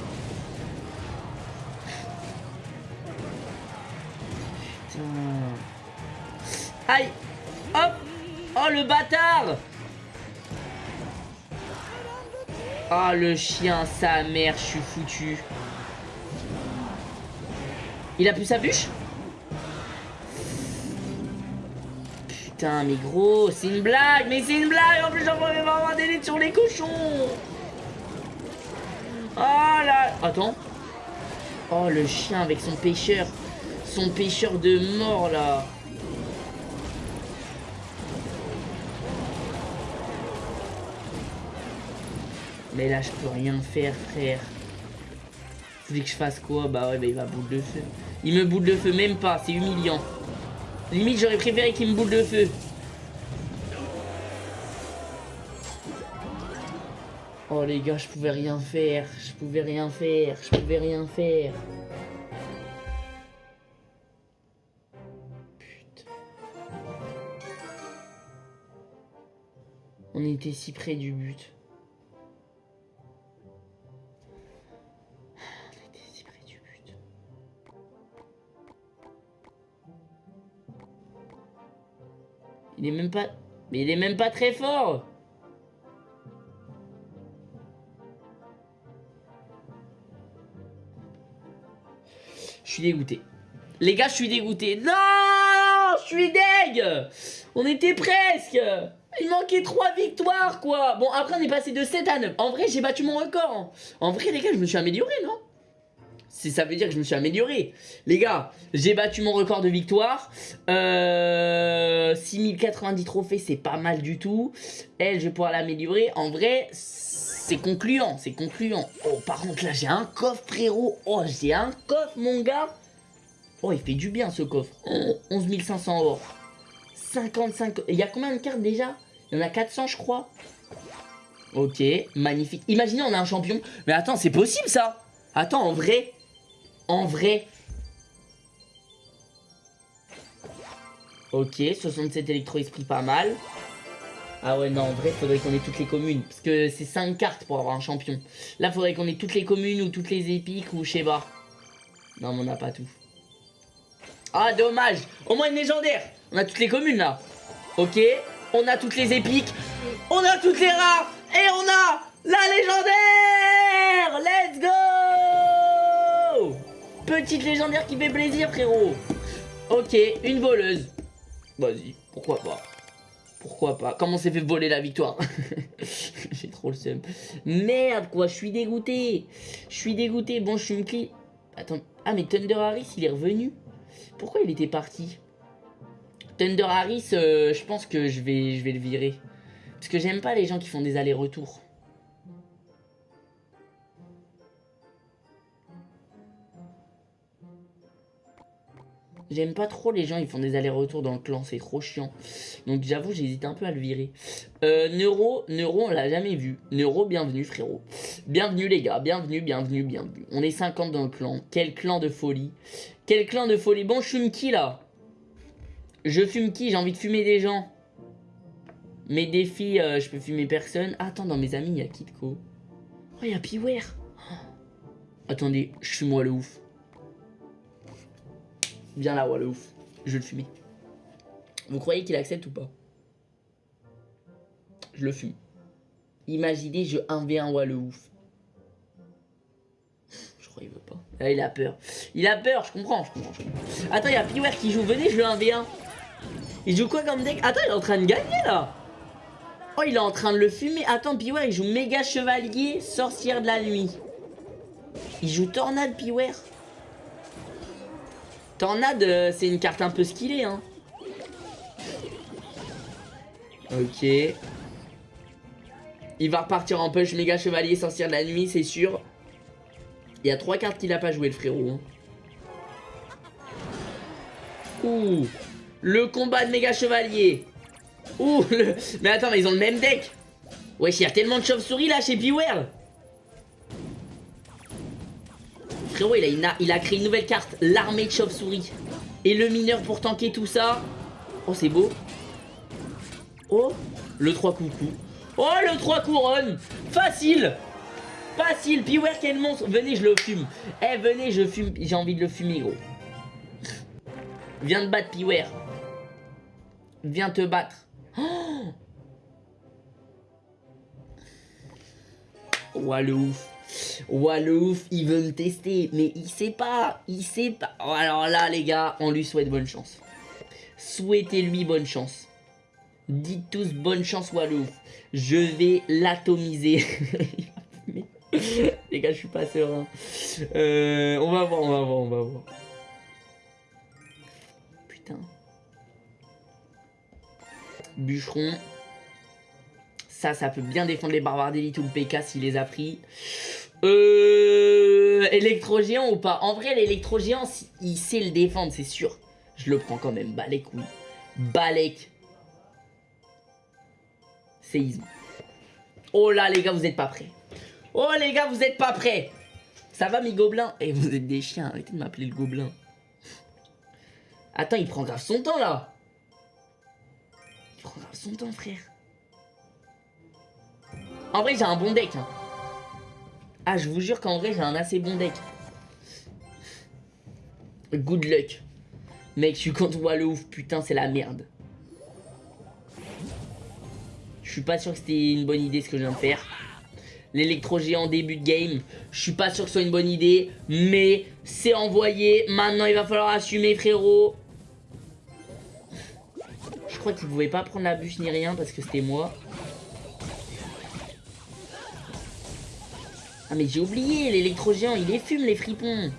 A: Aïe Hop Oh le bâtard Oh le chien, sa mère, je suis foutu. Il a plus sa bûche Putain, mais gros, c'est une blague, mais c'est une blague En plus, j'en vais avoir des sur les cochons Oh là Attends. Oh, le chien avec son pêcheur. Son pêcheur de mort, là. Mais là, je peux rien faire, frère. Que je fasse quoi? Bah ouais, bah il va boule de feu. Il me boule de feu, même pas, c'est humiliant. Limite, j'aurais préféré qu'il me boule de feu. Oh les gars, je pouvais rien faire. Je pouvais rien faire. Je pouvais rien faire. Putain. On était si près du but. Il est même pas... Mais il est même pas très fort Je suis dégoûté. Les gars, je suis dégoûté. Non Je suis deg On était presque Il manquait 3 victoires, quoi Bon, après, on est passé de 7 à 9. En vrai, j'ai battu mon record. En vrai, les gars, je me suis amélioré, non? Ça veut dire que je me suis amélioré. Les gars, j'ai battu mon record de victoire. Euh, 6090 trophées, c'est pas mal du tout. Elle, je vais pouvoir l'améliorer. En vrai, c'est concluant, c'est concluant. Oh, par contre, là, j'ai un coffre, frérot. Oh, j'ai un coffre, mon gars. Oh, il fait du bien ce coffre. 11 500 or. 55... Il y a combien de cartes déjà? Il y en a 400 je crois. Ok, magnifique. Imaginez on a un champion. Mais attends, c'est possible ça Attends, en vrai En vrai Ok, 67 électro-esprit, pas mal. Ah ouais, non, en vrai, faudrait qu'on ait toutes les communes. Parce que c'est 5 cartes pour avoir un champion. Là, faudrait qu'on ait toutes les communes ou toutes les épiques ou je sais pas. Non, mais on n'a pas tout. Ah, dommage Au moins une légendaire On a toutes les communes, là. Ok, on a toutes les épiques. On a toutes les rares Et on a la légendaire Let's go Petite légendaire qui fait plaisir, frérot. Ok, une voleuse. Vas-y, pourquoi pas. Pourquoi pas Comment s'est fait voler la victoire J'ai trop le seum. Merde, quoi, je suis dégoûté. Je suis dégoûté. Bon, je suis une clé. Attends. Ah, mais Thunder Harris, il est revenu Pourquoi il était parti Thunder Harris, euh, je pense que je vais, je vais le virer. Parce que j'aime pas les gens qui font des allers-retours. J'aime pas trop les gens, ils font des allers-retours dans le clan, c'est trop chiant. Donc j'avoue, j'hésite un peu à le virer. Euh, Neuro, Neuro, on l'a jamais vu. Neuro, bienvenue frérot. Bienvenue les gars, bienvenue, bienvenue, bienvenue. On est 50 dans le clan. Quel clan de folie. Quel clan de folie. Bon, je fume qui là? Je fume qui? J'ai envie de fumer des gens. Mes défis, euh, je peux fumer personne. Ah, attends, dans mes amis, il y a Kitco. Oh, il y a Piware. Attendez, je fume moi le ouf. Viens là, ouais, ouf. Je vais le fumer. Vous croyez qu'il accepte ou pas? Je le fume. Imaginez, je 1v1 ouais, le ouf. Je crois qu'il veut pas. Là, il a peur. Il a peur, je comprends, je comprends. Attends, il y a Piware qui joue. Venez, je le 1v1. Il joue quoi comme deck? Attends, il est en train de gagner là. Oh, il est en train de le fumer. Attends, Piware, il joue méga chevalier, sorcière de la nuit. Il joue tornade, Piware. Tornade, c'est une carte un peu skillée, hein. Ok. Il va repartir en push méga chevalier sorcière de la nuit, c'est sûr. Il y a trois cartes qu'il a pas joué, le frérot. Hein. Ouh. Le combat de méga chevalier. Ouh. Mais attends, mais ils ont le même deck. Wesh, il y a tellement de chauves-souris là chez Beware. Il a, créé une nouvelle carte, l'armée de chauve-souris. Et le mineur pour tanker tout ça. Oh, c'est beau. Oh, le 3 coucou. Oh, le 3 couronnes. Facile. Facile. Beware, quel monstre. Venez, je le fume. Eh, venez, je fume. J'ai envie de le fumer, gros. Viens te battre, Beware. Viens te battre. Oh, oh le ouf. Walouf, il veut me tester, mais il sait pas, il sait pas. Oh, alors là, les gars, on lui souhaite bonne chance. Souhaitez-lui bonne chance. Dites tous bonne chance, Walouf. Je vais l'atomiser. les gars, je suis pas serein. Euh, on va voir, on va voir, on va voir. Putain. Bûcheron. Ça, ça peut bien défendre les barbares d'élite ou le PK s'il les a pris. Euh... Électro-géant ou pas? En vrai, l'électro-géant, il sait le défendre, c'est sûr. Je le prends quand même. Balek, oui. Balek. Séisme. Oh là, les gars, vous êtes pas prêts. Oh, les gars, vous êtes pas prêts. Ça va, mes gobelins? Et eh, vous êtes des chiens. Arrêtez de m'appeler le gobelin. Attends, il prend grave son temps, là. Il prend grave son temps, frère. En vrai, j'ai un bon deck. Hein. Ah, je vous jure qu'en vrai, j'ai un assez bon deck. Good luck. Mec, je suis contre le. Putain, c'est la merde. Je suis pas sûr que c'était une bonne idée ce que je viens de faire. L'électro-géant début de game. Je suis pas sûr que ce soit une bonne idée. Mais c'est envoyé. Maintenant, il va falloir assumer, frérot. Je crois qu'il pouvait pas prendre la bûche ni rien parce que c'était moi. Ah mais j'ai oublié, l'électro-géant, il les fume les fripons.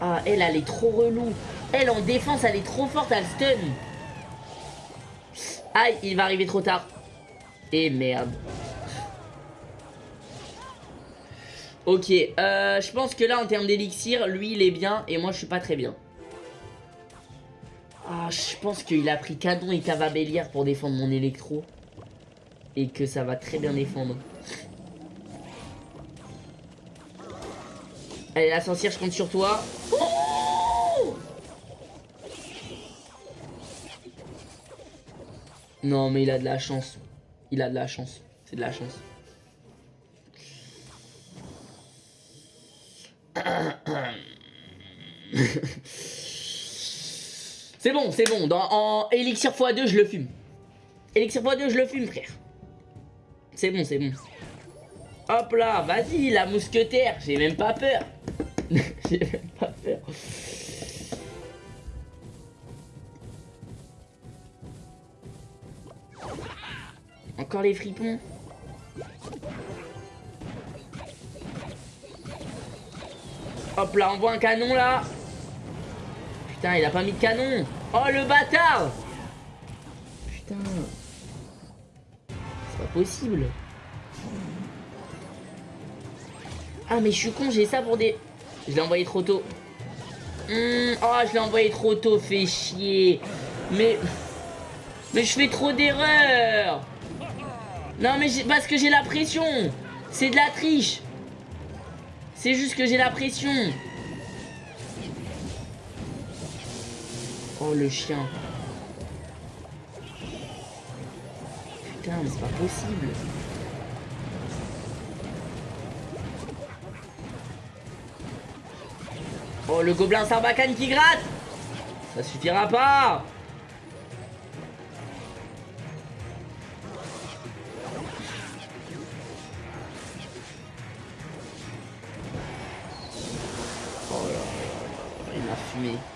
A: Ah, elle, elle est trop relou. Elle, en défense, elle est trop forte, elle stun. Aïe, il va arriver trop tard. Et merde. Ok, euh, je pense que là, en termes d'élixir, lui, il est bien et moi, je suis pas très bien. Ah, je pense qu'il a pris canon et cavabellière pour défendre mon électro. Et que ça va très bien défendre. Allez, la sorcière, je compte sur toi. Non, mais il a de la chance. Il a de la chance. C'est de la chance. c'est bon, c'est bon. Dans, en élixir x2, je le fume. Élixir x2, je le fume, frère. C'est bon, c'est bon. Hop là, vas-y, la mousquetaire. J'ai même pas peur. J'ai même pas peur. Encore les fripons. Hop là, on voit un canon là. Putain, il a pas mis de canon. Oh le bâtard Putain. C'est pas possible. Ah mais je suis con, j'ai ça pour des... Je l'ai envoyé trop tôt. Hmm, oh, je l'ai envoyé trop tôt, fait chier. Mais... Mais je fais trop d'erreurs. Non mais parce que j'ai la pression. C'est de la triche. C'est juste que j'ai la pression. Oh le chien. Putain mais c'est pas possible. Oh le gobelin sarbacane qui gratte Ça suffira pas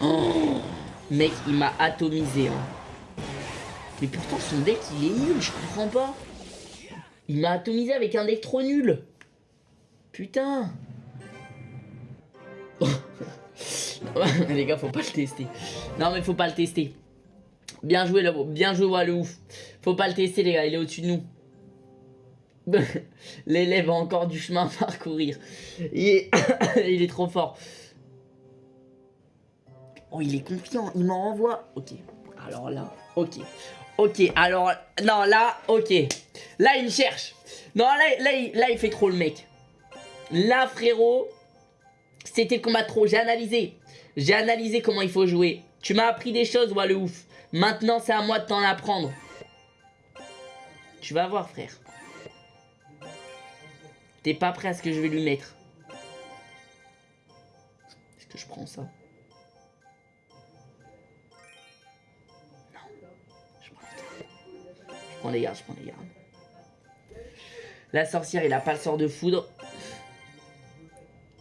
A: Oh, mec, il m'a atomisé. Hein. Mais pourtant, son deck, il est nul, je comprends pas. Il m'a atomisé avec un deck trop nul. Putain. les gars, faut pas le tester. Non, mais faut pas le tester. Bien joué, là, bien joué, le ouf. Faut pas le tester, les gars, il est au-dessus de nous. L'élève a encore du chemin à parcourir. il est trop fort. Oh, il est confiant, il m'en renvoie. Ok, alors là, ok. Ok, alors, non, là, ok. Là, il cherche. Non, là, là, il, là, il fait trop le mec. Là, frérot, c'était le combat trop. J'ai analysé. J'ai analysé comment il faut jouer. Tu m'as appris des choses, le ouf. Maintenant, c'est à moi de t'en apprendre. Tu vas voir, frère. T'es pas prêt à ce que je vais lui mettre. Est-ce que je prends ça? Prends les gardes, je prends les gardes. La sorcière, il a pas le sort de foudre.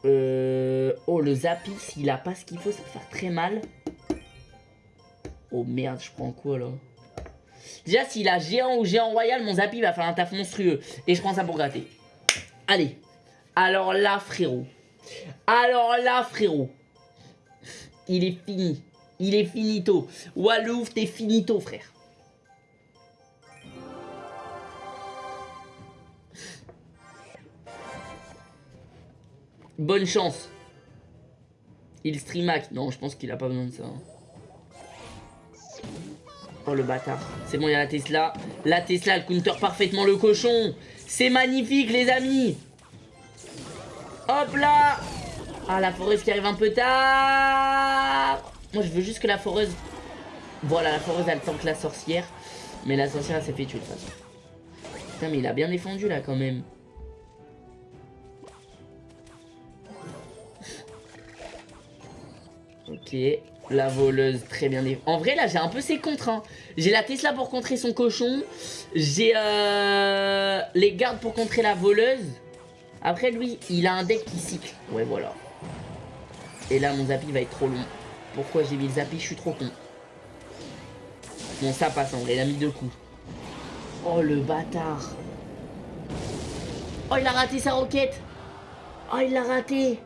A: Euh... Oh, le Zapis, il a pas ce qu'il faut, ça va faire très mal. Oh merde, je prends quoi là? Déjà, s'il a géant ou géant royal, mon Zapi va faire un taf monstrueux. Et je prends ça pour gratter. Allez. Alors là, frérot. Alors là, frérot. Il est fini. Il est finito. Walouf, t'es finito, frère. Bonne chance. Il streamac. Non, je pense qu'il a pas besoin de ça. Oh le bâtard. C'est bon, il y a la Tesla. La Tesla, elle counter parfaitement le cochon. C'est magnifique, les amis. Hop là. Ah, la foreuse qui arrive un peu tard. Moi, je veux juste que la foreuse... Voilà, la foreuse, elle tente la sorcière. Mais la sorcière, elle s'est fait tuer de toute façon. Putain, mais il a bien défendu, là, quand même. Ok, la voleuse, très bien. En vrai, là, j'ai un peu ses contre. Hein. J'ai la Tesla pour contrer son cochon. J'ai euh, les gardes pour contrer la voleuse. Après, lui, il a un deck qui cycle. Ouais, voilà. Et là, mon Zappy va être trop long. Pourquoi j'ai mis le Zappy? Je suis trop con. Bon, ça passe en vrai. Il a mis deux coups. Oh, le bâtard. Oh, il a raté sa roquette. Oh, il l'a raté.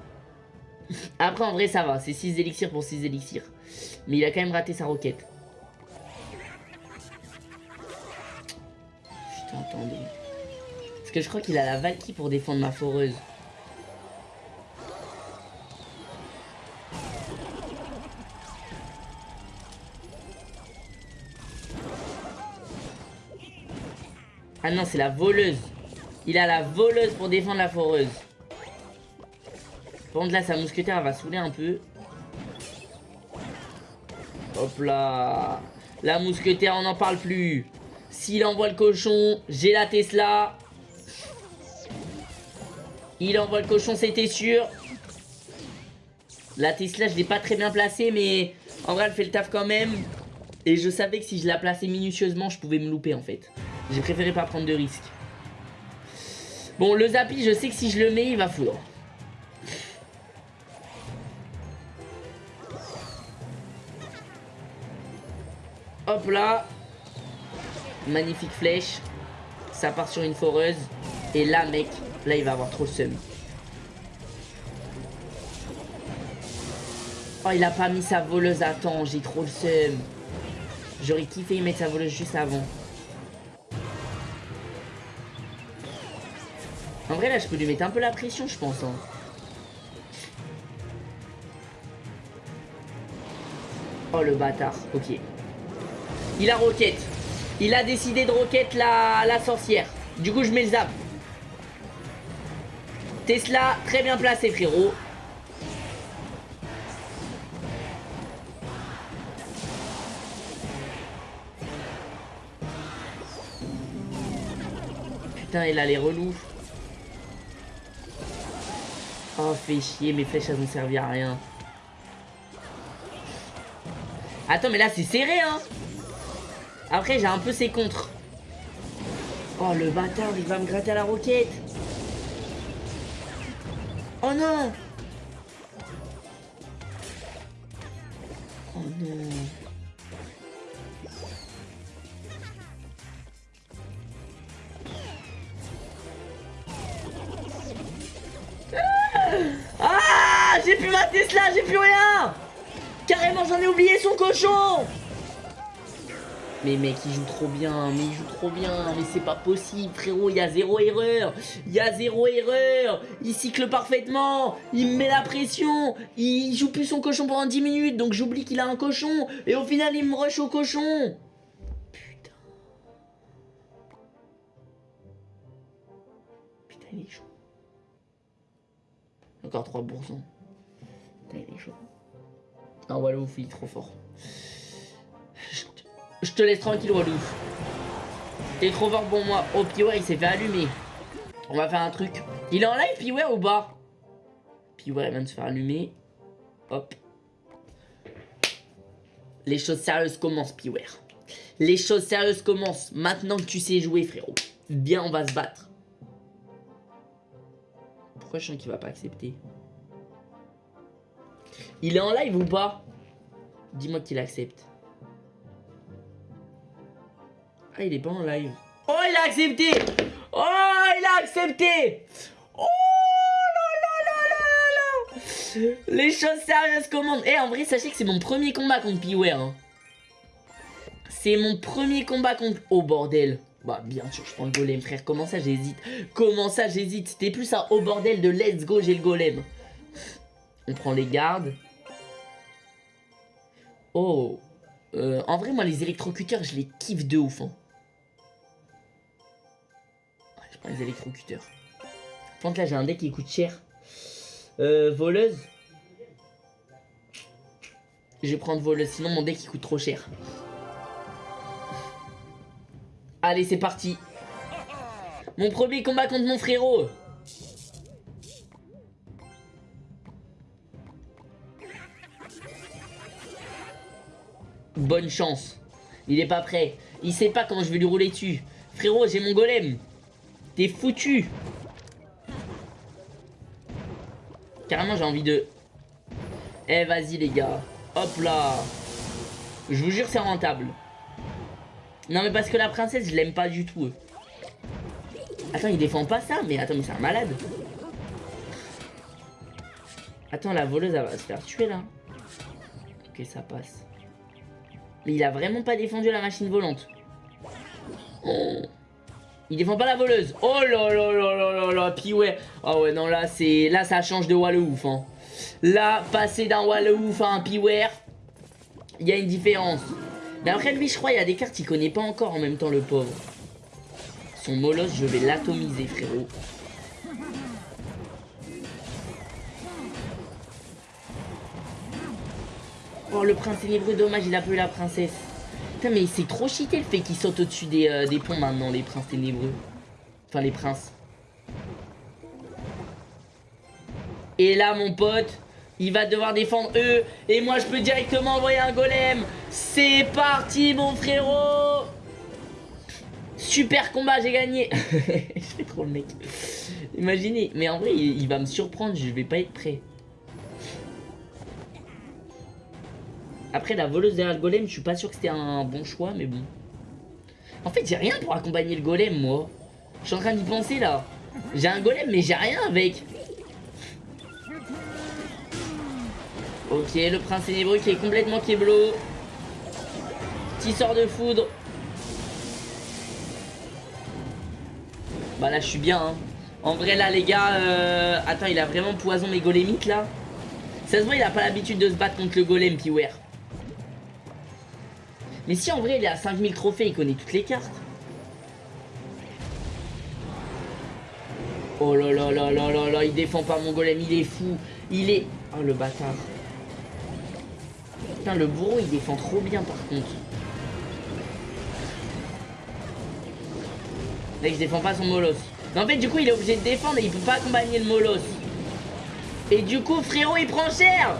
A: Après, en vrai, ça va. C'est 6 élixirs pour 6 élixirs. Mais il a quand même raté sa roquette. Putain, attendez. Parce que je crois qu'il a la Valkyrie pour défendre ma foreuse. Ah non, c'est la voleuse. Il a la voleuse pour défendre la foreuse. Par contre, là, sa mousquetaire, va saouler un peu. Hop là. La mousquetaire, on n'en parle plus. S'il envoie le cochon, j'ai la Tesla. Il envoie le cochon, c'était sûr. La Tesla, je l'ai pas très bien placée, mais en vrai, elle fait le taf quand même. Et je savais que si je la plaçais minutieusement, je pouvais me louper en fait. J'ai préféré pas prendre de risques. Bon, le Zappy, je sais que si je le mets, il va foudre. Hop là. Magnifique flèche. Ça part sur une foreuse. Et là, mec, là, il va avoir trop le seum. Oh, il a pas mis sa voleuse à temps. J'ai trop le seum. J'aurais kiffé y mettre sa voleuse juste avant. En vrai, là, je peux lui mettre un peu la pression, je pense. Hein. Oh, le bâtard. Ok. Il a roquette. Il a décidé de roquette la, sorcière. Du coup, je mets le zap. Tesla, très bien placé, frérot. Putain, il a les relous. Oh, fait chier, mes flèches, elles ont servi à rien. Attends, mais là, c'est serré, hein Après, j'ai un peu ses contres. Oh, le bâtard, il va me gratter à la roquette. Oh non Oh non Ah J'ai plus ma Tesla, j'ai plus rien Carrément, j'en ai oublié son cochon mais mec, il joue trop bien, mais il joue trop bien, mais c'est pas possible, frérot, il y a zéro erreur, il y a zéro erreur, il cycle parfaitement, il me met la pression, il joue plus son cochon pendant 10 minutes, donc j'oublie qu'il a un cochon, et au final, il me rush au cochon. Putain. Putain, il est chaud. Encore 3%. Putain, il est chaud. Ah, voilà, il est trop fort. Je te laisse tranquille, Walou. T'es trop fort pour moi. Oh, Piware, il s'est fait allumer. On va faire un truc. Il est en live, Piware, ou pas? Piware, il vient de se faire allumer. Hop. Les choses sérieuses commencent, Piware. Les choses sérieuses commencent. Maintenant que tu sais jouer, frérot. Bien, on va se battre. Pourquoi je sens qu'il va pas accepter? Il est en live ou pas? Dis-moi qu'il accepte. Ah, il est pas en live. Oh, il a accepté Oh, il a accepté Oh là là là là là Les choses sérieuses commandent. Eh, en vrai, sachez que c'est mon premier combat contre Piware. Hein. C'est mon premier combat contre... Oh, bordel bah bien sûr je prends le golem frère Comment ça j'hésite? Comment ça j'hésite? C'était plus un au bordel de let's go j'ai le golem On prend les gardes Oh euh, En vrai moi les électrocuteurs je les kiffe de ouf hein. Les électrocuteurs. Contre là j'ai un deck qui coûte cher. Euh, voleuse. Je vais prendre voleuse, sinon mon deck il coûte trop cher. Allez c'est parti. Mon premier combat contre mon frérot. Bonne chance. Il est pas prêt. Il sait pas comment je vais lui rouler dessus. Frérot, j'ai mon golem. T'es foutu. Carrément j'ai envie de... Eh vas-y les gars. Hop là. Je vous jure c'est rentable. Non mais parce que la princesse je l'aime pas du tout Attends il défend pas ça Mais attends mais c'est un malade. Attends la voleuse elle va se faire tuer là. Ok ça passe. Mais il a vraiment pas défendu la machine volante. Oh. Il défend pas la voleuse. Oh là là là là là là. Puis ouais. Oh ouais, non, là, c'est là ça change de wall ouf. Hein. Là, passer d'un wall ouf à un Piware, il y a une différence. Mais après, lui, je crois, il y a des cartes qu'il connaît pas encore en même temps, le pauvre. Son molosse, je vais l'atomiser, frérot. Oh, le prince ténébreux, dommage, il a pas eu la princesse. Mais c'est trop cheaté le fait qu'il saute au-dessus des, euh, des ponts maintenant, les princes ténébreux. Enfin, les princes. Et là, mon pote, il va devoir défendre eux. Et moi, je peux directement envoyer un golem. C'est parti, mon frérot. Super combat, j'ai gagné. je fais trop le mec. Imaginez. Mais en vrai, il, va me surprendre. Je vais pas être prêt. Après, la voleuse derrière le golem, je suis pas sûr que c'était un bon choix, mais bon. En fait, j'ai rien pour accompagner le golem, moi. Je suis en train d'y penser, là. J'ai un golem, mais j'ai rien avec. Ok, le prince ténébreux qui est complètement keblo. Petit sort de foudre. Bah là, je suis bien. Hein. En vrai, là, les gars... Euh... Attends, il a vraiment poison mes golémites, là Ça se voit, il a pas l'habitude de se battre contre le golem, Piwer. Mais si, en vrai, il est à 5000 trophées, il connaît toutes les cartes. Oh là là là là là là, il défend pas mon golem, il est fou. Il est... Oh, le bâtard. Putain, le bourreau, il défend trop bien, par contre. Là, il défend pas son molosse. Mais en fait, du coup, il est obligé de défendre et il peut pas accompagner le molosse. Et du coup, frérot, il prend cher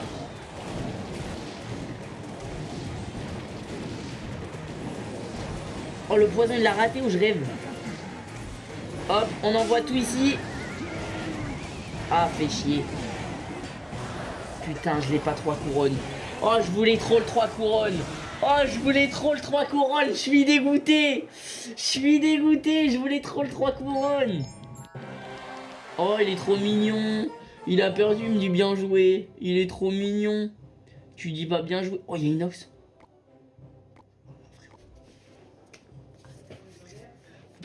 A: Oh, le poison, il l'a raté ou je rêve Hop, on envoie tout ici. Ah, fait chier. Putain, je l'ai pas trois couronnes. Oh, je voulais trop le 3 couronnes. Oh, je voulais trop le 3 couronnes. Je suis dégoûté. Je suis dégoûté. Je voulais trop le 3 couronnes. Oh, il est trop mignon. Il a perdu, il me dit bien joué. Il est trop mignon. Tu dis pas bien joué. Oh, il y a Inox.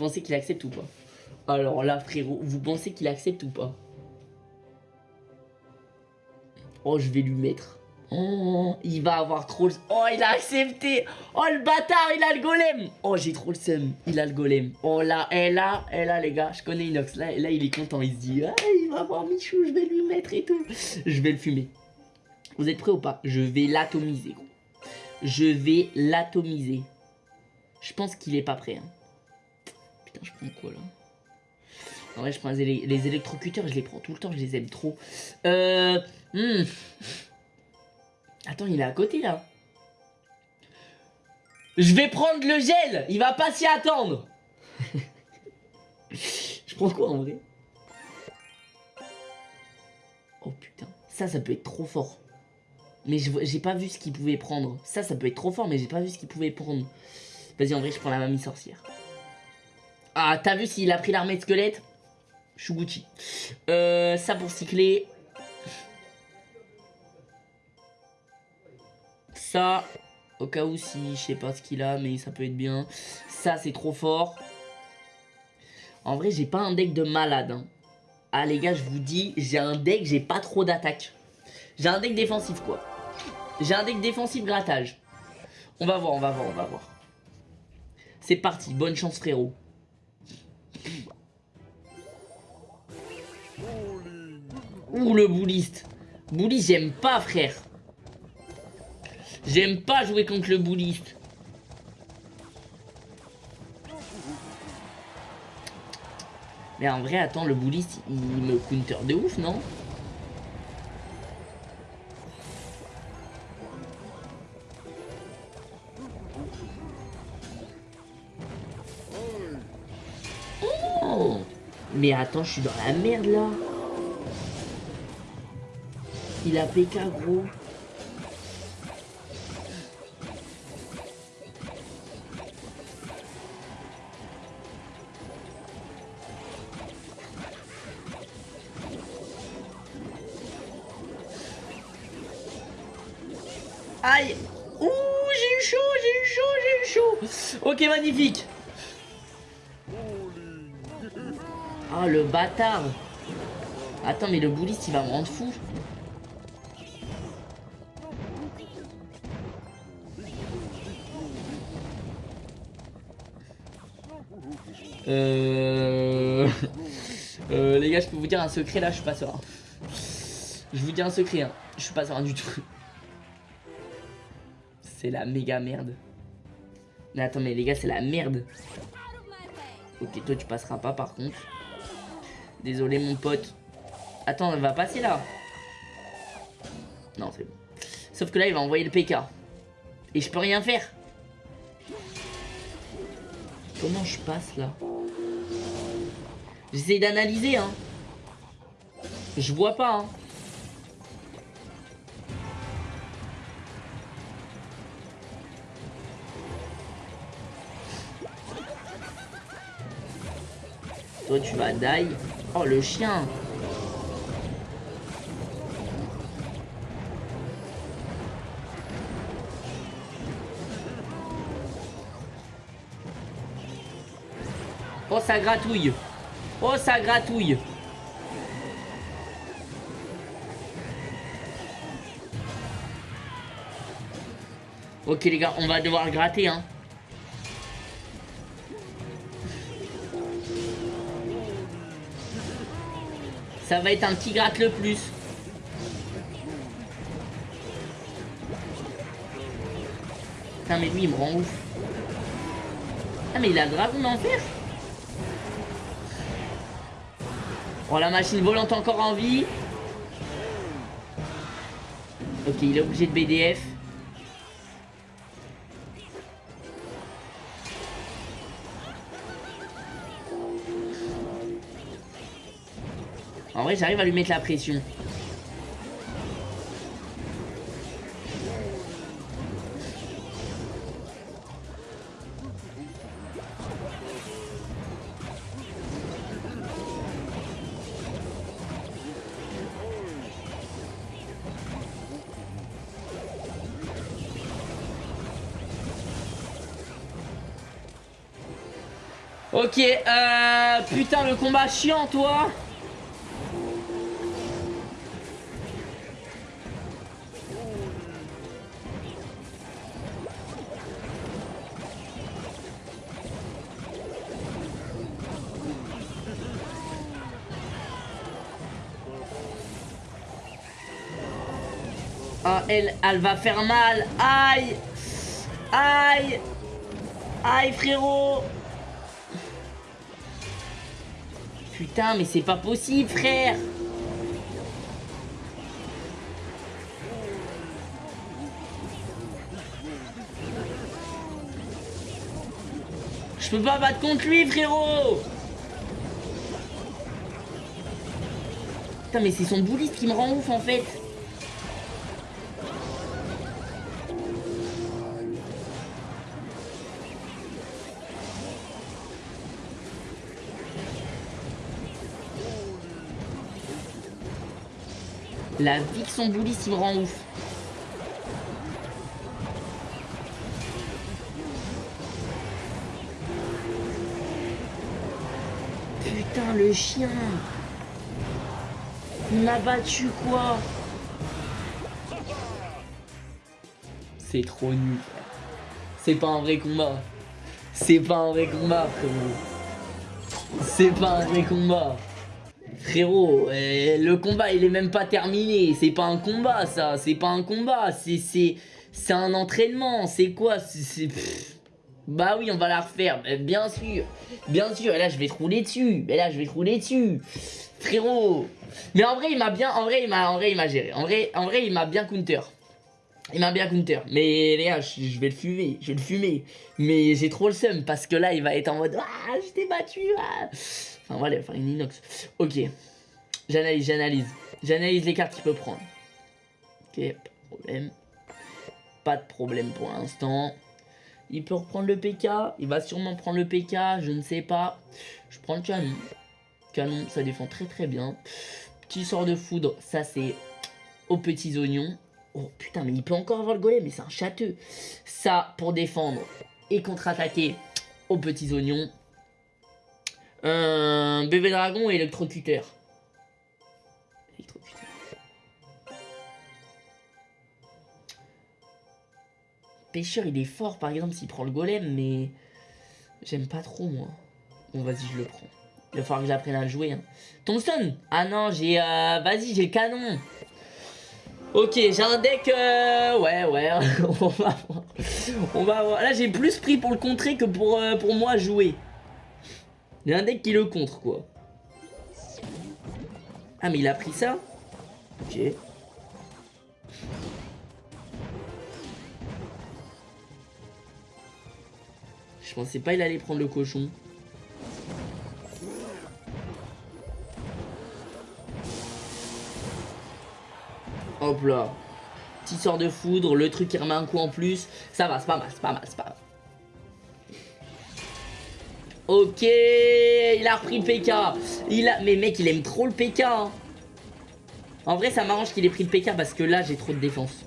A: Pensez qu'il accepte ou pas Alors là, frérot, vous pensez qu'il accepte ou pas? Oh, je vais lui mettre. Oh, il va avoir trop le... Oh, il a accepté Oh, le bâtard, il a le golem Oh, j'ai trop le seum. Il a le golem. Oh, là, et là, et là, les gars, je connais Inox. Là, là il est content. Il se dit, ah, il va avoir Michou, je vais lui mettre et tout. Je vais le fumer. Vous êtes prêts ou pas? Je vais l'atomiser. Je vais l'atomiser. Je pense qu'il est pas prêt. Hein. Putain, je prends quoi, là En vrai, je prends les, électrocuteurs, je les prends tout le temps, je les aime trop. Euh... Hmm. Attends, il est à côté là. Je vais prendre le gel Il va pas s'y attendre Je prends quoi en vrai? Oh putain. Ça, ça peut être trop fort. Mais j'ai pas vu ce qu'il pouvait prendre. Ça, ça peut être trop fort, mais j'ai pas vu ce qu'il pouvait prendre. Vas-y, en vrai, je prends la mamie sorcière. Ah, t'as vu s'il a pris l'armée de squelette Shuguchi. Euh, ça pour cycler. Ça, au cas où si, je sais pas ce qu'il a, mais ça peut être bien. Ça, c'est trop fort. En vrai, j'ai pas un deck de malade. Hein. Ah les gars, je vous dis, j'ai un deck, j'ai pas trop d'attaque. J'ai un deck défensif quoi. J'ai un deck défensif grattage. On va voir, on va voir, on va voir. C'est parti, bonne chance frérot. Ouh le bouliste. Bouliste, j'aime pas frère. J'aime pas jouer contre le bouliste. Mais en vrai, attends, le bouliste, il me counter de ouf, non? Oh Mais attends, je suis dans la merde, là Il a PK, gros. Aïe. Ouh, j'ai eu chaud, j'ai eu chaud, j'ai eu chaud. Ok, magnifique. Ah, le bâtard. Attends, mais le bouliste, il va me rendre fou Euh... euh... Les gars, je peux vous dire un secret là, je suis pas serein. Je vous dis un secret, hein. je suis pas serein du tout. C'est la méga merde. Mais attends, mais les gars, c'est la merde. Ok, toi, tu passeras pas par contre. Désolé, mon pote. Attends, elle va passer là. Non, c'est bon. Sauf que là, il va envoyer le PK. Et je peux rien faire. Comment je passe là? J'essaie d'analyser, hein. Je vois pas, hein. Toi, tu vas die. Oh, le chien Oh, ça gratouille Oh, ça gratouille Ok les gars, on va devoir gratter hein. Ça va être un petit gratte le plus. Putain, mais lui, il me rend ouf. Ah, mais il a le dragon d'enfer Oh, la machine volante encore en vie. Ok, il est obligé de BDF. En vrai, j'arrive à lui mettre la pression. Putain, le combat chiant, toi. Ah, elle, elle va faire mal. Aïe. Aïe. Aïe, frérot Putain, mais c'est pas possible, frère. Je peux pas battre contre lui, frérot. Putain, mais c'est son bouliste qui me rend ouf, en fait La vie que son bouliste il me rend ouf. Putain le chien. Il m'a battu quoi? C'est trop nul. C'est pas un vrai combat. C'est pas un vrai combat frérot. C'est pas un vrai combat Frérot, euh, le combat il est même pas terminé. C'est pas un combat ça, c'est pas un combat. C'est un entraînement. C'est quoi? Bah oui, on va la refaire. Bien sûr, bien sûr. Et là je vais te rouler dessus. Et là je vais te rouler dessus. Frérot. Mais en vrai il m'a bien, en vrai il m'a, géré. En vrai, en vrai il m'a bien counter. Il m'a bien counter. Mais les gars, je, vais le fumer. Je vais le fumer. Mais j'ai trop le seum parce que là il va être en mode Ah, je t'ai battu. Ah. Enfin voilà, enfin une inox. Ok. J'analyse, j'analyse. J'analyse les cartes qu'il peut prendre. Ok, pas de problème. Pas de problème pour l'instant. Il peut reprendre le PK. Il va sûrement prendre le PK. Je ne sais pas. Je prends le canon. Canon, ça défend très très bien. Petit sort de foudre. Ça c'est aux petits oignons. Oh putain, mais il peut encore avoir le golem. Mais c'est un châteux. Ça pour défendre et contre-attaquer aux petits oignons. Un bébé dragon et électrocuteur. Électrocuteur. Pêcheur, il est fort, par exemple, s'il prend le golem, mais... J'aime pas trop, moi. Bon, vas-y, je le prends. Il va falloir que j'apprenne à le jouer. Hein. Thompson Ah non, j'ai... Euh... Vas-y, j'ai le canon. Ok, j'ai un deck... Euh... Ouais, ouais. on va voir. On va voir. Là, j'ai plus pris pour le contrer que pour, euh, pour moi jouer. Il y a un deck qui le contre, quoi. Ah, mais il a pris ça Ok. Je pensais pas il allait prendre le cochon. Hop là. Petit sort de foudre, le truc qui remet un coup en plus. Ça va, c'est pas mal, c'est pas mal, c'est pas mal. Ok, il a repris le PK. Il a... Mais mec, il aime trop le PK. Hein. En vrai, ça m'arrange qu'il ait pris le PK parce que là, j'ai trop de défense.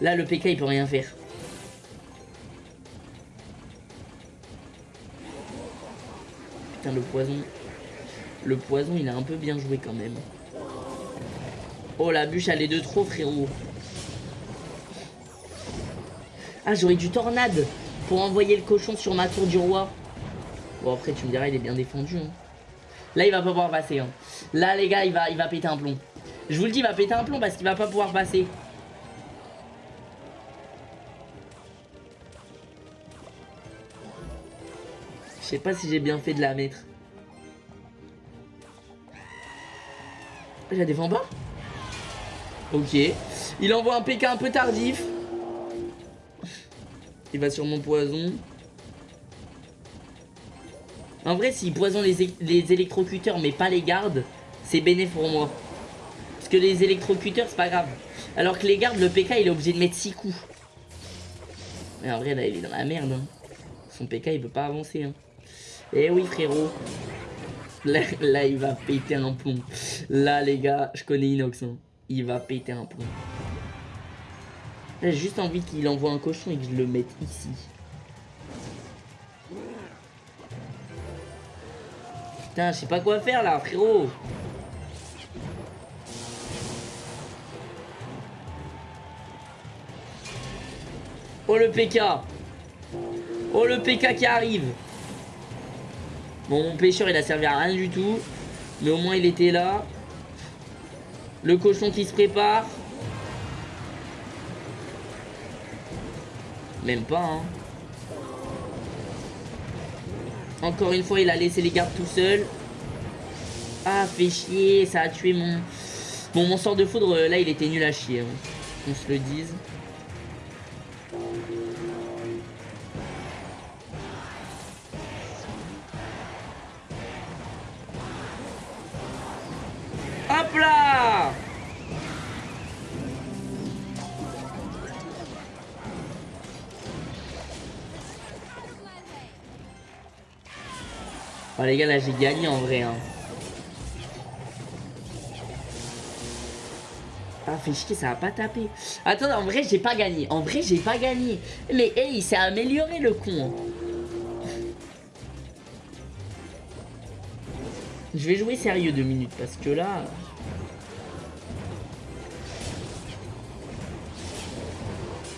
A: Là, le PK, il peut rien faire. Putain, le poison. Le poison, il a un peu bien joué quand même. Oh, la bûche, elle est de trop, frérot. Ah, j'aurais du tornade pour envoyer le cochon sur ma tour du roi. Bon, après, tu me diras, il est bien défendu. Hein. Là, il va pas pouvoir passer. Hein. Là, les gars, il va, il péter un plomb. Je vous le dis, il va péter un plomb parce qu'il va pas pouvoir passer. Je sais pas si j'ai bien fait de la mettre. Je la défends pas Ok. Il envoie un PK un peu tardif. Il va sur mon poison. En vrai, s'il poisonne les, électrocuteurs mais pas les gardes, c'est bénéfique pour moi. Parce que les électrocuteurs, c'est pas grave. Alors que les gardes, le PK, il est obligé de mettre 6 coups. Mais en vrai, là, il est dans la merde. Hein. Son PK, il peut pas avancer. Hein. Eh oui, frérot. Là, il va péter un plomb. Là, les gars, je connais Inox. Hein. Il va péter un plomb. J'ai juste envie qu'il envoie un cochon et que je le mette ici. Putain, je sais pas quoi faire là, frérot. Oh le PK Oh le PK qui arrive. Bon mon pêcheur il a servi à rien du tout. Mais au moins il était là. Le cochon qui se prépare. Même pas hein Encore une fois, il a laissé les gardes tout seul. Ah, fait chier, ça a tué mon... Bon, mon sort de foudre, là, il était nul à chier. Hein. Qu'on se le dise. Hop là Oh les gars là j'ai gagné en vrai hein. Ah fait chier ça va pas taper Attends en vrai j'ai pas gagné. En vrai j'ai pas gagné. Mais hey il s'est amélioré le con. Je vais jouer sérieux deux minutes parce que là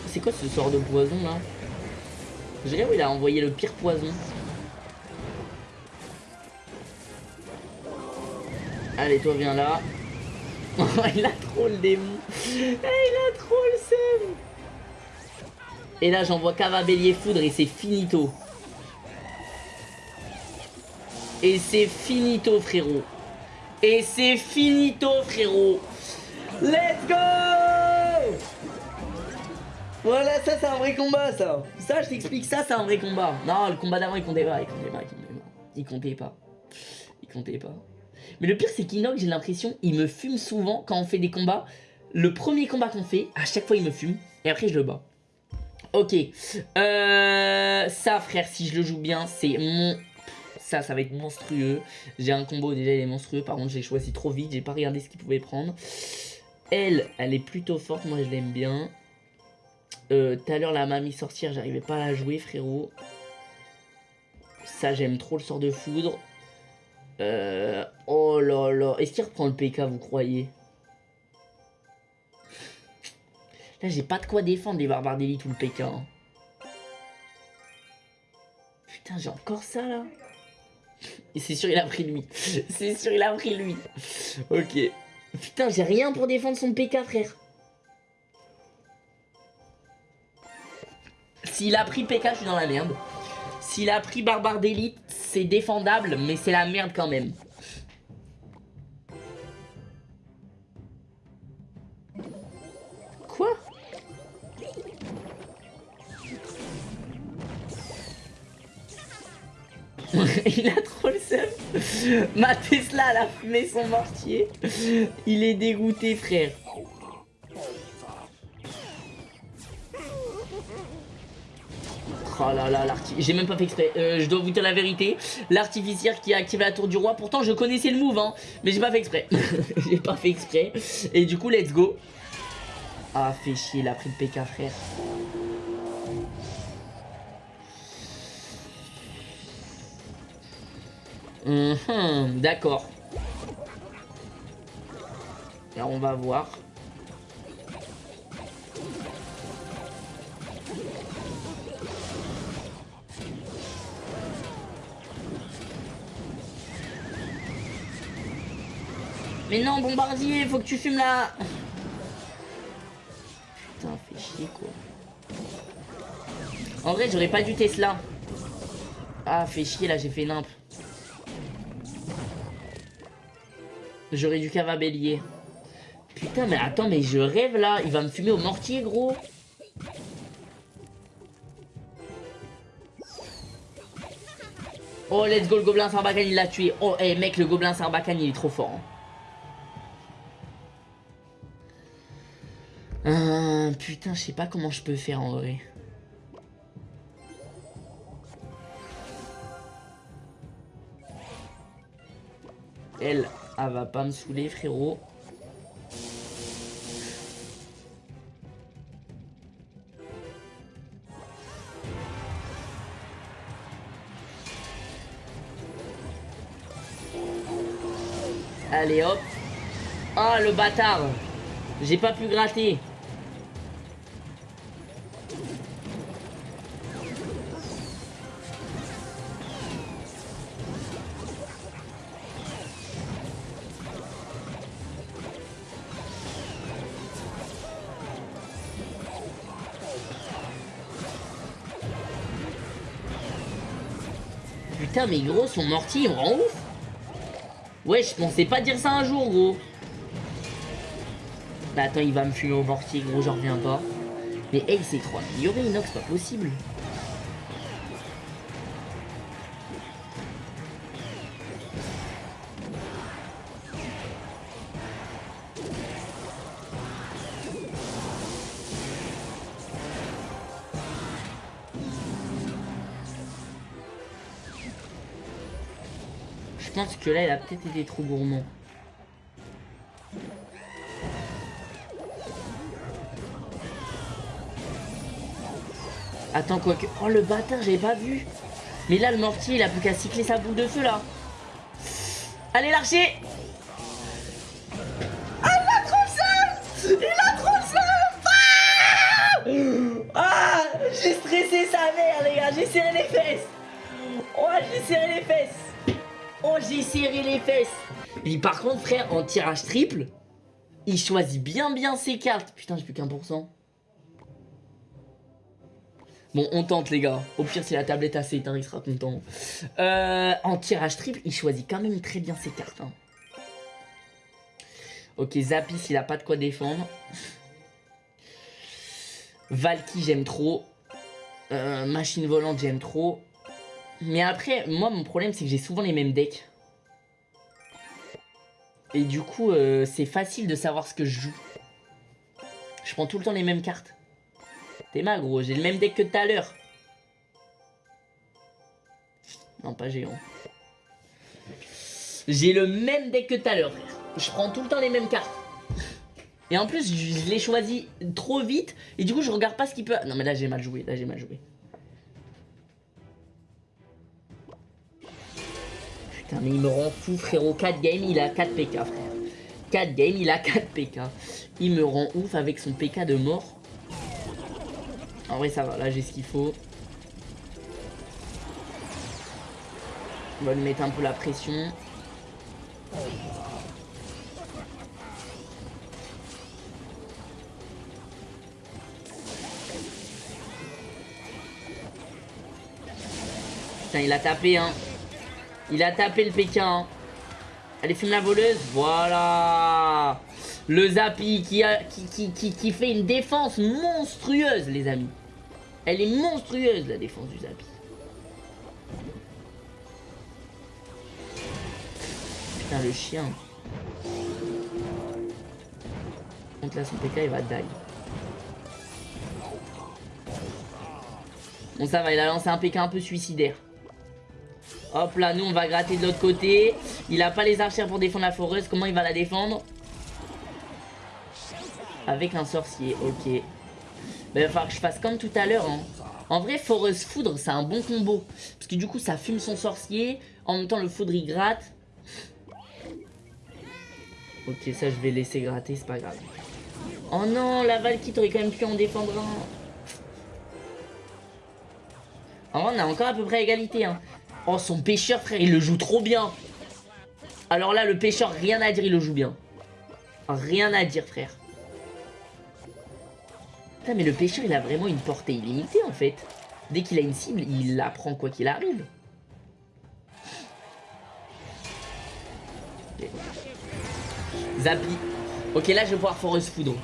A: C'est quoi ce sort de poison là? Je dirais où il a envoyé le pire poison Allez, toi, viens là. il a trop le démon. Eh, il a trop le seum. Et là, j'envoie Cavabellier Foudre et c'est finito. Et c'est finito, frérot. Et c'est finito, frérot. Let's go Voilà, ça, c'est un vrai combat, ça. Ça, je t'explique, ça, c'est un vrai combat. Non, le combat d'avant, il comptait pas, il comptait pas, il comptait pas. Il comptait pas. Il comptait pas. Mais le pire, c'est qu'Inox, j'ai l'impression, il me fume souvent quand on fait des combats. Le premier combat qu'on fait, à chaque fois, il me fume. Et après, je le bats. Ok. Euh, ça, frère, si je le joue bien, c'est mon... Ça, ça va être monstrueux. J'ai un combo, déjà, il est monstrueux. Par contre, j'ai choisi trop vite. J'ai pas regardé ce qu'il pouvait prendre. Elle, elle est plutôt forte. Moi, je l'aime bien. Euh, tout à l'heure, la mamie sortir, j'arrivais pas à la jouer, frérot. Ça, j'aime trop le sort de foudre. Euh, oh là là. Est-ce qu'il reprend le PK, vous croyez? Là, j'ai pas de quoi défendre les barbares d'élite ou le PK. Hein. Putain, j'ai encore ça là. Et c'est sûr, il a pris lui. C'est sûr, il a pris lui. Ok. Putain, j'ai rien pour défendre son PK, frère. S'il a pris PK, je suis dans la merde. S'il a pris Barbare d'élite, c'est défendable, mais c'est la merde quand même. Quoi? Il a trop le seum. Ma Tesla, elle a fumé son mortier. Il est dégoûté, frère. Oh là là, j'ai même pas fait exprès. Euh, je dois vous dire la vérité. L'artificière qui a activé la tour du roi. Pourtant, je connaissais le move, hein. Mais j'ai pas fait exprès. j'ai pas fait exprès. Et du coup, let's go. Ah, fait chier, il a pris le PK, frère. Mhm, d'accord. On va voir. Mais non, bombardier, faut que tu fumes là Putain, fait chier quoi. En vrai, j'aurais pas dû Tesla. Ah, fait chier là, j'ai fait nimp. J'aurais dû cava bélier. Putain, mais attends, mais je rêve là. Il va me fumer au mortier, gros. Oh, let's go, le gobelin Sarbacane, il l'a tué. Oh, hey, mec, le gobelin Sarbacane, il est trop fort. Hein. Euh, putain, je sais pas comment je peux faire en vrai. Elle, elle va pas me saouler, frérot. Allez hop. Oh le bâtard. J'ai pas pu gratter. Mais gros, son mortier, il me rend ouf. Ouais, je pensais pas dire ça un jour, gros. Bah attends, il va me fumer au mortier, gros, j'en reviens pas. Mais hey, c'est trop amélioré, Inox, pas possible. Là, il a peut-être été trop gourmand. Attends, quoi que... Oh, le bâtard, j'avais pas vu. Mais là, le mortier, il a plus qu'à cycler sa boule de feu, là. Allez, l'archer Ah, il a trop Il a trop Ah, ah J'ai stressé sa mère, les gars. J'ai serré les fesses. Oh, j'ai serré les fesses. Oh, j'ai serré les fesses. Et par contre, frère, en tirage triple, il choisit bien bien ses cartes. Putain, j'ai plus qu'un pour cent. Bon, on tente, les gars. Au pire, si la tablette a s'éteint, il sera content. Euh, en tirage triple, il choisit quand même très bien ses cartes. Hein. Ok, Zapis, il a pas de quoi défendre. Valky, j'aime trop. Euh, machine volante, j'aime trop. Mais après, moi, mon problème, c'est que j'ai souvent les mêmes decks. Et du coup, euh, c'est facile de savoir ce que je joue. Je prends tout le temps les mêmes cartes. T'es mal, gros. J'ai le même deck que tout à l'heure. Non, pas géant. J'ai le même deck que tout à l'heure, Je prends tout le temps les mêmes cartes. Et en plus, je, l'ai choisi trop vite. Et du coup, je regarde pas ce qu'il peut... Non, mais là, j'ai mal joué. Là, j'ai mal joué. Putain, mais il me rend fou, frérot. 4 games, il a 4 PK, frère. 4 games, il a 4 PK. Il me rend ouf avec son PK de mort. En vrai, ça va. Là, j'ai ce qu'il faut. On va lui mettre un peu la pression. Putain, il a tapé, hein. Il a tapé le Pékin. Allez, fume la voleuse. Voilà. Le Zapi qui, a, qui, fait une défense monstrueuse, les amis. Elle est monstrueuse, la défense du Zapi. Putain, le chien. Donc là, son PK, il va die. Bon, ça va, il a lancé un PK un peu suicidaire. Hop là, nous on va gratter de l'autre côté. Il a pas les archères pour défendre la foreuse. Comment il va la défendre Avec un sorcier, ok. Mais il va falloir que je fasse comme tout à l'heure. Hein. En vrai, foreuse foudre, c'est un bon combo. Parce que du coup, ça fume son sorcier. En même temps, le foudre, il gratte. Ok, ça, je vais laisser gratter, c'est pas grave. Oh non, la Valkyrie, t'aurais quand même pu en défendre un. En vrai, on a encore à peu près égalité. Hein. Oh, son pêcheur, frère, il le joue trop bien. Alors là, le pêcheur, rien à dire, il le joue bien. Rien à dire, frère. Putain, mais le pêcheur, il a vraiment une portée illimitée, en fait. Dès qu'il a une cible, il la prend quoi qu'il arrive. Zapi. Ok, là, je vais pouvoir Forest Foudre.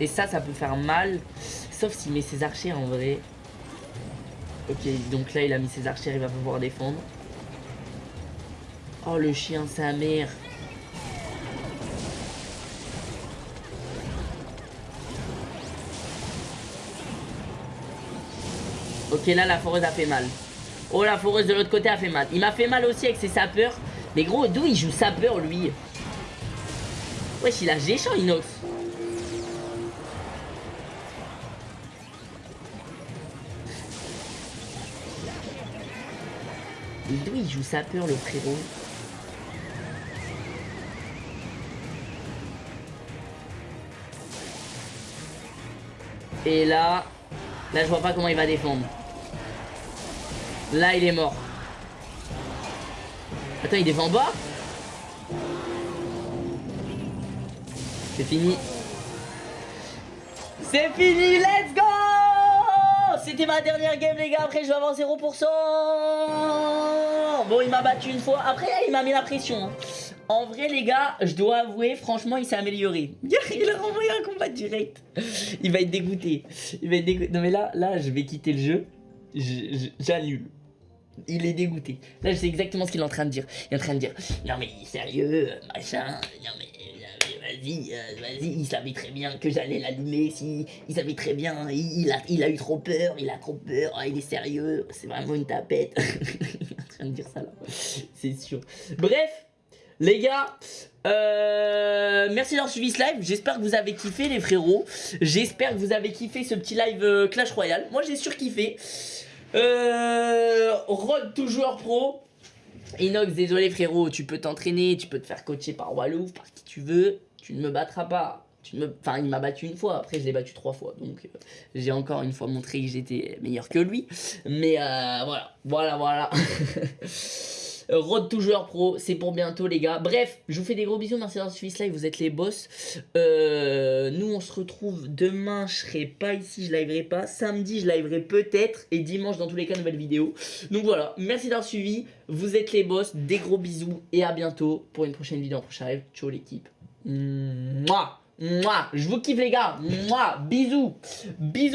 A: Et ça, ça peut faire mal. Sauf s'il met ses archers, en vrai. Ok, donc là, il a mis ses archers, il va pouvoir défendre. Oh, le chien, sa mère. Ok, là, la foreuse a fait mal. Oh, la foreuse de l'autre côté a fait mal. Il m'a fait mal aussi avec ses sapeurs. Mais gros, d'où il joue sapeur, lui? Wesh, il a géchant, Inox. D'où il joue sapeur le frérot Et là, là je vois pas comment il va défendre. Là il est mort. Attends, il défend bas C'est fini. C'est fini, let's go c'était ma dernière game les gars, après je vais avoir 0%. Bon il m'a battu une fois, après il m'a mis la pression. Hein. En vrai les gars, je dois avouer, franchement il s'est amélioré. Il a renvoyé un combat direct. Il va être dégoûté. Il va être. Non mais là, là je vais quitter le jeu. J'annule. Il est dégoûté. Là, je sais exactement ce qu'il est en train de dire. Il est en train de dire Non, mais sérieux, machin. Non, mais vas-y, euh, vas-y, il savait très bien que j'allais l'allumer, si, il savait très bien, il, a, il a eu trop peur, il a trop peur, oh, il est sérieux, c'est vraiment une tapette. il est en train de dire ça là, c'est sûr. Bref, les gars, euh, merci d'avoir suivi ce live, j'espère que vous avez kiffé les frérots, j'espère que vous avez kiffé ce petit live euh, Clash Royale, moi j'ai surkiffé. Euh, Road to joueur pro, Inox, désolé frérot, tu peux t'entraîner, tu peux te faire coacher par Wallouf, par qui tu veux tu ne me battras pas. Tu me... Enfin, il m'a battu une fois, après je l'ai battu trois fois. Donc euh, j'ai encore une fois montré que j'étais meilleur que lui. Mais euh, voilà, voilà, voilà. Road to joueur pro, c'est pour bientôt les gars. Bref, je vous fais des gros bisous, merci d'avoir suivi ce live, vous êtes les boss. Euh, nous on se retrouve demain, je serai pas ici, je liverai pas. Samedi, je liverai peut-être. Et dimanche, dans tous les cas, nouvelle vidéo. Donc voilà, merci d'avoir suivi, vous êtes les boss, des gros bisous et à bientôt pour une prochaine vidéo, un prochain live. Ciao l'équipe. Moi, moi, je vous kiffe les gars. Moi, bisous, bisous.